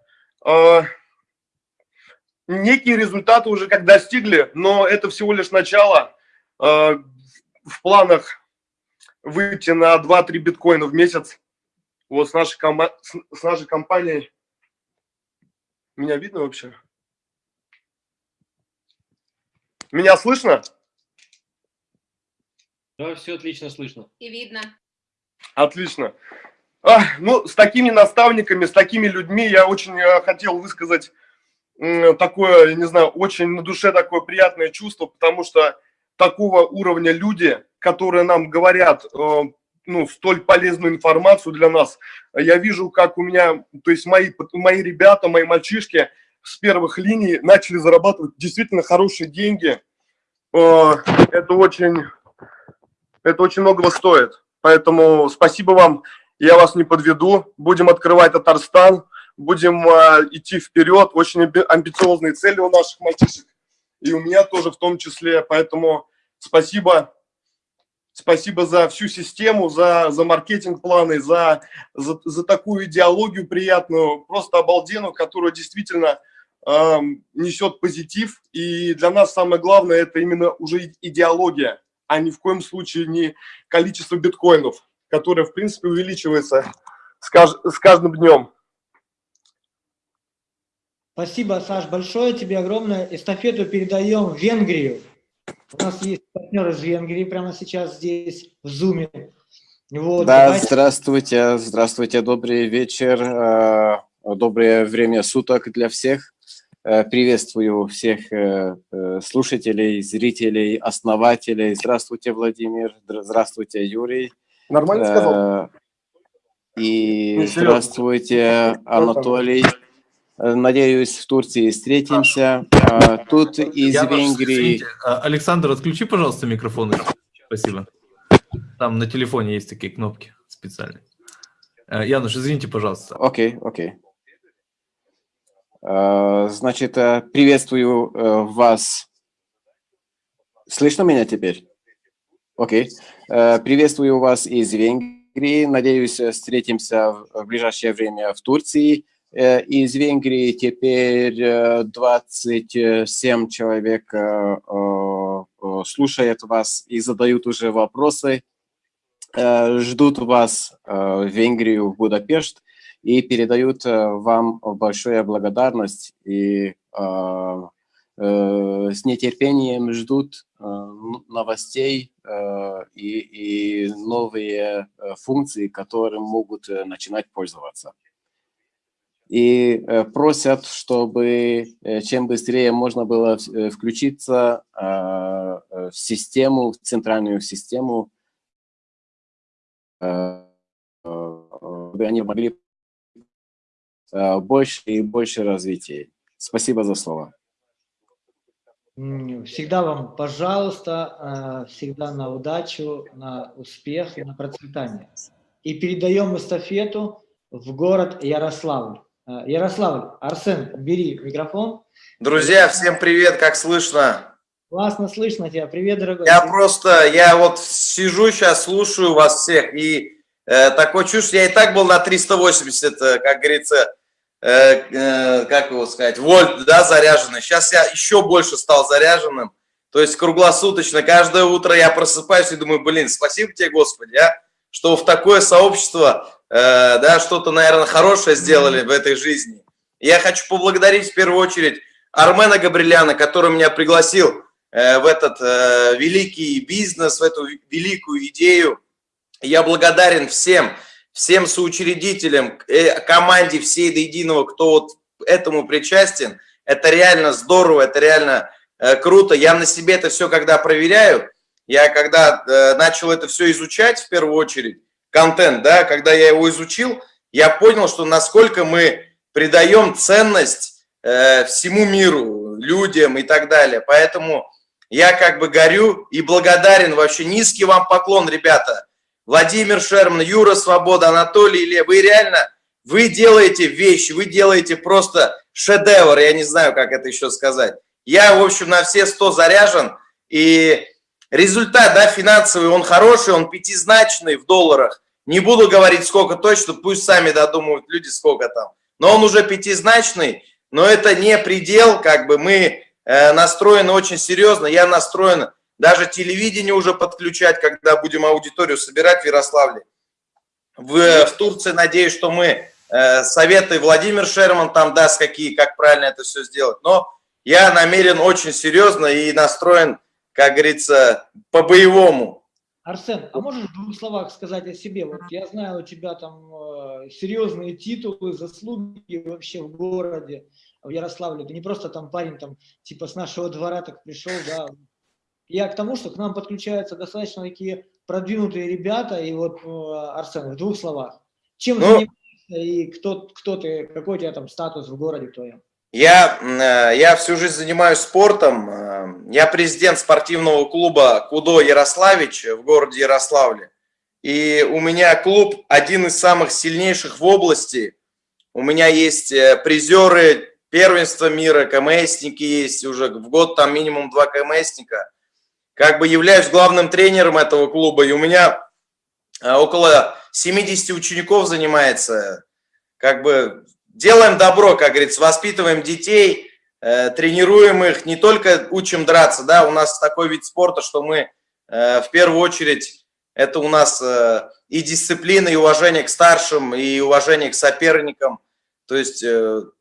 Некие результаты уже как достигли, но это всего лишь начало. А, в планах выйти на 2-3 биткоина в месяц. Вот с нашей, кома- с, нашей компанией. Меня видно вообще? Меня слышно? Да, все отлично слышно. И видно. Отлично. А, ну, с такими наставниками, с такими людьми я очень э, хотел высказать такое, я не знаю, очень на душе такое приятное чувство, потому что такого уровня люди, которые нам говорят, э, ну, столь полезную информацию для нас, я вижу, как у меня, то есть мои, мои ребята, мои мальчишки с первых линий начали зарабатывать действительно хорошие деньги. Э, Это очень, это очень многого стоит. Поэтому спасибо вам, я вас не подведу. Будем открывать Татарстан, будем э, идти вперед. Очень амби- амбициозные цели у наших мальчишек, и у меня тоже в том числе. Поэтому спасибо, спасибо за всю систему, за, за маркетинг-планы, за, за, за такую идеологию приятную, просто обалденную, которая действительно э, несет позитив. И для нас самое главное – это именно уже идеология, а ни в коем случае не количество биткоинов, которое, в принципе, увеличивается с, кажд- с каждым днем. Спасибо, Саш, большое тебе огромное. Эстафету передаем в Венгрию. У нас есть партнер из Венгрии прямо сейчас здесь, в Зуме. Вот, Да, давайте- здравствуйте, здравствуйте, добрый вечер, э, доброе время суток для всех. Э, Приветствую всех э, слушателей, зрителей, основателей. Здравствуйте, Владимир, Здра- здравствуйте, Юрий. Нормально сказал? И Ну, здравствуйте, Анатолий. Э, Надеюсь, в Турции встретимся. А Тут из Я Венгрии... а, Александр, отключи, пожалуйста, микрофон. Спасибо. Там на телефоне есть такие кнопки специальные. Э, Януш, извините, пожалуйста. Окей, окей. Э, Значит, приветствую вас. Слышно меня теперь? Окей. Э, Приветствую вас из Венгрии. Надеюсь, встретимся в ближайшее время в Турции. Э, Из Венгрии теперь э, 27 человек э, э, э, слушают вас и задают уже вопросы. Ждут вас в Венгрию, в Будапешт и передают вам большую благодарность и с нетерпением ждут новостей и, и новые функции, которым могут начинать пользоваться. И э, просят, чтобы э, чем быстрее можно было э, включиться э, в систему, в центральную систему, чтобы они могли больше и больше развития. Спасибо за слово. Всегда вам, пожалуйста, всегда на удачу, на успех и на процветание. И передаем эстафету в город Ярославль. Э, Ярославль, Арсен, бери микрофон. Друзья, всем привет, как слышно? Классно слышно тебя. Привет, дорогой. Я просто, я вот сижу сейчас, слушаю вас всех, и э, такое чувство, я и так был на 380, э, как говорится, э, э, как его сказать, вольт, да, заряженный. Сейчас я еще больше стал заряженным, то есть круглосуточно, каждое утро я просыпаюсь и думаю, блин, спасибо тебе, Господи, а, что в такое сообщество, да, что-то, наверное, хорошее сделали в этой жизни. Я хочу поблагодарить в первую очередь Армена Габриляна, который меня пригласил э, в этот э, великий бизнес, в эту великую идею. Я благодарен всем, всем соучредителям, э, команде всей до единого, кто вот этому причастен. Это реально здорово, это реально э, круто. Я на себе это все когда проверяю, я когда э, начал это все изучать в первую очередь, контент, да, когда я его изучил, я понял, что насколько мы придаем ценность э, всему миру, людям и так далее. Поэтому я как бы горю и благодарен вообще. Низкий вам поклон, ребята. Владимир Шерман, Юра Свобода, Анатолий Илья. Вы реально, вы делаете вещи, вы делаете просто шедевр. Я не знаю, как это еще сказать. Я, в общем, на все 100 заряжен. И результат, да, финансовый, он хороший, он пятизначный в долларах. Не буду говорить, сколько точно, пусть сами додумывают люди, сколько там. Но он уже пятизначный, но это не предел, как бы мы э, настроены очень серьезно. Я настроен даже телевидение уже подключать, когда будем аудиторию собирать в Ярославле. В, в Турции, надеюсь, что мы э, советы Владимир Шерман там даст, какие, как правильно это все сделать. Но я намерен очень серьезно и настроен, как говорится, по-боевому. Арсен, а можешь в двух словах сказать о себе? Вот я знаю, у тебя там э, серьезные титулы, заслуги вообще в городе, в Ярославле. Ты не просто там парень, там, типа с нашего двора так пришел, да. Я к тому, что к нам подключаются достаточно такие продвинутые ребята, и вот, э, Арсен, в двух словах. Чем Ну, занимаешься и кто, кто ты, какой у тебя там статус в городе твоем? Я, э, я всю жизнь занимаюсь спортом. Э, Я президент спортивного клуба «Кудо Ярославич» в городе Ярославле. И у меня клуб один из самых сильнейших в области. У меня есть э, призеры первенства мира, КМСники есть уже в год, там минимум два КМСника. Как бы являюсь главным тренером этого клуба, и у меня около 70 учеников занимается. Как бы делаем добро, как говорится, воспитываем детей, э, тренируем их, не только учим драться, да, у нас такой вид спорта, что мы э, в первую очередь, это у нас э, и дисциплина, и уважение к старшим, и уважение к соперникам, то есть, в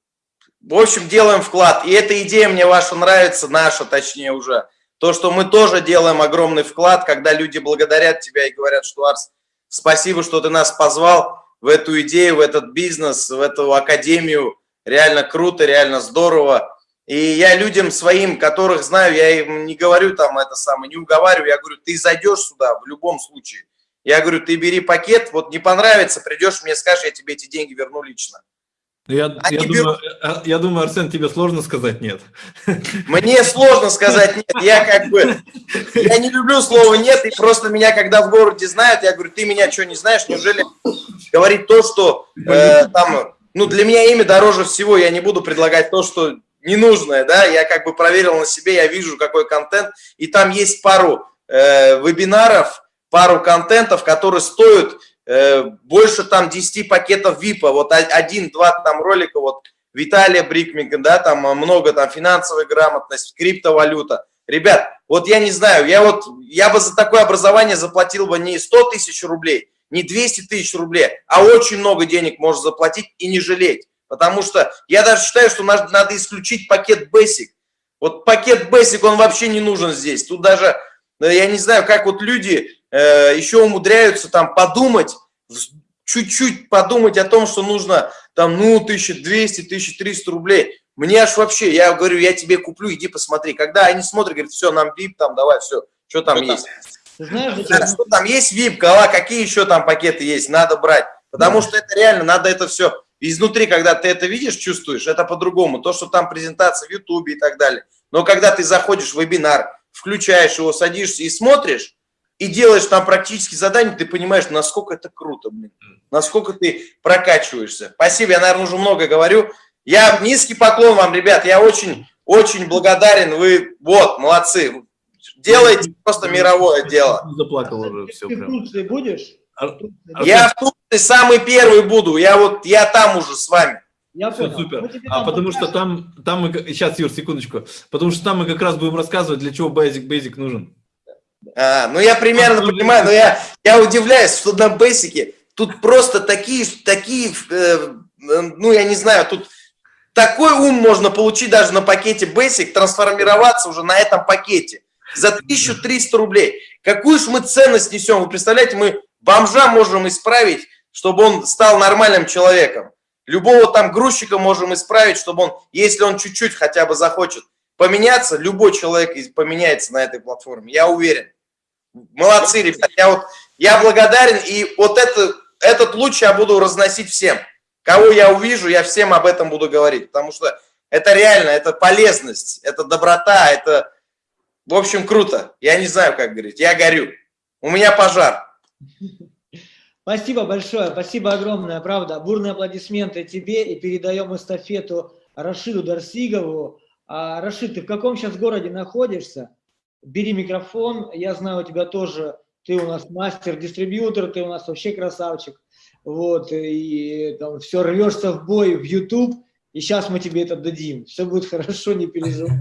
общем, делаем вклад, и эта идея мне ваша нравится, наша точнее уже, то, что мы тоже делаем огромный вклад, когда люди благодарят тебя и говорят, что Арс, спасибо, что ты нас позвал в эту идею, в этот бизнес, в эту академию. Реально круто, реально здорово. И я людям своим, которых знаю, я им не говорю там это самое, не уговариваю, я говорю, ты зайдешь сюда в любом случае. Я говорю, ты бери пакет, вот не понравится, придешь, мне скажешь, я тебе эти деньги верну лично. Ну, Я, Они я, берут- думаю, э, я думаю, Арсен, тебе сложно сказать нет. Мне сложно сказать нет, я как бы, я не люблю слово нет, и просто меня, когда в городе знают, я говорю, ты меня что, не знаешь, неужели говорить то, что э, там, ну, для меня имя дороже всего, я не буду предлагать то, что ненужное, да, я как бы проверил на себе, я вижу, какой контент, и там есть пару э, вебинаров, пару контентов, которые стоят э, больше там 10 пакетов ВИПа, вот один-два там ролика, вот Виталия Брикмика, да, там э, много там финансовой грамотность, криптовалюта. Ребят, вот я не знаю, я вот, я бы за такое образование заплатил бы не 100 тысяч рублей, не 200 тысяч рублей, а очень много денег можно заплатить и не жалеть. Потому что я даже считаю, что надо, надо исключить пакет Basic. Вот пакет Basic, он вообще не нужен здесь. Тут даже, э, я не знаю, как вот люди э, еще умудряются там подумать, чуть-чуть подумать о том, что нужно там, ну, 1200, 1300 рублей. Мне аж вообще, я говорю, я тебе куплю, иди посмотри. Когда они смотрят, говорят, все, нам VIP, там, давай, все, что там есть. Ты знаешь, Да, что там есть VIP, кала, какие еще там пакеты есть, надо брать. Потому что это реально, надо это все изнутри, когда ты это видишь, чувствуешь, это по-другому. То, что там презентация в Ютубе и так далее. Но когда ты заходишь в вебинар, включаешь его, садишься и смотришь, и делаешь там практически задание, ты понимаешь, насколько это круто, блин. Насколько ты прокачиваешься. Спасибо, я, наверное, уже много говорю. Я низкий поклон вам, ребят, я очень, очень благодарен. Вы, вот, молодцы. Делаете просто мировое дело. Заплакал уже, все Ты в прям. Турции будешь? В Арсен, Я в Турции самый первый буду. Я вот, я там уже с вами. Я Все понял. супер. А потому что там, там мы, сейчас, Юр, секундочку, потому что там мы как раз будем рассказывать, для чего Basic Basic нужен. А, ну, я примерно понимаю, но я, я удивляюсь, что на бейсике тут просто такие, такие, э, э, ну, я не знаю, тут такой ум можно получить даже на пакете Basic, трансформироваться уже на этом пакете за 1300 рублей. Какую ж мы ценность несем? Вы представляете, мы бомжа можем исправить, чтобы он стал нормальным человеком. Любого там грузчика можем исправить, чтобы он, если он чуть-чуть хотя бы захочет поменяться, любой человек поменяется на этой платформе, я уверен. Молодцы, ребят, я вот, я благодарен, и вот это, этот луч я буду разносить всем. Кого я увижу, я всем об этом буду говорить, потому что это реально, это полезность, это доброта, это, в общем, круто. Я не знаю, как говорить, я горю. У меня пожар. Спасибо большое, спасибо огромное, правда. Бурные аплодисменты тебе и передаем эстафету Рашиду Дарсигову. А, Рашид, ты в каком сейчас городе находишься? Бери микрофон, я знаю, у тебя тоже, ты у нас мастер-дистрибьютор, ты у нас вообще красавчик. Вот, и там все рвешься в бой в YouTube, и сейчас мы тебе это дадим. Все будет хорошо, не переживай.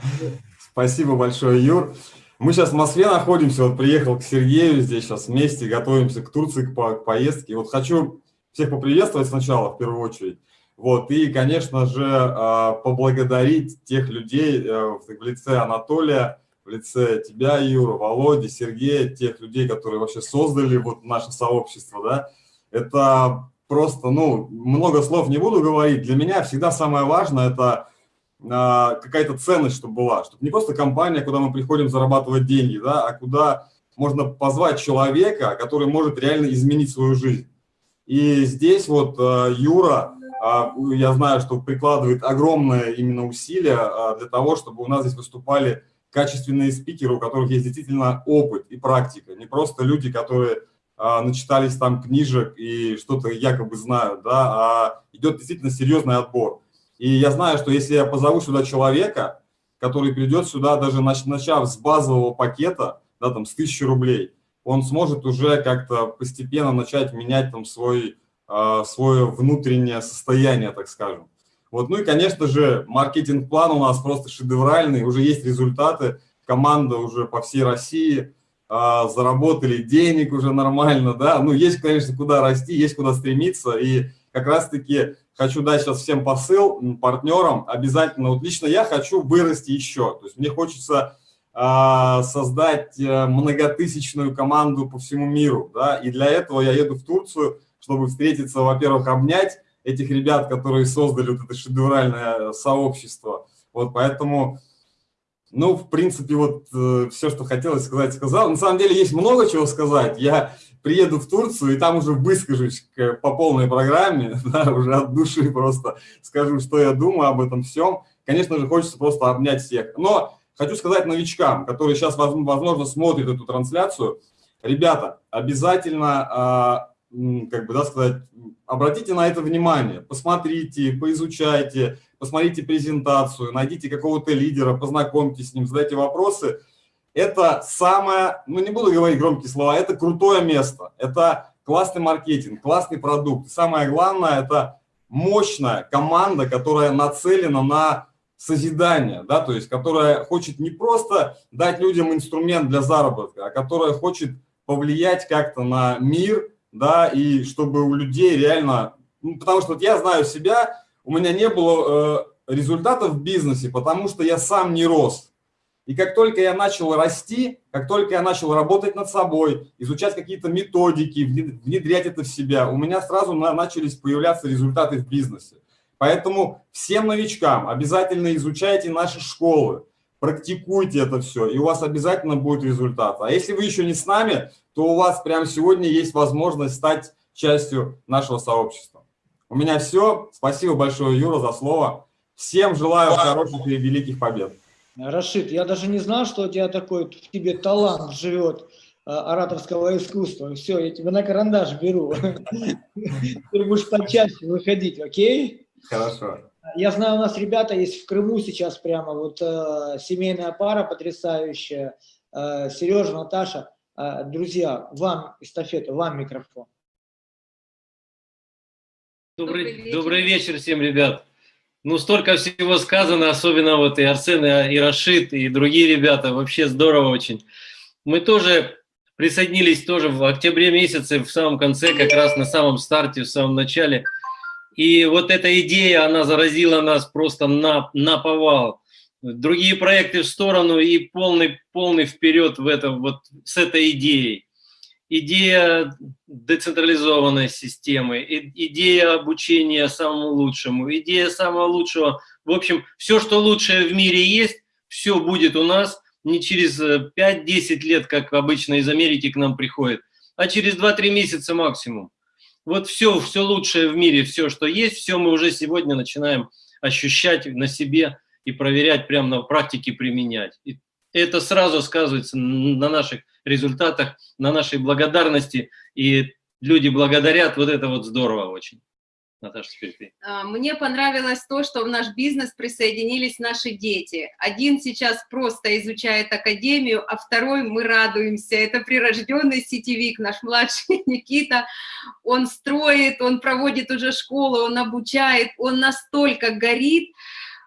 Спасибо большое, Юр. Мы сейчас в Москве находимся, вот приехал к Сергею, здесь сейчас вместе готовимся к Турции, к, по- к поездке. Вот хочу всех поприветствовать сначала, в первую очередь. Вот, и, конечно же, а, поблагодарить тех людей э, в лице Анатолия, в лице тебя, Юра, Володи, Сергея, тех людей, которые вообще создали вот наше сообщество, да, это просто, ну, много слов не буду говорить. Для меня всегда самое важное – это а, какая-то ценность, чтобы была, чтобы не просто компания, куда мы приходим зарабатывать деньги, да, а куда можно позвать человека, который может реально изменить свою жизнь. И здесь вот э, Юра, я знаю, что прикладывает огромное именно усилия а, для того, чтобы у нас здесь выступали качественные спикеры, у которых есть действительно опыт и практика, не просто люди, которые а, начитались там книжек и что-то якобы знают, да, а идет действительно серьезный отбор. И я знаю, что если я позову сюда человека, который придет сюда, даже начав с базового пакета, да, там, с тысячи рублей, он сможет уже как-то постепенно начать менять там свой, свое внутреннее состояние, так скажем. Вот, ну и, конечно же, маркетинг-план у нас просто шедевральный, уже есть результаты, команда уже по всей России, э, заработали денег уже нормально, да, ну есть, конечно, куда расти, есть куда стремиться, и как раз-таки хочу дать сейчас всем посыл партнерам, обязательно, вот лично я хочу вырасти еще, то есть мне хочется а, создать э, многотысячную команду по всему миру. Да? И для этого я еду в Турцию, чтобы встретиться, во-первых, обнять этих ребят, которые создали вот это шедевральное сообщество. Вот поэтому, ну, в принципе, вот э, все, что хотелось сказать, сказал. На самом деле есть много чего сказать. Я приеду в Турцию и там уже выскажусь по полной программе, да, уже от души просто скажу, что я думаю об этом всем. Конечно же, хочется просто обнять всех. Но Хочу сказать новичкам, которые сейчас, возможно, смотрят эту трансляцию, ребята, обязательно, а, как бы, да, сказать, обратите на это внимание, посмотрите, поизучайте, посмотрите презентацию, найдите какого-то лидера, познакомьтесь с ним, задайте вопросы. Это самое, ну не буду говорить громкие слова, это крутое место, это классный маркетинг, классный продукт. Самое главное, это мощная команда, которая нацелена на созидания, да, то есть которая хочет не просто дать людям инструмент для заработка, а которая хочет повлиять как-то на мир, да, и чтобы у людей реально, ну, потому что вот я знаю себя, у меня не было э, результатов в бизнесе, потому что я сам не рос. И как только я начал расти, как только я начал работать над собой, изучать какие-то методики, внедрять это в себя, у меня сразу начались появляться результаты в бизнесе. Поэтому всем новичкам обязательно изучайте наши школы, практикуйте это все, и у вас обязательно будет результат. А если вы еще не с нами, то у вас прямо сегодня есть возможность стать частью нашего сообщества. У меня все. Спасибо большое, Юра, за слово. Всем желаю хороших и великих побед. Рашид, я даже не знал, что у тебя такой, в тебе талант живет э, ораторского искусства. Все, я тебя на карандаш беру. Ты будешь почаще выходить, окей? Хорошо. Я знаю, у нас ребята есть в Крыму сейчас прямо, вот э, семейная пара потрясающая, э, Сережа, Наташа. Э, друзья, вам эстафета, вам микрофон. Добрый, добрый, вечер. добрый вечер всем, ребят. Ну, столько всего сказано, особенно вот и Арсен, и Рашид, и другие ребята, вообще здорово очень. Мы тоже присоединились тоже в октябре месяце, в самом конце, как раз на самом старте, в самом начале – и вот эта идея, она заразила нас просто на, на повал. Другие проекты в сторону и полный, полный вперед в это, вот с этой идеей. Идея децентрализованной системы, идея обучения самому лучшему, идея самого лучшего. В общем, все, что лучшее в мире есть, все будет у нас не через 5-10 лет, как обычно из Америки к нам приходит, а через 2-3 месяца максимум вот все, все лучшее в мире, все, что есть, все мы уже сегодня начинаем ощущать на себе и проверять прямо на практике применять. И это сразу сказывается на наших результатах, на нашей благодарности, и люди благодарят, вот это вот здорово очень. Наташа, теперь ты. А, мне понравилось то, что в наш бизнес присоединились наши дети. Один сейчас просто изучает академию, а второй мы радуемся. Это прирожденный сетевик, наш младший Никита. Он строит, он проводит уже школу, он обучает, он настолько горит,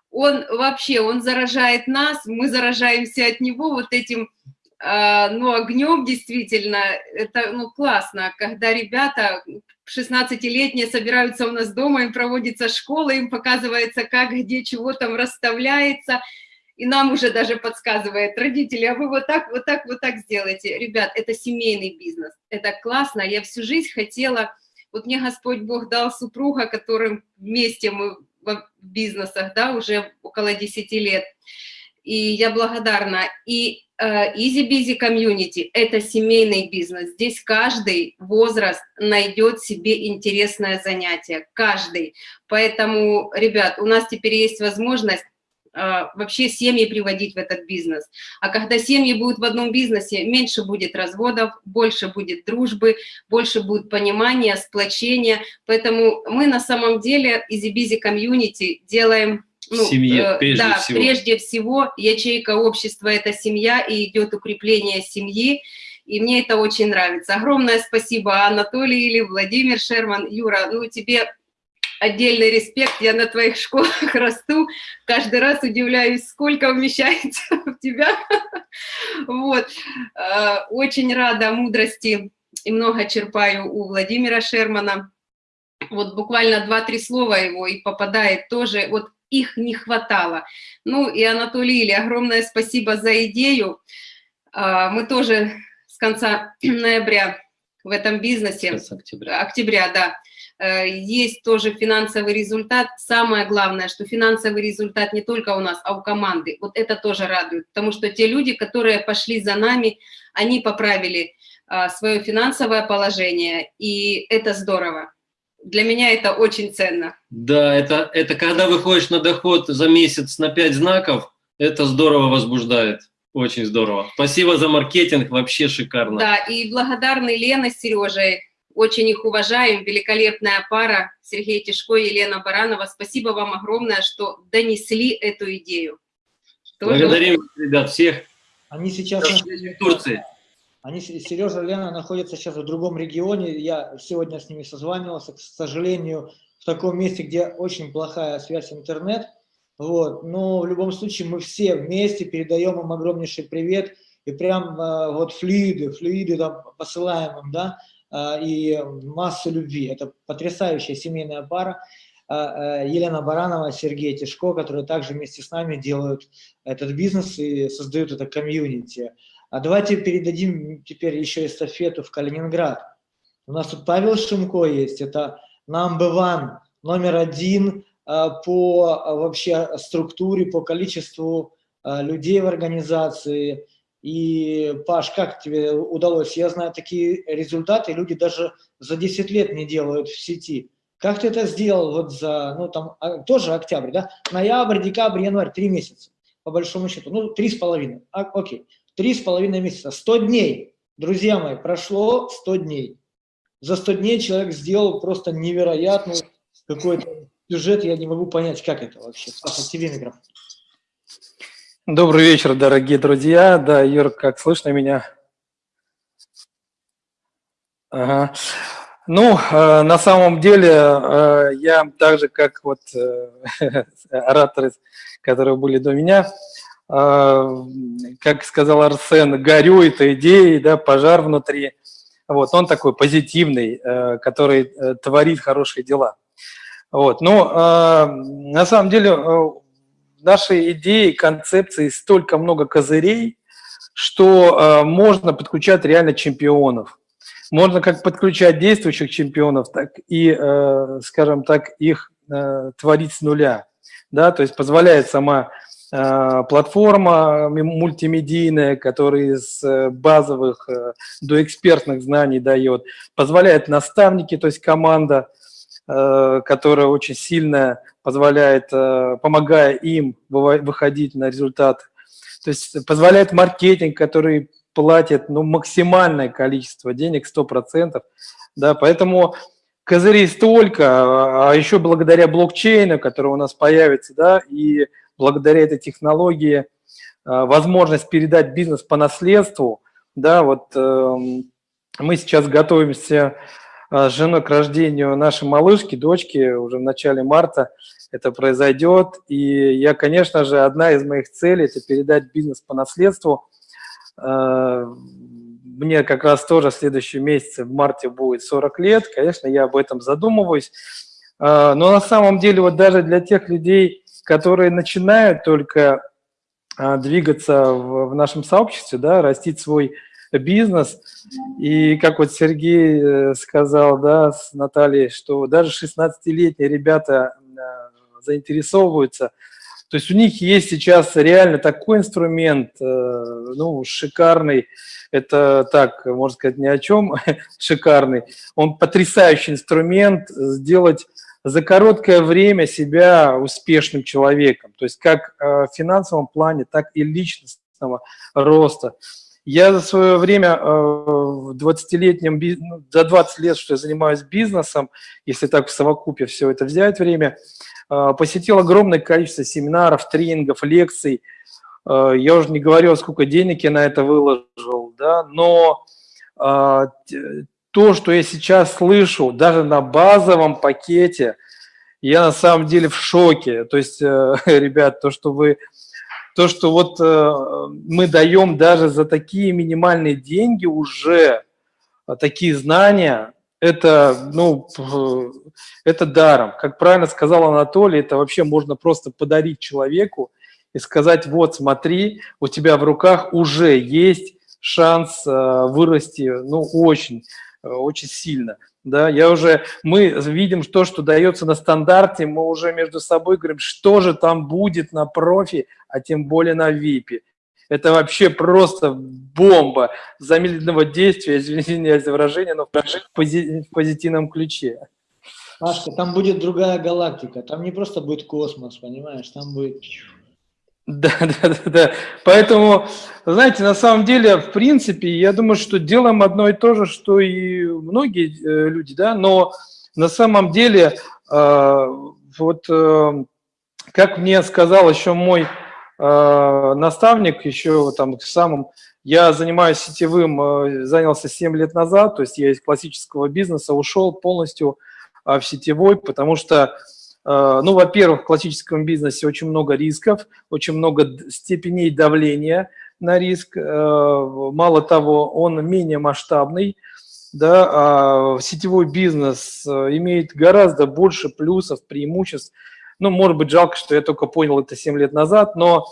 он вообще, он заражает нас, мы заражаемся от него вот этим а, ну, огнем действительно, это ну, классно, когда ребята 16-летние собираются у нас дома, им проводится школа, им показывается, как, где, чего там расставляется, и нам уже даже подсказывает родители, а вы вот так, вот так, вот так сделайте. Ребят, это семейный бизнес, это классно, я всю жизнь хотела, вот мне Господь Бог дал супруга, которым вместе мы в бизнесах, да, уже около 10 лет, и я благодарна. И Easy Busy Community – это семейный бизнес. Здесь каждый возраст найдет себе интересное занятие, каждый. Поэтому, ребят, у нас теперь есть возможность uh, вообще семьи приводить в этот бизнес. А когда семьи будут в одном бизнесе, меньше будет разводов, больше будет дружбы, больше будет понимания, сплочения. Поэтому мы на самом деле Busy Community делаем ну, семье, э, прежде да, всего. прежде всего, ячейка общества – это семья, и идет укрепление семьи, и мне это очень нравится. Огромное спасибо, Анатолий или Владимир Шерман. Юра, ну, тебе отдельный респект, я на твоих школах расту, каждый раз удивляюсь, сколько умещается в тебя. Вот. Э, очень рада мудрости и много черпаю у Владимира Шермана. Вот буквально два-три слова его и попадает тоже, вот их не хватало. Ну и Анатолий Илья, огромное спасибо за идею. А, мы тоже с конца ноября в этом бизнесе. С октября. Октября, да. Э, есть тоже финансовый результат. Самое главное, что финансовый результат не только у нас, а у команды. Вот это тоже радует, потому что те люди, которые пошли за нами, они поправили а, свое финансовое положение, и это здорово для меня это очень ценно. Да, это, это когда выходишь на доход за месяц на 5 знаков, это здорово возбуждает. Очень здорово. Спасибо за маркетинг, вообще шикарно. Да, и благодарны Лена с Сережей. Очень их уважаем. Великолепная пара Сергей Тишко и Елена Баранова. Спасибо вам огромное, что донесли эту идею. Тоже Благодарим, ребят, всех. Они сейчас в Турции. Они, Сережа и Лена находятся сейчас в другом регионе. Я сегодня с ними созванивался, к сожалению, в таком месте, где очень плохая связь интернет. Вот. Но в любом случае мы все вместе передаем им огромнейший привет. И прям э, вот флюиды, флюиды там посылаем им, да, э, и массу любви. Это потрясающая семейная пара. Э, Елена Баранова, Сергей Тишко, которые также вместе с нами делают этот бизнес и создают это комьюнити. А давайте передадим теперь еще эстафету в Калининград. У нас тут Павел Шимко есть, это number one, номер один а, по а, вообще структуре, по количеству а, людей в организации. И, Паш, как тебе удалось? Я знаю такие результаты, люди даже за 10 лет не делают в сети. Как ты это сделал вот за, ну там, тоже октябрь, да? Ноябрь, декабрь, январь, три месяца, по большому счету. Ну, три с половиной, окей. Три с половиной месяца, 100 дней. Друзья мои, прошло 100 дней. За 100 дней человек сделал просто невероятный какой-то сюжет, я не могу понять, как это вообще. Саша, тебе микрофон. Добрый вечер, дорогие друзья. Да, Юр, как слышно меня? Ага. Ну, э, на самом деле, э, я так же, как вот э, ораторы, которые были до меня, как сказал Арсен, горю этой идеей, да, пожар внутри. Вот, он такой позитивный, э, который э, творит хорошие дела. Вот, но а, на самом деле э, нашей идеи, концепции столько много козырей, что можно подключать реально чемпионов. Можно как подключать действующих чемпионов, так и, скажем так, их творить с нуля. Да, то есть позволяет сама платформа мультимедийная, которая из э, базовых э, до экспертных знаний дает, позволяет наставники, то есть команда, которая очень сильно позволяет, помогая им выходить на результат, то есть позволяет маркетинг, который платит ну, максимальное количество денег, 100%, да, поэтому козырей столько, а еще благодаря блокчейну, который у нас появится, да, и благодаря этой технологии э, возможность передать бизнес по наследству. Да, вот эм, мы сейчас готовимся э, с женой к рождению нашей малышки, дочки, уже в начале марта это произойдет. И я, конечно же, одна из моих целей – это передать бизнес по наследству. Э, мне как раз тоже в следующем месяце, в марте, будет 40 лет. Конечно, я об этом задумываюсь. Но на самом деле вот даже для тех людей, которые начинают только а, двигаться в, нашем сообществе, да, растить свой бизнес. И как вот Сергей э, сказал, да, с Натальей, что даже 16-летние ребята э, заинтересовываются. То есть у них есть сейчас реально такой инструмент, э, ну, шикарный, это так, можно сказать, ни о чем, шикарный. Он потрясающий инструмент сделать за короткое время себя успешным человеком, то есть как в финансовом плане, так и личностного роста. Я за свое время э, в 20-летнем, ну, за 20 лет, что я занимаюсь бизнесом, если так в совокупе все это взять время, э, посетил огромное количество семинаров, тренингов, лекций. Э, я уже не говорю, сколько денег я на это выложил, да, но то, что я сейчас слышу, даже на базовом пакете, я на самом деле в шоке. То есть, ребят, то, что вы то, что вот э, мы даем даже за такие минимальные деньги уже э, такие знания, это, ну, это даром. Как правильно сказал Анатолий, это вообще можно просто подарить человеку и сказать, вот, смотри, у тебя в руках уже есть шанс э, вырасти, ну, очень, очень сильно. Да, я уже, мы видим то, что дается на стандарте, мы уже между собой говорим, что же там будет на профи, а тем более на ВИПе. Это вообще просто бомба замедленного действия, извините за выражение, но в позитивном ключе. Пашка, там будет другая галактика, там не просто будет космос, понимаешь, там будет да, да, да, да. Поэтому, знаете, на самом деле, в принципе, я думаю, что делаем одно и то же, что и многие э, люди, да, но на самом деле, э, вот э, как мне сказал еще мой наставник, еще там самым, я занимаюсь сетевым, занялся 7 лет назад, то есть я из классического бизнеса ушел полностью в сетевой, потому что Э, ну, во-первых, в классическом бизнесе очень много рисков, очень много степеней давления на риск. Э, мало того, он менее масштабный. Да, а сетевой бизнес э, имеет гораздо больше плюсов, преимуществ. Ну, может быть, жалко, что я только понял это 7 лет назад, но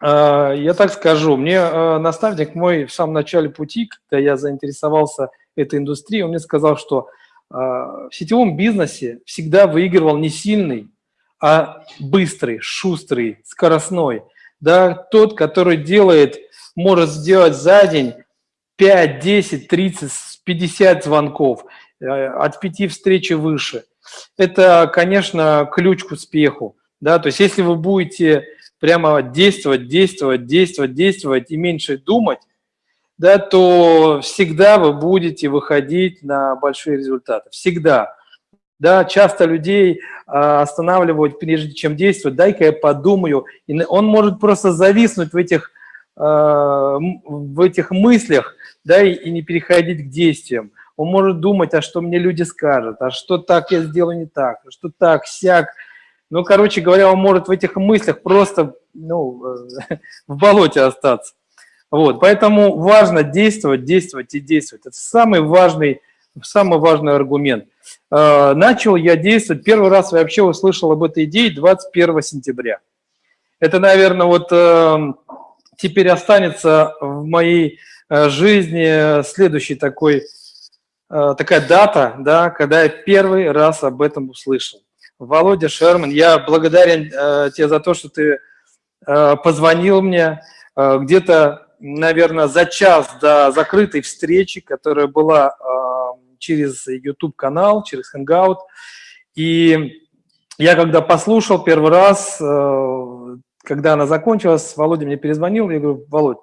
я так скажу, мне наставник мой в самом начале пути, когда я заинтересовался этой индустрией, он мне сказал, что в сетевом бизнесе всегда выигрывал не сильный, а быстрый, шустрый, скоростной. Да, тот, который делает, может сделать за день 5, 10, 30, 50 звонков, э, от 5 встреч выше. Это, конечно, ключ к успеху. Да? То есть если вы будете прямо действовать, действовать, действовать, действовать и меньше думать, да, то всегда вы будете выходить на большие результаты. Всегда. Да, часто людей а, останавливают, прежде чем действовать, дай-ка я подумаю. И он может просто зависнуть в этих, а, в этих мыслях да, и, и не переходить к действиям. Он может думать, а что мне люди скажут, а что так я сделаю не так, а что так, сяк. Ну, короче говоря, он может в этих мыслях просто ну, в болоте остаться. Вот, поэтому важно действовать, действовать и действовать. Это самый важный, самый важный аргумент. Э, начал я действовать, первый раз я вообще услышал об этой идее 21 сентября. Это, наверное, вот э, теперь останется в моей э, жизни следующий такой, такая дата, да, когда я первый раз об этом услышал. Володя Шерман, я благодарен тебе за то, что ты позвонил мне, где-то наверное, за час до закрытой встречи, которая была э, через YouTube-канал, через Hangout. И я когда послушал первый раз, э, когда она закончилась, Володя мне перезвонил, я говорю, Володь,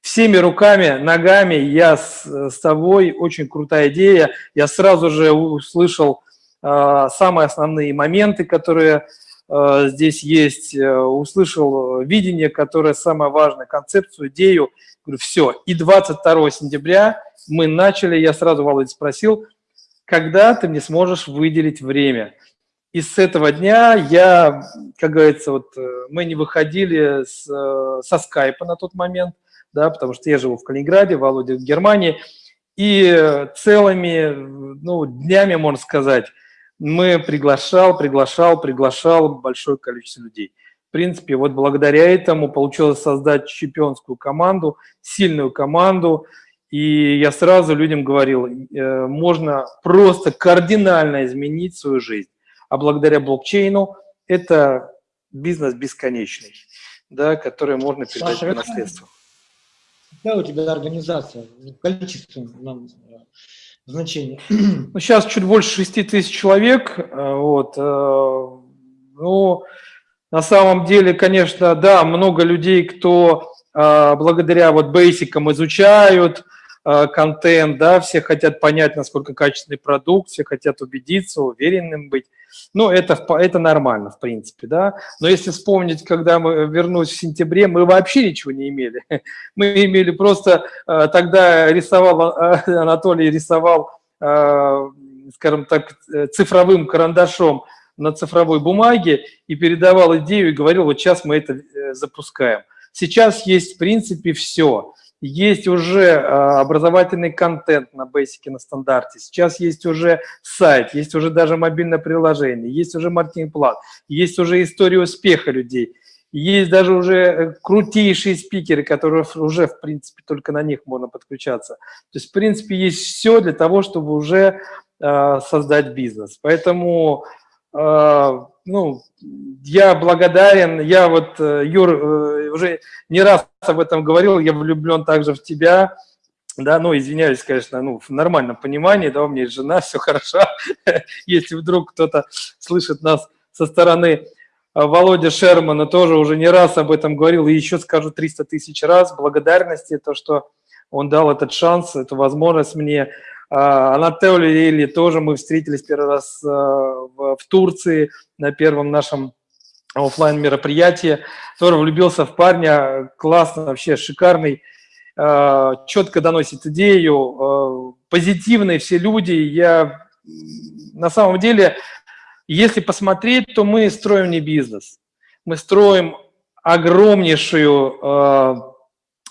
всеми руками, ногами я с, с тобой, очень крутая идея. Я сразу же услышал э, самые основные моменты, которые здесь есть, э, услышал видение, которое самое важное, концепцию, идею. Говорю, все. И 22 сентября мы начали, я сразу Володя спросил, когда ты мне сможешь выделить время? И с этого дня я, как говорится, вот э, мы не выходили с, со скайпа на тот момент, да, потому что я живу в Калининграде, Володя в Германии, и целыми ну, днями, можно сказать, мы приглашал, приглашал, приглашал большое количество людей. В принципе, вот благодаря этому получилось создать чемпионскую команду, сильную команду, и я сразу людям говорил, э, можно просто кардинально изменить свою жизнь. А благодаря блокчейну это бизнес бесконечный, да, который можно передать Саша, по наследству. Какая у тебя организация в количественном значении? Ну, сейчас чуть больше 6 тысяч человек. э, Вот. э, Ну, на самом деле, конечно, да, много людей, кто э, благодаря вот бейсикам изучают контент, да, все хотят понять, насколько качественный продукт, все хотят убедиться, уверенным быть. Ну, это, это нормально, в принципе, да. Но если вспомнить, когда мы вернулись в сентябре, мы вообще ничего не имели. Мы имели просто, э, тогда рисовал, э, Анатолий рисовал, э, скажем так, э, цифровым карандашом на цифровой бумаге и передавал идею и говорил, вот сейчас мы это э, запускаем. Сейчас есть, в принципе, все. Есть уже э, образовательный контент на Basic, на стандарте. Сейчас есть уже сайт, есть уже даже мобильное приложение, есть уже маркетинг-план, есть уже история успеха людей. Есть даже уже э, крутейшие спикеры, которые уже, в принципе, только на них можно подключаться. То есть, в принципе, есть все для того, чтобы уже э, создать бизнес. Поэтому, э, ну, я благодарен, я вот, э, Юр, э, уже не раз об этом говорил, я влюблен также в тебя, да, ну, извиняюсь, конечно, ну, в нормальном понимании, да, у меня есть жена, все хорошо. Если вдруг кто-то слышит нас со стороны а Володя Шермана тоже уже не раз об этом говорил, и еще скажу 300 тысяч раз благодарности, то, что он дал этот шанс, эту возможность мне. А, Анатолий Или тоже мы встретились первый раз а, в Турции на первом нашем оффлайн мероприятии. Тоже влюбился в парня, классно, вообще шикарный, а, четко доносит идею, а, позитивные все люди. Я на самом деле если посмотреть, то мы строим не бизнес. Мы строим огромнейшую, э,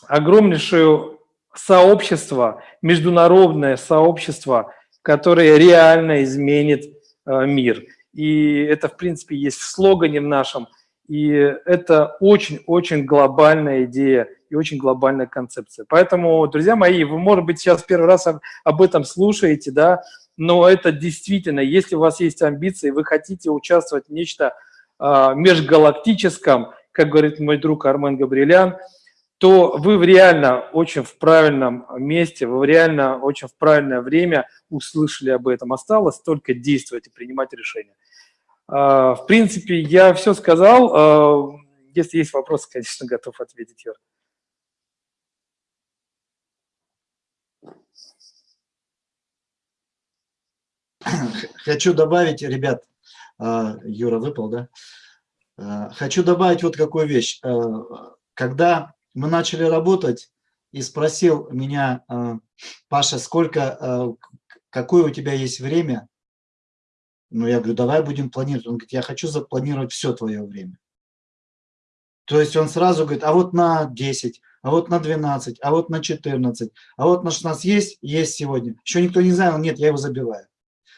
огромнейшую сообщество, международное сообщество, которое реально изменит мир. И это, в принципе, есть в слогане в нашем. И это очень-очень глобальная идея и очень глобальная концепция. Поэтому, друзья мои, вы, может быть, сейчас первый раз об, этом слушаете, да, но это действительно, если у вас есть амбиции, вы хотите участвовать в нечто а, межгалактическом, как говорит мой друг Армен Габриэлян, то вы в реально очень в правильном месте, вы реально очень в правильное время услышали об этом. Осталось только действовать и принимать решения. А, В принципе, я все сказал. А, Если есть вопросы, конечно, готов ответить, Юр. Хочу добавить, ребят, а, Юра выпал, да? Хочу добавить вот какую вещь. Когда мы начали работать, и спросил меня а, Паша, сколько, к- какое у тебя есть время? Ну, я говорю, давай будем планировать. Он говорит, я хочу запланировать все твое время. То есть он сразу говорит, а вот на 10, а вот на 12, а вот на 14, а вот на 16 есть? Есть сегодня. Еще никто не знает, нет, я его забиваю.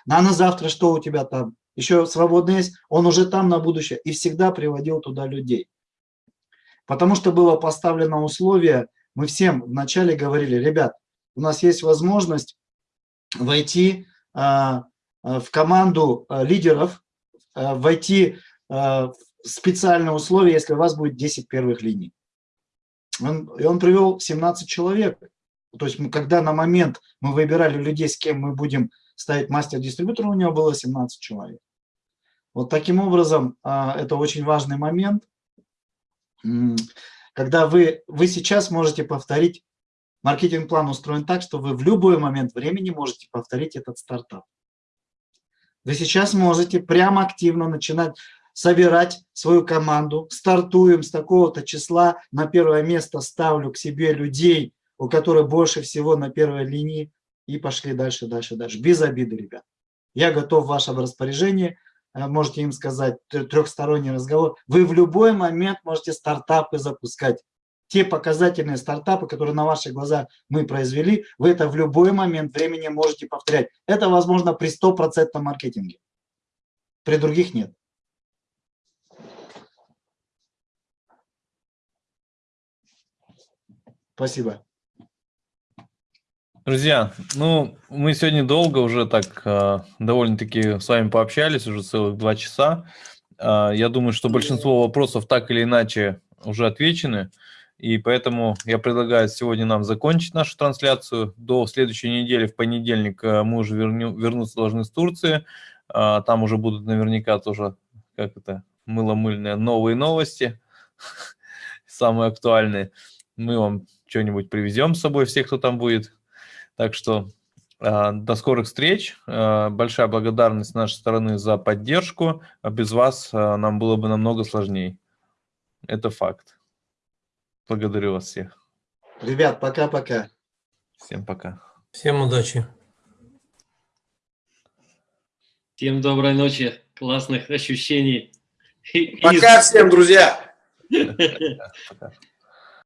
А на завтра что у тебя там? Еще свободно есть? Он уже там на будущее. И всегда приводил туда людей. Потому что было поставлено условие, мы всем вначале говорили, ребят, у нас есть возможность войти а, а, в команду а, лидеров, войти в специальные условия, если у вас будет 10 первых линий. Он, и он привел 17 человек. То есть мы, когда на момент мы выбирали людей, с кем мы будем ставить мастер-дистрибьютора, у него было 17 человек. Вот таким образом, это очень важный момент. Когда вы, вы сейчас можете повторить, маркетинг-план устроен так, что вы в любой момент времени можете повторить этот стартап. Вы сейчас можете прямо активно начинать собирать свою команду. Стартуем с такого-то числа. На первое место ставлю к себе людей, у которых больше всего на первой линии. И пошли дальше, дальше, дальше. Без обиды, ребят. Я готов в вашем распоряжении. Э, Можете им сказать тр- трехсторонний разговор. Вы в любой момент можете стартапы запускать. те показательные стартапы, которые на ваших глазах мы произвели, вы это в любой момент времени можете повторять. Это возможно при стопроцентном маркетинге. При других нет. Спасибо. Друзья, ну, мы сегодня долго уже так э, довольно-таки с вами пообщались, уже целых два часа. Э, я думаю, что большинство вопросов так или иначе уже отвечены, и поэтому я предлагаю сегодня нам закончить нашу трансляцию. До следующей недели, в понедельник, э, мы уже верню, вернуться должны с Турции. Э, там уже будут наверняка тоже, как это, мыло-мыльные новые новости, самые актуальные. Мы вам что-нибудь привезем с собой, всех, кто там будет. Так что э, до скорых встреч. Э, большая благодарность с нашей стороны за поддержку. А без вас нам было бы намного сложнее. Это факт. Благодарю вас всех. Ребят, пока-пока. Всем пока. Всем удачи. Всем доброй ночи, классных ощущений. Пока всем, друзья. Пока.